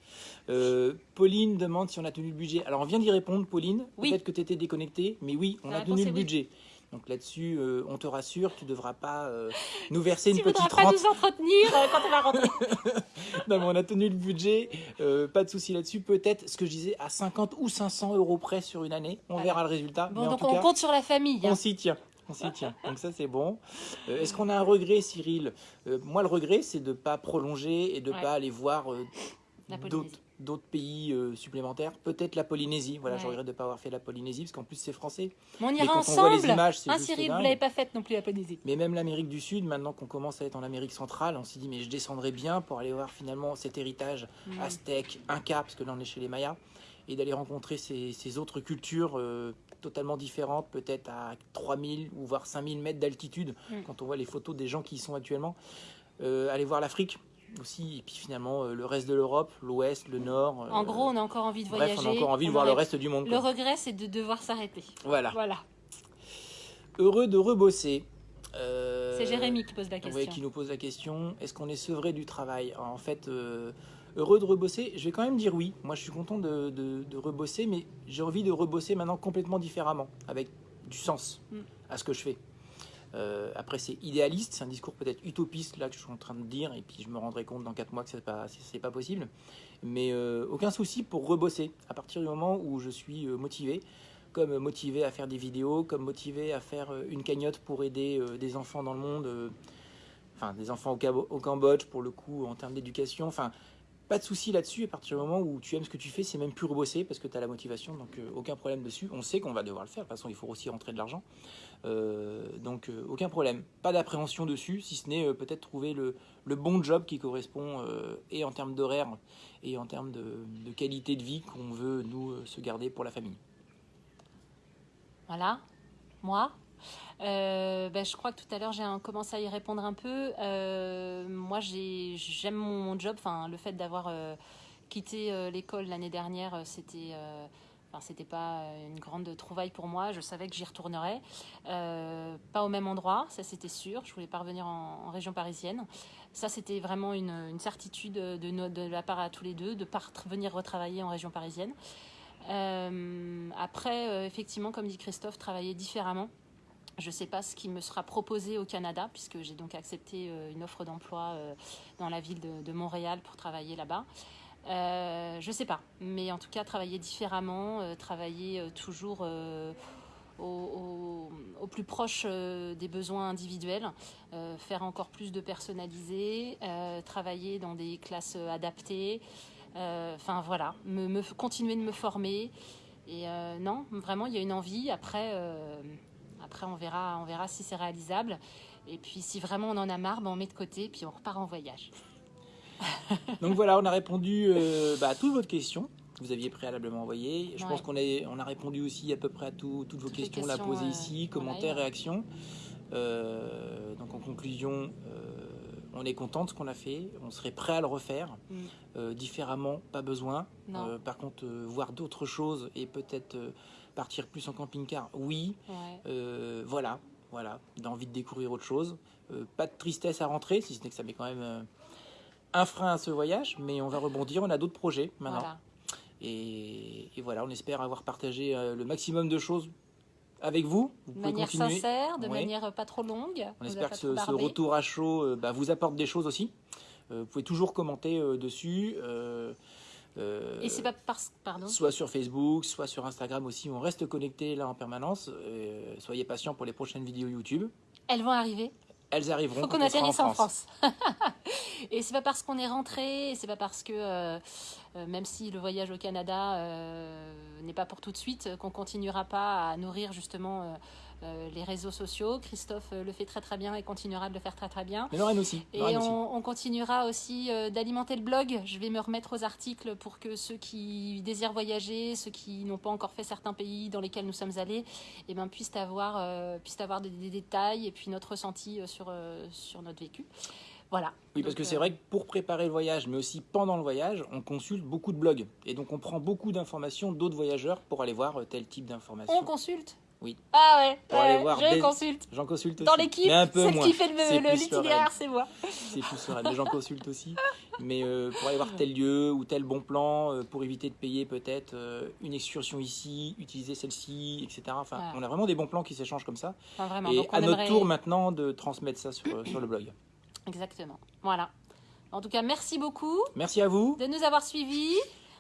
Speaker 1: Euh, Pauline demande si on a tenu le budget. Alors on vient d'y répondre, Pauline. Peut-être que tu étais déconnectée, mais oui, on a tenu le budget. Donc là-dessus, euh, on te rassure, tu ne devras pas euh, nous verser une petite rente. Tu ne
Speaker 2: pas nous entretenir euh, quand on va rentrer.
Speaker 1: non, mais on a tenu le budget, pas de souci là-dessus. Peut-être, ce que je disais, à 50 ou 500 euros près sur une année. On verra le résultat.
Speaker 2: Bon, donc on compte sur la famille.
Speaker 1: On hein. s'y tient. On s'y tient. Donc ça, c'est bon. Est-ce qu'on a un regret, Cyril Moi, le regret, c'est de ne pas prolonger et de ne pas aller voir d'autres d'autres pays euh, supplémentaires. Peut-être la Polynésie. Voilà, je regrette de ne pas avoir fait la Polynésie parce qu'en plus c'est français.
Speaker 2: Mais on ira ensemble. les images, ah, Cyril, vous l'avez pas faite non plus la Polynésie.
Speaker 1: Mais même l'Amérique du Sud, maintenant qu'on commence à être en Amérique centrale, on s'est dit mais je descendrai bien pour aller voir finalement cet héritage mm. aztèque, inca, parce que là on est chez les Mayas, et d'aller rencontrer ces, autres cultures. Euh, totalement différentes, peut-être à 3000 ou voire 5000 mètres d'altitude, mm. quand on voit les photos des gens qui y sont actuellement. Euh, aller voir l'Afrique, aussi, et puis finalement euh, le reste de l'Europe, l'Ouest, le Nord.
Speaker 2: en gros, on a encore envie de voyager.
Speaker 1: on a encore envie de voir le reste du monde.
Speaker 2: Le regret, c'est de devoir s'arrêter.
Speaker 1: Voilà.
Speaker 2: voilà.
Speaker 1: Heureux de rebosser. Euh,
Speaker 2: c'est Jérémy qui pose la question.
Speaker 1: Oui, qui nous pose la question. Est-ce qu'on est sevré du travail? En fait, euh, heureux de rebosser, je vais quand même dire oui. Moi, je suis content de, de, rebosser, mais j'ai envie de rebosser maintenant complètement différemment, avec du sens mm. à ce que je fais. Euh, après, c'est idéaliste, c'est un discours peut-être utopiste là que je suis en train de dire, et puis je me rendrai compte dans 4 mois que c'est pas, c'est pas possible. Mais euh, aucun souci pour rebosser à partir du moment où je suis euh, motivé, comme motivé à faire des vidéos, comme motivé à faire une cagnotte pour aider des enfants dans le monde, enfin des enfants au, au, Cambodge pour le coup en termes d'éducation, enfin pas de souci là-dessus, à partir du moment où tu aimes ce que tu fais, c'est même plus rebosser parce que tu as la motivation, donc euh, aucun problème dessus. On sait qu'on va devoir le faire, de toute façon il faut aussi rentrer de l'argent. Euh, donc euh, aucun problème. Pas d'appréhension dessus, si ce n'est peut-être trouver le, bon job qui correspond et en termes d'horaire et en termes de, de, qualité de vie qu'on veut nous se garder pour la famille.
Speaker 2: Voilà, moi, euh, ben, je crois que tout à l'heure j'ai commencé à y répondre un peu. Euh, moi j'aime mon job, enfin le fait d'avoir euh, quitté l'école l'année dernière, c'était Enfin, c'était pas une grande trouvaille pour moi. Je savais que j'y retournerais. pas au même endroit, ça c'était sûr. Je voulais pas revenir en, région parisienne. Ça, c'était vraiment une, certitude de, la part à tous les deux de pas venir retravailler en région parisienne. après, effectivement, comme dit Christophe, travailler différemment. Je ne sais pas ce qui me sera proposé au Canada, puisque j'ai donc accepté euh, une offre d'emploi euh, dans la ville de, Montréal pour travailler là-bas. Euh, je ne sais pas, mais en tout cas, travailler différemment, travailler toujours au, plus proche des besoins individuels, faire encore plus de personnalisé, travailler dans des classes adaptées. Enfin voilà, me, continuer de me former. Et non, vraiment, il y a une envie. Après après, on verra, on verra si c'est réalisable. Et puis, si vraiment on en a marre, ben, on met de côté, puis on repart en voyage.
Speaker 1: Donc voilà, on a répondu euh, bah, à toutes vos questions que vous aviez préalablement envoyées. Je pense qu'on a, on a répondu aussi à peu près à toutes vos questions, là posées ici, commentaires, réactions. Euh, donc en conclusion, euh, on est content de ce qu'on a fait, on serait prêt à le refaire. Mm. différemment, pas besoin. par contre, voir d'autres choses et peut-être Partir plus en camping-car, oui. Euh, voilà, voilà, d'envie de découvrir autre chose. Euh, pas de tristesse à rentrer, si ce n'est que ça met quand même euh, un frein à ce voyage, mais on va rebondir. On a d'autres projets maintenant. Et, voilà, on espère avoir partagé le maximum de choses avec vous.
Speaker 2: de manière sincère, de manière pas trop longue.
Speaker 1: On espère que ce, retour à chaud bah, vous apporte des choses aussi. vous pouvez toujours commenter dessus.
Speaker 2: Euh, et c'est pas parce pardon?
Speaker 1: Soit sur Facebook, soit sur Instagram aussi. On reste connecté là en permanence. Euh, soyez patients pour les prochaines vidéos YouTube.
Speaker 2: Elles vont arriver.
Speaker 1: Elles arriveront.
Speaker 2: Faut qu'on atterrisse en France. et c'est pas parce qu'on est rentré, c'est pas parce que euh, même si le voyage au Canada n'est pas pour tout de suite, qu'on continuera pas à nourrir justement euh, les réseaux sociaux. Christophe euh, le fait très très bien et continuera de le faire très très bien.
Speaker 1: Mais Lorraine aussi.
Speaker 2: Et
Speaker 1: Lorraine aussi.
Speaker 2: on, on continuera aussi euh, d'alimenter le blog. Je vais me remettre aux articles pour que ceux qui désirent voyager, ceux qui n'ont pas encore fait certains pays dans lesquels nous sommes allés, eh ben, puissent avoir, euh, puissent avoir des, des détails et puis notre ressenti sur, sur notre vécu. Voilà.
Speaker 1: Oui, parce
Speaker 2: Donc,
Speaker 1: que c'est vrai que pour préparer le voyage, mais aussi pendant le voyage, on consulte beaucoup de blogs. Et donc on prend beaucoup d'informations d'autres voyageurs pour aller voir tel type d'informations.
Speaker 2: On consulte
Speaker 1: Oui.
Speaker 2: Ah ouais,
Speaker 1: Pour
Speaker 2: ouais,
Speaker 1: aller voir
Speaker 2: je
Speaker 1: des-
Speaker 2: consulte.
Speaker 1: J'en consulte.
Speaker 2: Dans l'équipe, celle
Speaker 1: moins.
Speaker 2: qui fait le- le- c'est moi.
Speaker 1: C'est plus serein. Mais j'en consulte aussi. Mais euh, pour aller voir tel lieu ou tel bon plan, euh, pour éviter de payer peut-être euh, une excursion ici, utiliser celle-ci, etc. Enfin,
Speaker 2: Ouais.
Speaker 1: on a vraiment des bons plans qui s'échangent comme ça.
Speaker 2: Enfin, vraiment.
Speaker 1: Et
Speaker 2: Donc, on
Speaker 1: à notre tour maintenant de transmettre ça sur, sur le blog.
Speaker 2: Exactement. Voilà. En tout cas, merci beaucoup
Speaker 1: Merci à vous.
Speaker 2: de nous avoir suivis.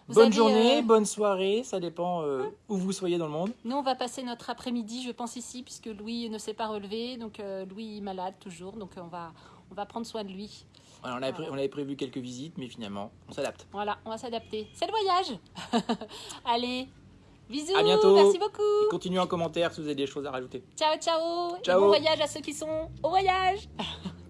Speaker 2: Vous
Speaker 1: bonne
Speaker 2: avez,
Speaker 1: journée,
Speaker 2: euh,
Speaker 1: bonne soirée, ça dépend euh, où vous soyez dans le monde.
Speaker 2: Nous, on va passer notre après-midi, je pense, ici, puisque Louis ne s'est pas relevé. Donc, euh, Louis est malade toujours. Donc, on va, on va prendre soin de lui.
Speaker 1: On, avait pré- on avait prévu quelques visites, mais finalement, on s'adapte.
Speaker 2: Voilà, on va s'adapter. C'est le voyage. Allez, bisous.
Speaker 1: À bientôt.
Speaker 2: Merci beaucoup.
Speaker 1: Continuez en commentaire si vous avez des choses à rajouter.
Speaker 2: Ciao, ciao. Et
Speaker 1: Ciao.
Speaker 2: bon voyage à ceux qui sont au voyage.